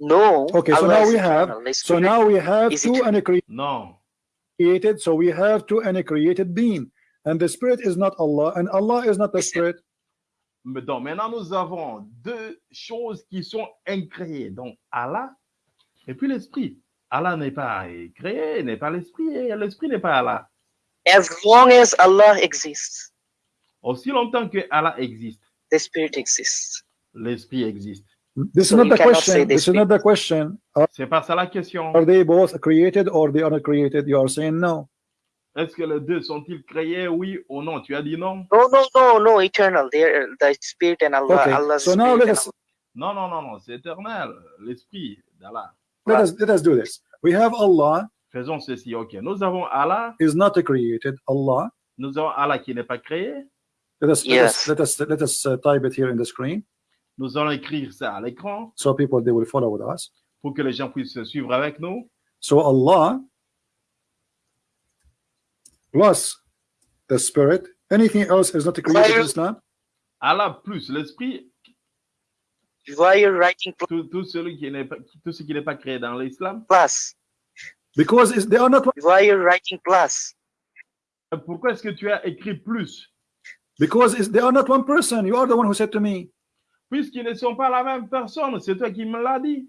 No. Okay, so now we have- So now we have two it- uncreated, Non. so we have two uncreated being. And the Spirit is not Allah, and Allah is not the Spirit. Mais donc, maintenant, nous avons deux choses qui sont incréées. Donc, Allah et puis l'esprit. Allah n'est pas créé, n'est pas l'esprit, et l'esprit n'est pas Allah. as long as Allah exists, Aussi longtemps que Allah existe, the spirit exists. l'esprit existe. This So is not you the cannot question. say This this is not the question. Are, C'est pas ça la question. are they both created or they are not created? You are saying no. Est-ce que les deux sont-ils créés, oui ou non Tu as dit non No, no, no, no, eternal. They're the spirit and Allah. Okay. Allah's So now spirit let and us Non, non, non, non, c'est éternel, l'esprit d'Allah. let us let us do this. We have Allah Faisons ceci, ok. Nous avons Allah, is not created. Allah. nous avons Allah qui n'est pas créé. Let us Yes. let us let us let us uh, type it here in the screen Nous allons écrire ça à l'écran so people they will follow with us. pour que les gens puissent suivre avec nous. So Allah plus the Spirit. Anything else is not created in Islam? Allah plus l'esprit, tout, tout, celui qui n'est pas, tout ce qui n'est pas créé dans l'islam. plus? Because they are not one- Why you're writing plus? Pourquoi est-ce que tu as écrit plus? Because they are not one person. You are the one who said to me. Puisqu'ils ne sont pas la même personne, c'est toi qui me l'as dit.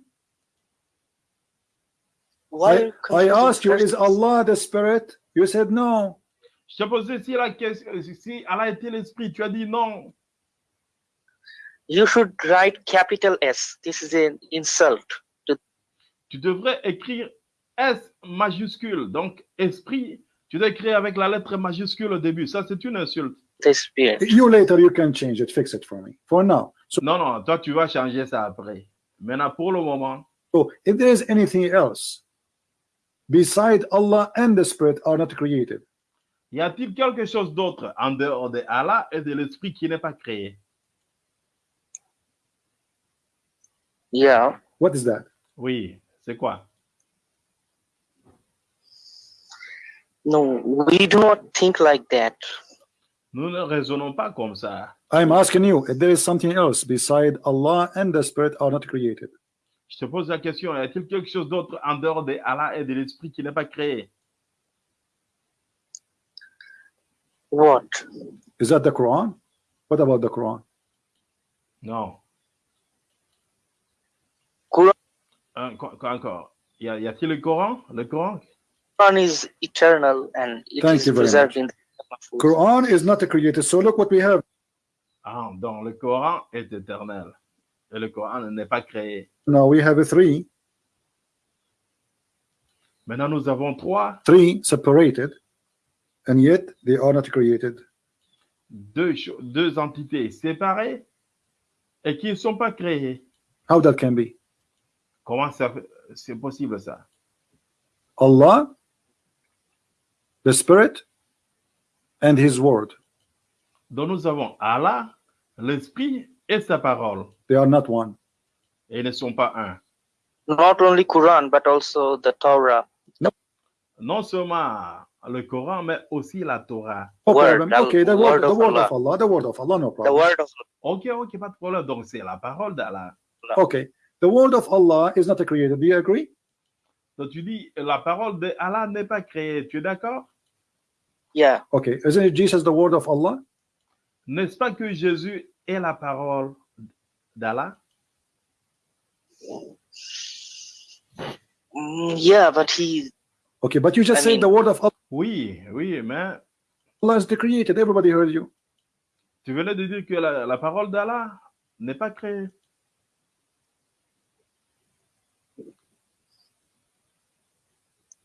Why I, I asked you, is? Allah the Spirit? You said no. Je t'ai posé si, la question, si Allah était l'esprit, tu as dit non. You should write capital S. This is an insult to Tu devrais écrire S majuscule, donc esprit. Tu dois écrire avec la lettre majuscule au début. Ça, c'est une insulte. The spirit. You later you can change it, fix it for me. For now. So, Non, non, toi, tu vas changer ça après. Maintenant, pour le moment, so if there is anything else beside Allah and the Spirit are not created, y a-t-il quelque chose d'autre en dehors de Allah et de l'esprit qui n'est pas créé Yeah. what is that? Oui, c'est quoi No, we do not think like that. Nous ne raisonnons pas comme ça. I'm asking you if there is something else beside Allah and the Spirit are not created? Je te pose la question, y a-t-il quelque chose d'autre en dehors de Allah et de l'esprit qui n'est pas créé? What? Is that the Quran? What about the Quran? Non. Quran- quoi encore Y a-t-il le Coran? Le Coran? Quran is eternal and it Thank is preserved in the Mahfuz. Quran is not created. So look what we have. Ah, donc le Coran est éternel. Et le Coran n'est pas créé. Now we have a three, Maintenant, nous avons trois, three separated, and yet they are not created. deux, deux entités séparées et qui ne sont pas créées. How that can be? Comment c'est possible ça? Allah, the Spirit, and His Word. Donc nous avons Allah, l'Esprit et sa parole. They are not one. Et ils ne sont pas un. Not only Quran, but also the Torah. Non seulement le Coran, mais aussi la Torah. No Word, the Okay, the word word, the of word Allah. of Allah, the word of Allah, no The problem. word of Ok, ok, pas de problème. Donc c'est la parole d'Allah. Okay, the word of Allah is not created. Do you agree? Donc tu dis, la parole d'Allah n'est pas créée. Tu es d'accord? Yeah. Okay, isn't it Jesus the word of Allah? N'est-ce pas que Jésus est la parole d'Allah? Mm, yeah, but he Okay, but you just I said mean- the word of Oui, oui, mais Allah is the created. Everybody heard you. tu venais de dire que la, la parole d'Allah n'est pas créé.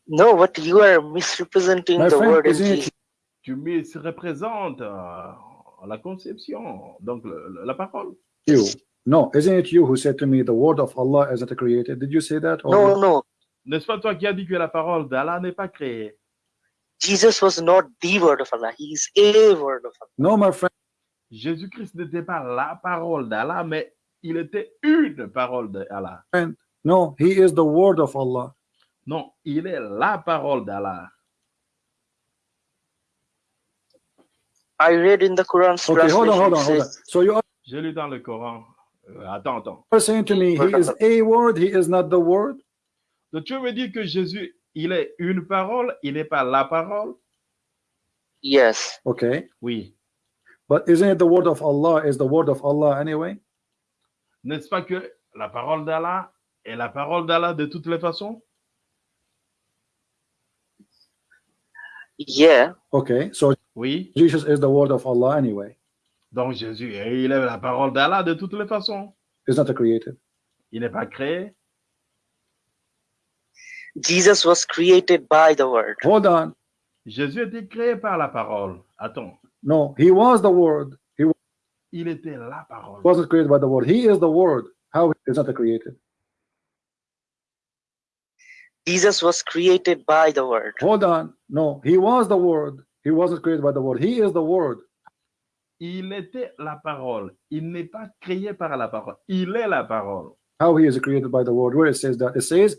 No, but you are misrepresenting My the friend, word Jesus. Tu misreprésentes euh, la conception, donc le- le- la parole. you? No, isn't it you who said to me the word of Allah isn't created? Did you say that? or No, not? no. N'est-ce pas toi qui as dit que la parole d'Allah n'est pas créée? Jesus was not the word of Allah. He is a word of Allah. No, my friend. Jésus-Christ n'était pas la parole d'Allah, mais il était une parole d'Allah. No, he is the word of Allah. Non, il est la parole d'Allah. I read in the Quran's Okay, hold on, hold on, hold on. So you are J'ai lu dans le Coran. Euh, attends, attends. saying to me he is a word, he is not the word? Donc tu veux dire que Jésus, il est une parole, il n'est pas la parole? Yes. Okay. Oui. But isn't it the word of Allah is the word of Allah anyway? N'est-ce pas que la parole d'Allah est la parole d'Allah de toutes les façons? Yeah. Okay. So Oui. Jesus is the word of Allah anyway. Donc Jésus, il est la parole d'Allah de toutes les façons. It's not created. Il n'est pas créé. Jesus was created by the word. Hold on. Jésus était créé par la parole. Attends. No, he was the word. He Il était la parole. wasn't created by the word. He is the word. How is not created? Jesus was created by the word. Hold on. No, he was the word. He wasn't created by the word. He is the word. Il était la parole. Il n'est pas créé par la parole. Il est la parole. How he is created by the word. Where it says that it says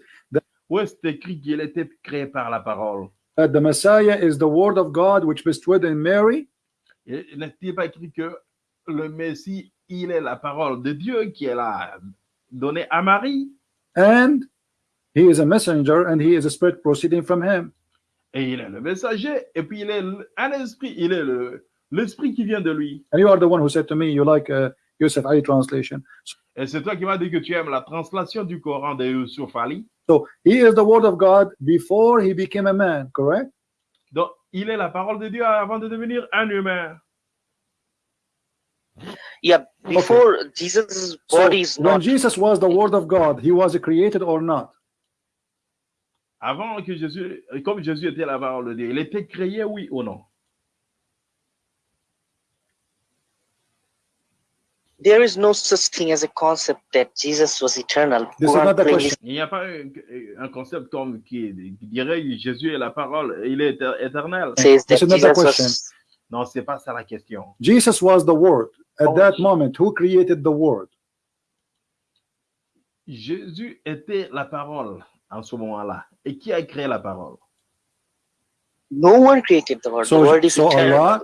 Où est écrit qu'il était créé par la parole? that the Messiah is the word of God which bestowed in Mary, N'est-il pas écrit que le Messie, il est la parole de Dieu qui est là donnée à Marie? And he is a messenger and he is a spirit proceeding from him. et il est le messager et puis il est un esprit, il est le l'esprit qui vient de lui. And you are the one who said to me, you like uh, Yusuf Ali translation. Et c'est toi qui m'as dit que tu aimes la translation du Coran de Yusuf Ali. So he is the word of God before he became a man, correct? Donc, il est la parole de Dieu avant de devenir un humain. Yeah. Before Jesus' So body is when. Jesus was the word of God, he was created or not? Avant que Jésus, comme Jésus était la parole de Dieu, il était créé, oui ou non? There is no such thing as a concept that Jesus was eternal. Il n'y a pas un, un concept comme qui, qui dirait Jésus est la parole, il est éter- éternel. was. Non, c'est pas ça la question. Jesus was the word. At Oh, that moment, who created the word? Jésus était la parole en ce moment-là? Et qui a créé la parole? No one created the word. So, the word is so eternal. Allah,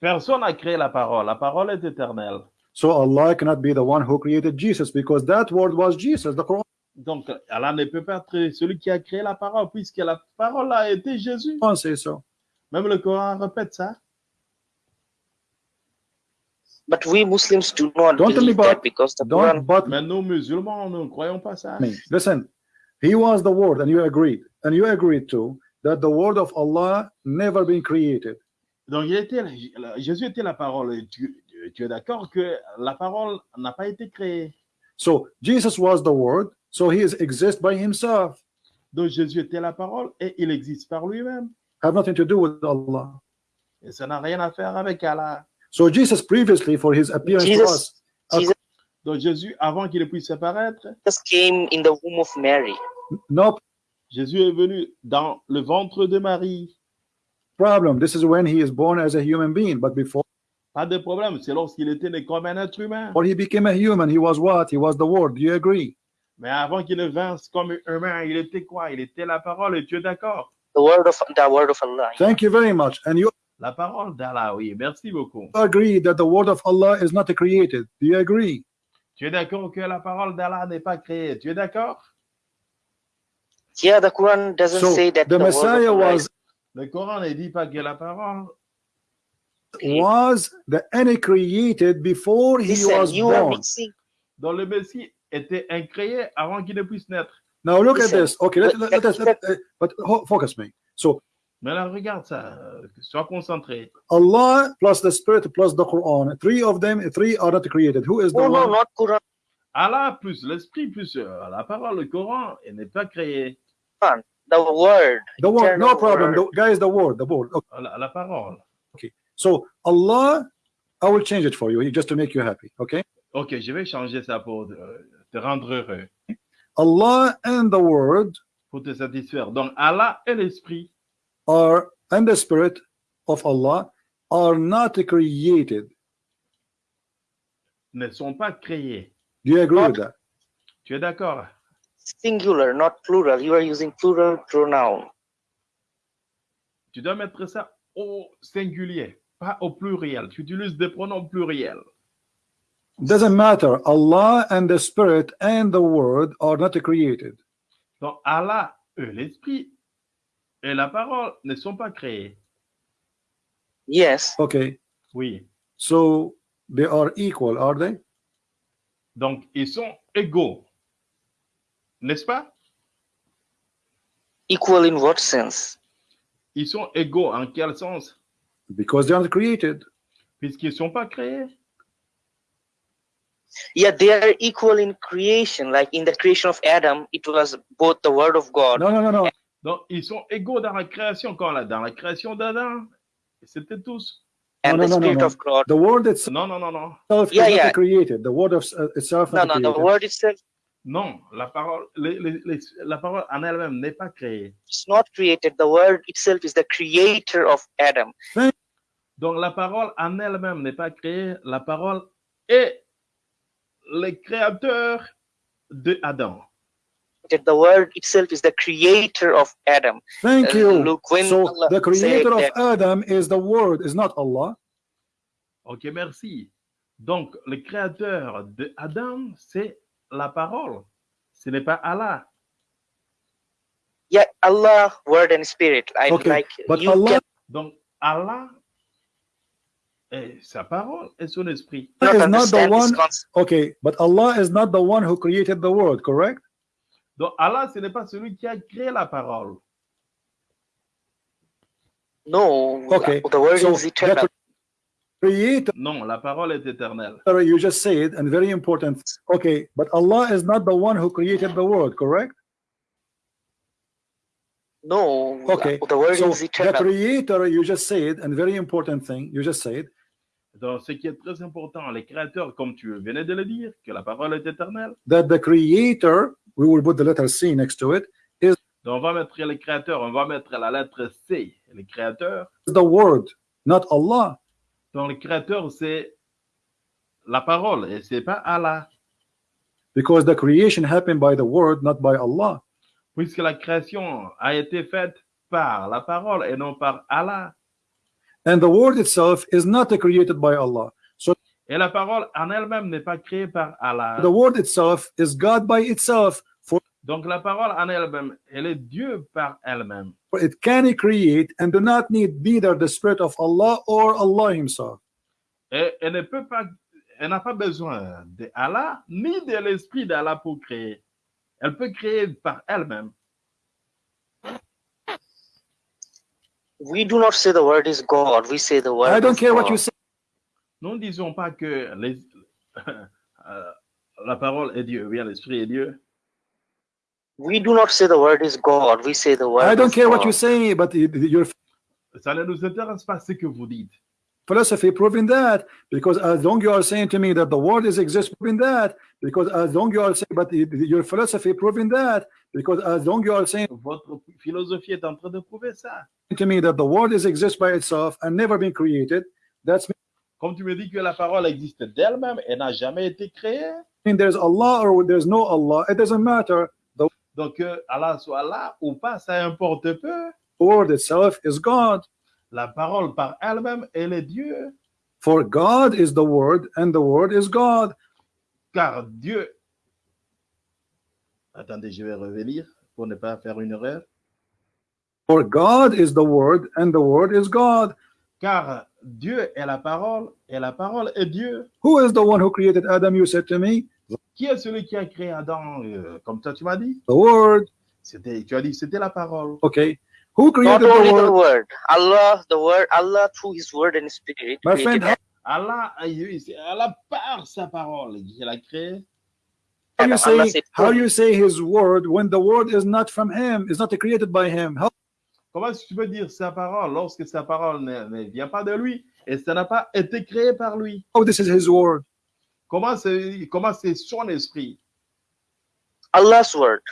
Personne n'a créé la parole. La parole est éternelle. so Allah cannot be the one who created Jesus because that word was Jesus. The Quran Donc, Allah ne peut pas être celui qui a créé la parole, puisque la parole a été Jésus. says so. Même le Coran répète ça. But we Muslims do not Don't tell me believe that about- because the Don't Quran. but Mais nous, musulmans, nous ne croyons pas ça. Listen, he was the word, and you agreed, and you agreed too that the word of Allah never been created. Donc, il était, Jésus était la parole. Et Tu, tu es d'accord que la parole n'a pas été créée. So Jesus was the word, so he is exist by himself. Donc, Jésus était la parole et il existe par lui-même. Have nothing to do with Allah. Et ça n'a rien à faire avec Allah. So Jesus previously for his appearance to Jesus, us. Jesus Donc, Jésus, avant qu'il puisse apparaître, came in the womb of Mary. No Jésus est venu dans le ventre de Marie. problem. This is when he is born as a human being. But before Pas de problème, c'est lorsqu'il était né comme un être humain. he became a human, he was what? He was the word. Do you agree? Mais avant qu'il ne vinsse comme un humain, il était quoi? Il était la parole, et tu es d'accord The word of the word of Allah. Thank you very much. And you La parole d'Allah, oui, merci beaucoup. agree that the word of Allah is not created. Do you agree? Tu es d'accord que la parole d'Allah n'est pas créée? Tu es d'accord? Yeah, the Quran doesn't So say that the the, Messiah was Le Coran ne dit pas que la parole. was the any created before he Listen, was born? dont le Messie était incréé avant qu'il ne puisse naître. Now look Listen, at this. Okay, let, let- let, let us. let- let- uh, but focus me. So Mais là, regarde ça. Sois concentré. Allah plus the Spirit plus the Quran. Three of them, three are not created. Who is the No, no, one? not Quran. Allah plus l'esprit plus euh, la parole, le Coran, il n'est pas créé. The word. The word. No problem. word. The, guys, the word. The word. Okay. La, la parole. So Allah, I will change it for you just to make you happy. Okay. Ok, je vais changer ça pour euh, te rendre heureux, Allah and the word pour te satisfaire. Donc, Allah et l'esprit are and the Spirit of Allah are not created. ne sont pas créés. Do you agree Not- with that? Tu es d'accord? Singular, not plural. You are using plural pronoun. Tu dois mettre ça au singulier, pas au pluriel. Tu utilises des pronoms pluriels. Doesn't matter. Allah and the Spirit and the word are not created. Donc, Allah et l'esprit et la parole ne sont pas créés. Yes. Okay. Oui. So they are equal, are they? Donc, ils sont égaux. N'est-ce pas? Equal in what sense? Ils sont égaux en quel sens? Because they are not created. Puisqu'ils ne sont pas créés. Yeah, they are equal in creation. Like in the creation of Adam, it was both the word of God. No, no, no, no. Donc, ils sont égaux dans la création. Quand là, dans la création d'Adam, c'était tous. and No, the no, no, no, Spirit no. of God. The word itself Non, non, non, non. is Yeah, yeah. created. The word of uh, itself No, no, the created. word itself Non, la parole, les- les- la parole en elle-même n'est pas créée. is not created. The word itself is the creator of Adam. Donc, la parole en elle-même n'est pas créée. La parole est le créateur de Adam. That the word itself is the creator of Adam. Thank Uh, you. look, when so Allah the creator of Adam is the word, is not Allah? Ok, merci. Donc, le créateur de Adam, c'est la parole. Ce n'est pas Allah. Yeah, Allah, word and spirit. I Okay, like But you Allah Donc, Allah est sa parole et son esprit. is not the one. Okay, but Allah is not the one who created the world, correct? Donc, Allah, ce n'est pas celui qui a créé la parole. No, Okay, the word so is eternal. The creator Non, la parole est éternelle. you just said, and very important. Okay, but Allah is not the one who created the world, correct? No, Okay, the word So is the eternal. creator you just said, and very important thing you just said, Donc, ce qui est très important, les créateurs, comme tu venais de le dire, que la parole est éternelle. that the creator, we will put the letter C next to it, Donc, on va mettre les créateurs, on va mettre la lettre C, les créateurs. is the word, not Allah. Donc, le créateur, c'est la parole et c'est pas Allah. Because the creation happened by the word, not by Allah. Puisque la création a été faite par la parole et non par Allah. And the word itself is not created by Allah. So Et la parole en elle-même n'est pas créée par Allah. the word itself is God by itself, Donc, la parole en elle-même, elle est Dieu par elle-même. it can create and do not need neither the spirit of Allah or Allah Himself. Et elle ne peut pas, elle n'a pas besoin de Allah ni de l'esprit d'Allah pour créer. Elle peut créer par elle-même. We do not say the word is God. We say the word. I don't care what God. you say. Nous ne disons pas que les- euh, la parole est Dieu, bien l'esprit est Dieu. We do not say the word is God. We say the word. I don't of care what you say, but your Ça ne nous intéresse pas ce que vous dites. philosophy proving that. Because as long you are saying to me that the word is exists, proving that. Because as long you are saying, but your philosophy proving that. Because as long you are saying Votre philosophie est en train de prouver ça. to me that the word is exists by itself and never been created, that's Comme tu me dis que la parole existe d'elle-même et n'a jamais été créée, mean there's Allah or there's no Allah. It doesn't matter. The donc que Allah soit là ou pas, ça importe peu. word itself is God. La parole par elle-même, elle est Dieu. For God is the word, and the word is God. Car Dieu. Attendez, je vais revenir pour ne pas faire une erreur. For God is the word, and the word is God. Car Dieu est la parole et la parole est Dieu. Who is the one who created Adam? You said to me, Qui est celui qui a créé Adam euh, Comme toi, tu m'as dit? the word. C'était, tu as dit que c'était la parole. Okay. Who Not created only the the world? word, Allah, the word, Allah through His word and Spirit My created friend, Allah, il- Allah par sa parole, il a créé. how you say how you say his word when the word is not from him, is not created by him? How Comment est-ce que tu peux dire sa parole lorsque sa parole ne, ne vient pas de lui et ça n'a pas été créé par lui? How this is his word? Comment c'est comment c'est son esprit? Allah's word.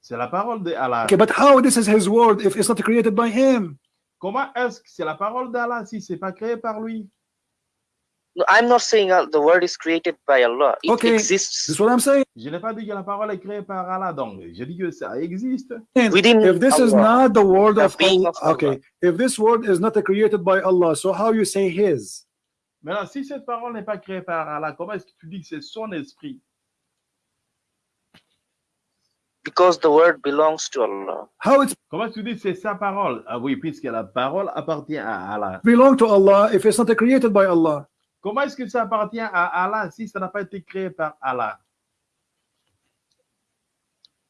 C'est la parole de Allah. Okay, but how this is his word if it's not created by him? Comment est-ce que c'est la parole d'Allah si c'est pas créé par lui? No, I'm not saying uh, the word is created by Allah. It Okay. This exists is what I'm saying. Je n'ai pas dit que la parole est créée par Allah, donc je dis que ça existe. within If this is Allah. not the word Allah, of Allah. okay. If this word is not created by Allah, so how you say his? Maintenant, si cette parole n'est pas créée par Allah, comment est-ce que tu dis que c'est son esprit? Because the word belongs to Allah. How it Comment est-ce que tu dis que c'est sa parole? Ah oui, puisque la parole appartient à Allah. belong to Allah if it's not created by Allah? Comment est-ce que ça appartient à Allah si ça n'a pas été créé par Allah?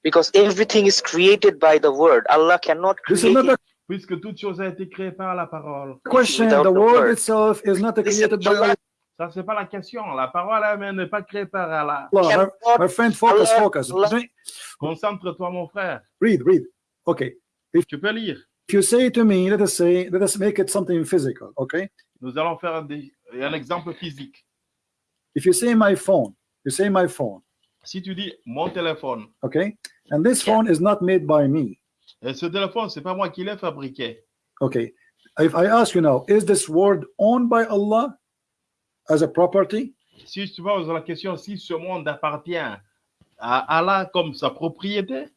Because everything is created by the word. Allah cannot This is create not it. a Puisque toute chose a été créée par la parole. question. The word. itself is not created by Allah Allah. Ça, c'est pas la question. La parole elle-même n'est pas créée par Allah. My, cannot my friend, focus, Allah- focus. Allah- Concentre-toi, mon frère. Read, read. Okay. Tu peux lire. If you say to me, let us say, let us make it something physical. Okay. Nous allons faire un, dé- un exemple physique. If you say my phone, you say my phone. Si tu dis mon téléphone, Okay. And this Yeah. phone is not made by me. Ce téléphone, c'est pas moi qui l'ai fabriqué. Okay. If I ask you now, is this word owned by Allah as a property? Si tu poses la question si ce monde appartient à Allah comme sa propriété,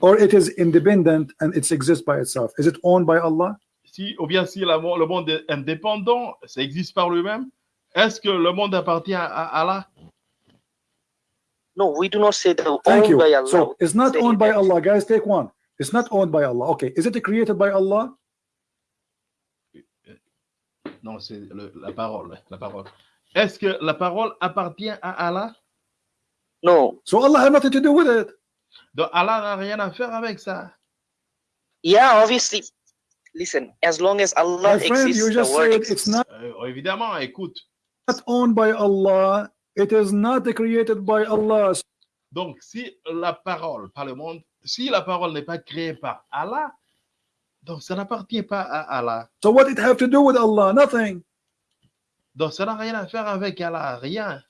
Or it is independent and it exists by itself? Is it owned by Allah? si, ou bien si la- le monde est indépendant, ça existe par lui-même, est-ce que le monde appartient à Allah? No, we do not say the Thank you. by Allah. So it's not owned by that. Allah. Guys, take one. It's not owned by Allah. Okay. Is it created by Allah? Non, c'est la parole. La parole. Est-ce que la parole appartient à Allah? No. So Allah had nothing to do with it. Donc Allah n'a rien à faire avec ça. Yeah, obviously. Listen, as long as Allah My friend, exists, you the just word said exists. it's not Euh, évidemment, écoute. owned by Allah. It is not created by Allah. Donc, si la parole, pas le monde, si la parole n'est pas créée par Allah, donc ça n'appartient pas à Allah. So what it have to do with Allah? Nothing. Donc, ça n'a rien à faire avec Allah, rien.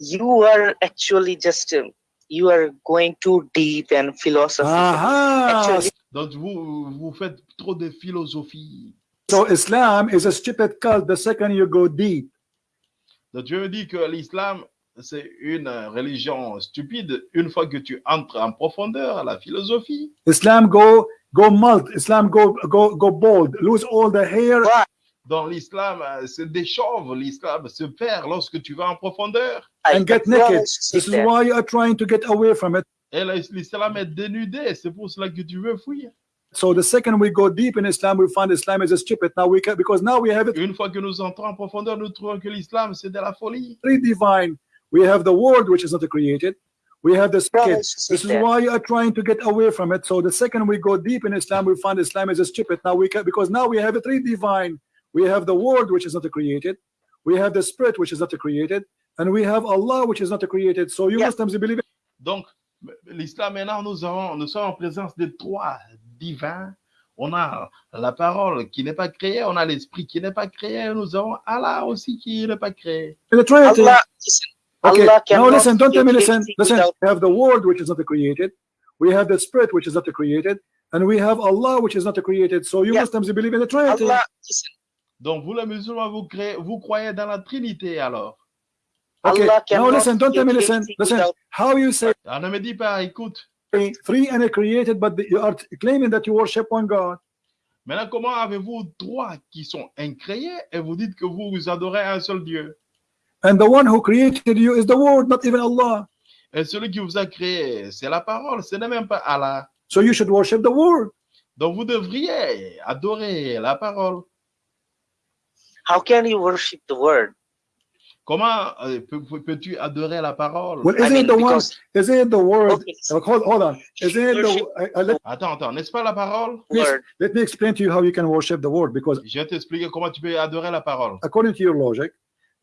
You are actually just um, you are going too deep and philosophical. Aha. Actually, Donc, vous, vous faites trop de philosophie. So Islam is a stupid cult the second you go deep. Donc, tu me dis que l'islam, c'est une religion stupide une fois que tu entres en profondeur à la philosophie. Islam go go malt. Islam go go go bald. Lose all the hair. Dans l'islam, euh, se déchauve, l'islam se perd lorsque tu vas en profondeur. And get naked. This is why you are trying to get away from it. Et la- l'islam est dénudé, c'est pour cela que tu veux fuir. So the second we go deep in Islam, we find Islam is a stupid. Now we can because now we have it Une fois que nous entrons en profondeur, nous trouvons que l'islam, c'est de la folie. divine. We have the word which is not created. We have the spirit. Promise to say This is why you are trying to get away from it. So the second we go deep in Islam, we find Islam is a stupid. Now we can because now we have it three divine. We have the word which is not created. We have the spirit which is not created, and we have Allah which is not created. So you Yeah. Muslims believe it. Donc, l'islam, maintenant, nous, avons, nous sommes en présence de trois divins. On a la parole qui n'est pas créée, on a l'esprit qui n'est pas créé, nous avons Allah aussi qui n'est pas créé. the Trinity. Allah, listen, Okay, Allah now cannot listen, don't tell me, listen, listen. We have the word which is not created, we have the spirit which is not created, and we have Allah which is not created. So you Yeah. Muslims believe in the Trinity. Allah, Donc, vous les musulmans, vous, créez, vous croyez dans la Trinité alors. Okay, Allah now cannot listen, don't tell me, listen, listen. How you say Alors, ne me dis pas, écoute, three and created, but you are claiming that you worship one God. maintenant, comment avez-vous trois qui sont incréés et vous dites que vous, vous adorez un seul Dieu? And the one who created you is the word, not even Allah. Et celui qui vous a créé, c'est la parole, ce n'est même pas Allah. So you should worship the word. Donc, vous devriez adorer la parole. how can you worship the word? Comment euh, peux- peux- peux-tu adorer la parole? Well, I isn't mean, it the one? because Isn't it the word? okay, hold, hold on. Isn't it Worship the? I- I- let, Attends, attends, n'est-ce pas la parole? Word, let me explain to you how you can worship the word, because Je vais t'expliquer comment tu peux adorer la parole. according to your logic,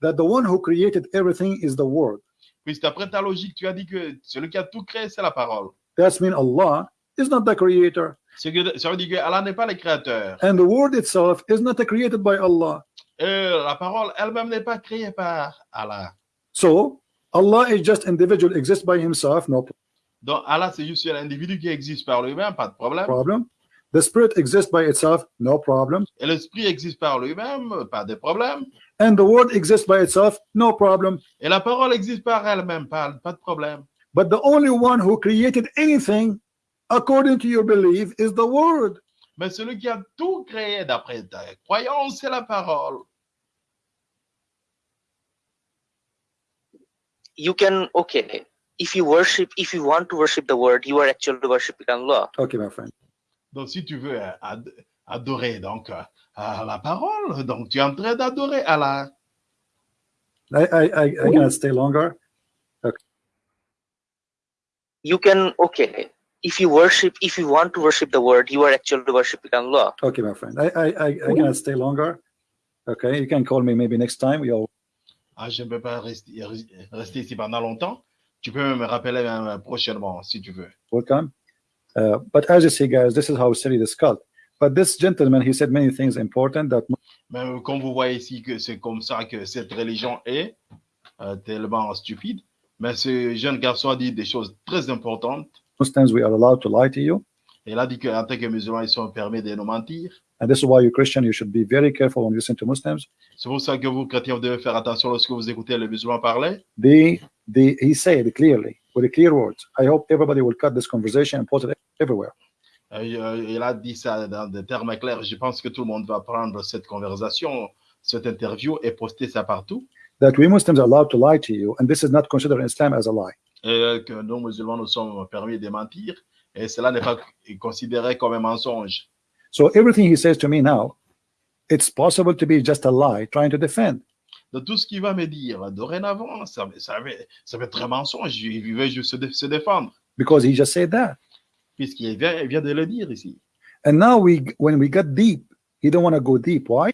that the one who created everything is the word. Puisque d'après ta logique, tu as dit que celui qui a tout créé, c'est la parole. That's mean Allah is not the creator, Ça veut dire que Allah n'est pas le créateur. and the word itself is not created by Allah. Et la parole elle-même n'est pas créée par Allah. So Allah is just individual, exists by himself, no Donc Allah, c'est juste un individu qui existe par lui-même, pas de problème. problem. The spirit exists by itself, no problem. Et l'esprit existe par lui-même, pas de problème. And the word exists by itself, no problem. Et la parole existe par elle-même, pas, pas de problème. But the only one who created anything, according to your belief, is the word. Mais celui qui a tout créé d'après ta croyance, c'est la parole. you can okay. If you worship, if you want to worship the word, you are actually worshiping Allah. Okay, my friend. Donc, si tu veux euh, ad- adorer donc euh, à la parole, donc tu es en train d'adorer Allah. I I I, I cannot stay longer. You can okay. If you worship, if you want to worship the word, you are actually worshiping Allah. Okay, my friend. I I I, I cannot stay longer. Okay, you can call me maybe next time. You're Ah, je ne peux pas rester, rester ici pendant longtemps. Tu peux me rappeler même prochainement, si tu veux. welcome. Uh, but as you see, guys, this is how silly this cult. But this gentleman, he said many things important that Mais comme vous voyez ici que c'est comme ça que cette religion est, euh, tellement stupide. Mais ce jeune garçon a dit des choses très importantes. Muslims we are allowed to lie to you, Il a dit qu'en tant que musulmans, ils sont permis de nous mentir. and this is why you Christian you should be very careful when you listen to Muslims. C'est pour ça que vous, chrétiens, vous devez faire attention lorsque vous écoutez les musulmans parler. The the he said clearly with clear words. I hope everybody will cut this conversation and post it everywhere. Euh, euh, il a dit ça dans des termes clairs. Je pense que tout le monde va prendre cette conversation, cette interview et poster ça partout. That we Muslims are allowed to lie to you, and this is not considered in Islam as a lie. Et que nous, musulmans, nous sommes permis de mentir. Et cela n'est pas considéré comme un mensonge. So everything he says to me now, it's possible to be just a lie trying to defend. De tout ce qu'il va me dire dorénavant, ça, ça, va, ça va être un mensonge. Il veut juste se, dé- se défendre. because he just said that. Puisqu'il vient, il vient de le dire ici. And now we, when we get deep, he don't want to go deep. Why?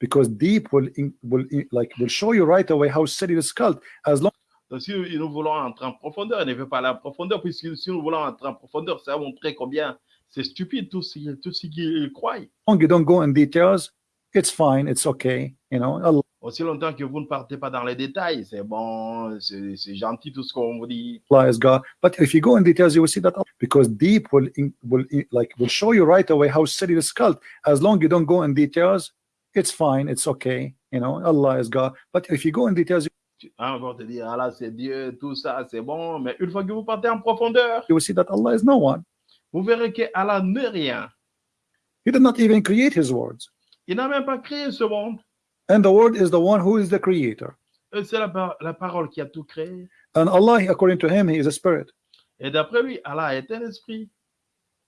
Because deep will, will like will show you right away how silly this cult. As long Donc, si nous voulons entrer en profondeur, il ne veut pas aller en profondeur, puisque si nous voulons entrer en profondeur, ça va montrer combien c'est stupide tout ce, tout ce qu'ils croient. as you don't go in details, it's fine, it's okay. You know, Allah Aussi longtemps que vous ne partez pas dans les détails, c'est bon, c'est gentil tout ce qu'on vous dit. is God. But if you go in details, you will see that Allah- because deep will will like will show you right away how silly this cult. As long you don't go in details, it's fine, it's okay. You know, Allah is God. But if you go in details, Hein, on te dire, ah là, c'est Dieu, tout ça, c'est bon, mais une fois que vous partez en profondeur, you will see that Allah is no one. vous verrez que Allah n'est rien. He did not even create his words. Il n'a même pas créé ce monde. And the word is the one who is the creator. C'est la, par- la parole qui a tout créé. And Allah, according to him, he is a spirit. Et d'après lui, Allah est un esprit.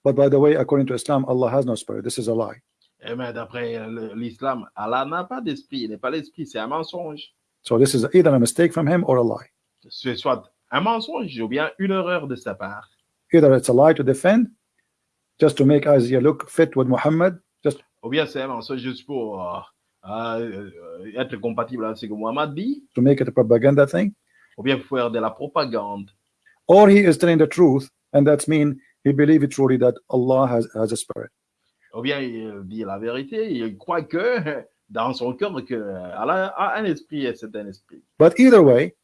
But by the way, according to Islam, Allah has no spirit. This is a lie. Eh Et mais d'après l'islam, Allah n'a pas d'esprit. Il n'est pas l'esprit, c'est un mensonge. So this is either a mistake from him or a lie. C'est soit un mensonge ou bien une erreur de sa part. Either it's a lie to defend, just to make Isaiah look fit with Muhammad, just Ou bien c'est un mensonge juste pour euh, euh, euh, être compatible avec ce que Muhammad dit. to make it a propaganda thing, Ou bien faire de la propagande. or he is telling the truth, and that's mean he believes truly that Allah has, has a spirit. Ou bien il dit la vérité. Il croit que dans son cœur que Allah a un esprit et c'est un esprit. But either way,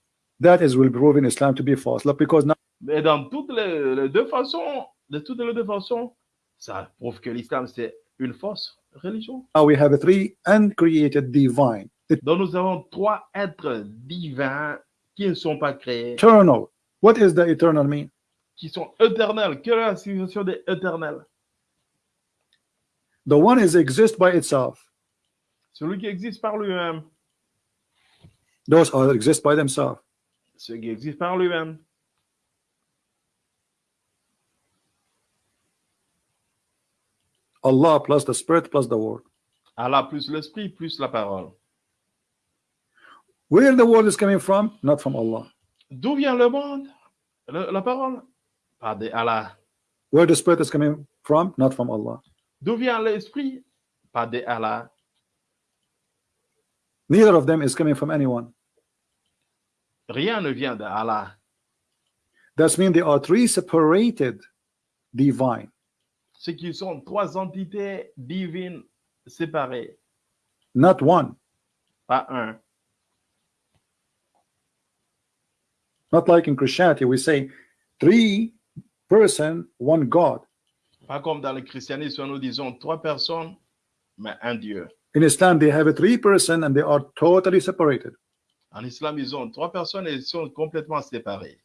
that is will prove in Islam to be false. Because now Mais dans toutes les, les deux façons, de toutes les deux façons, ça prouve que l'islam c'est une fausse religion. we have three uncreated divine, Donc nous avons trois êtres divins qui ne sont pas créés, eternal. What is the eternal mean? qui sont éternels. Quelle est la signification des éternels? The one is exist by itself. Celui qui existe par lui-même. Those are exist by themselves. Celui qui existe par lui-même. Allah plus the spirit plus the word. Allah plus l'esprit plus la parole. Where the word is coming from? Not from Allah. D'où vient le monde Le- La parole Pas de Allah. Where the spirit is coming from? Not from Allah. D'où vient l'esprit Pas de Allah. Neither of them is coming from anyone. Rien ne vient de Allah. That means there are three separated divine. Ce qui sont trois entités divines séparées, not one. pas un. Not like in Christianity, we say three person, one God. Pas comme dans le christianisme, nous disons trois personnes, mais un Dieu. In Islam, they have a three person and they are totally separated. En islam, ils ont trois personnes et ils sont complètement séparés.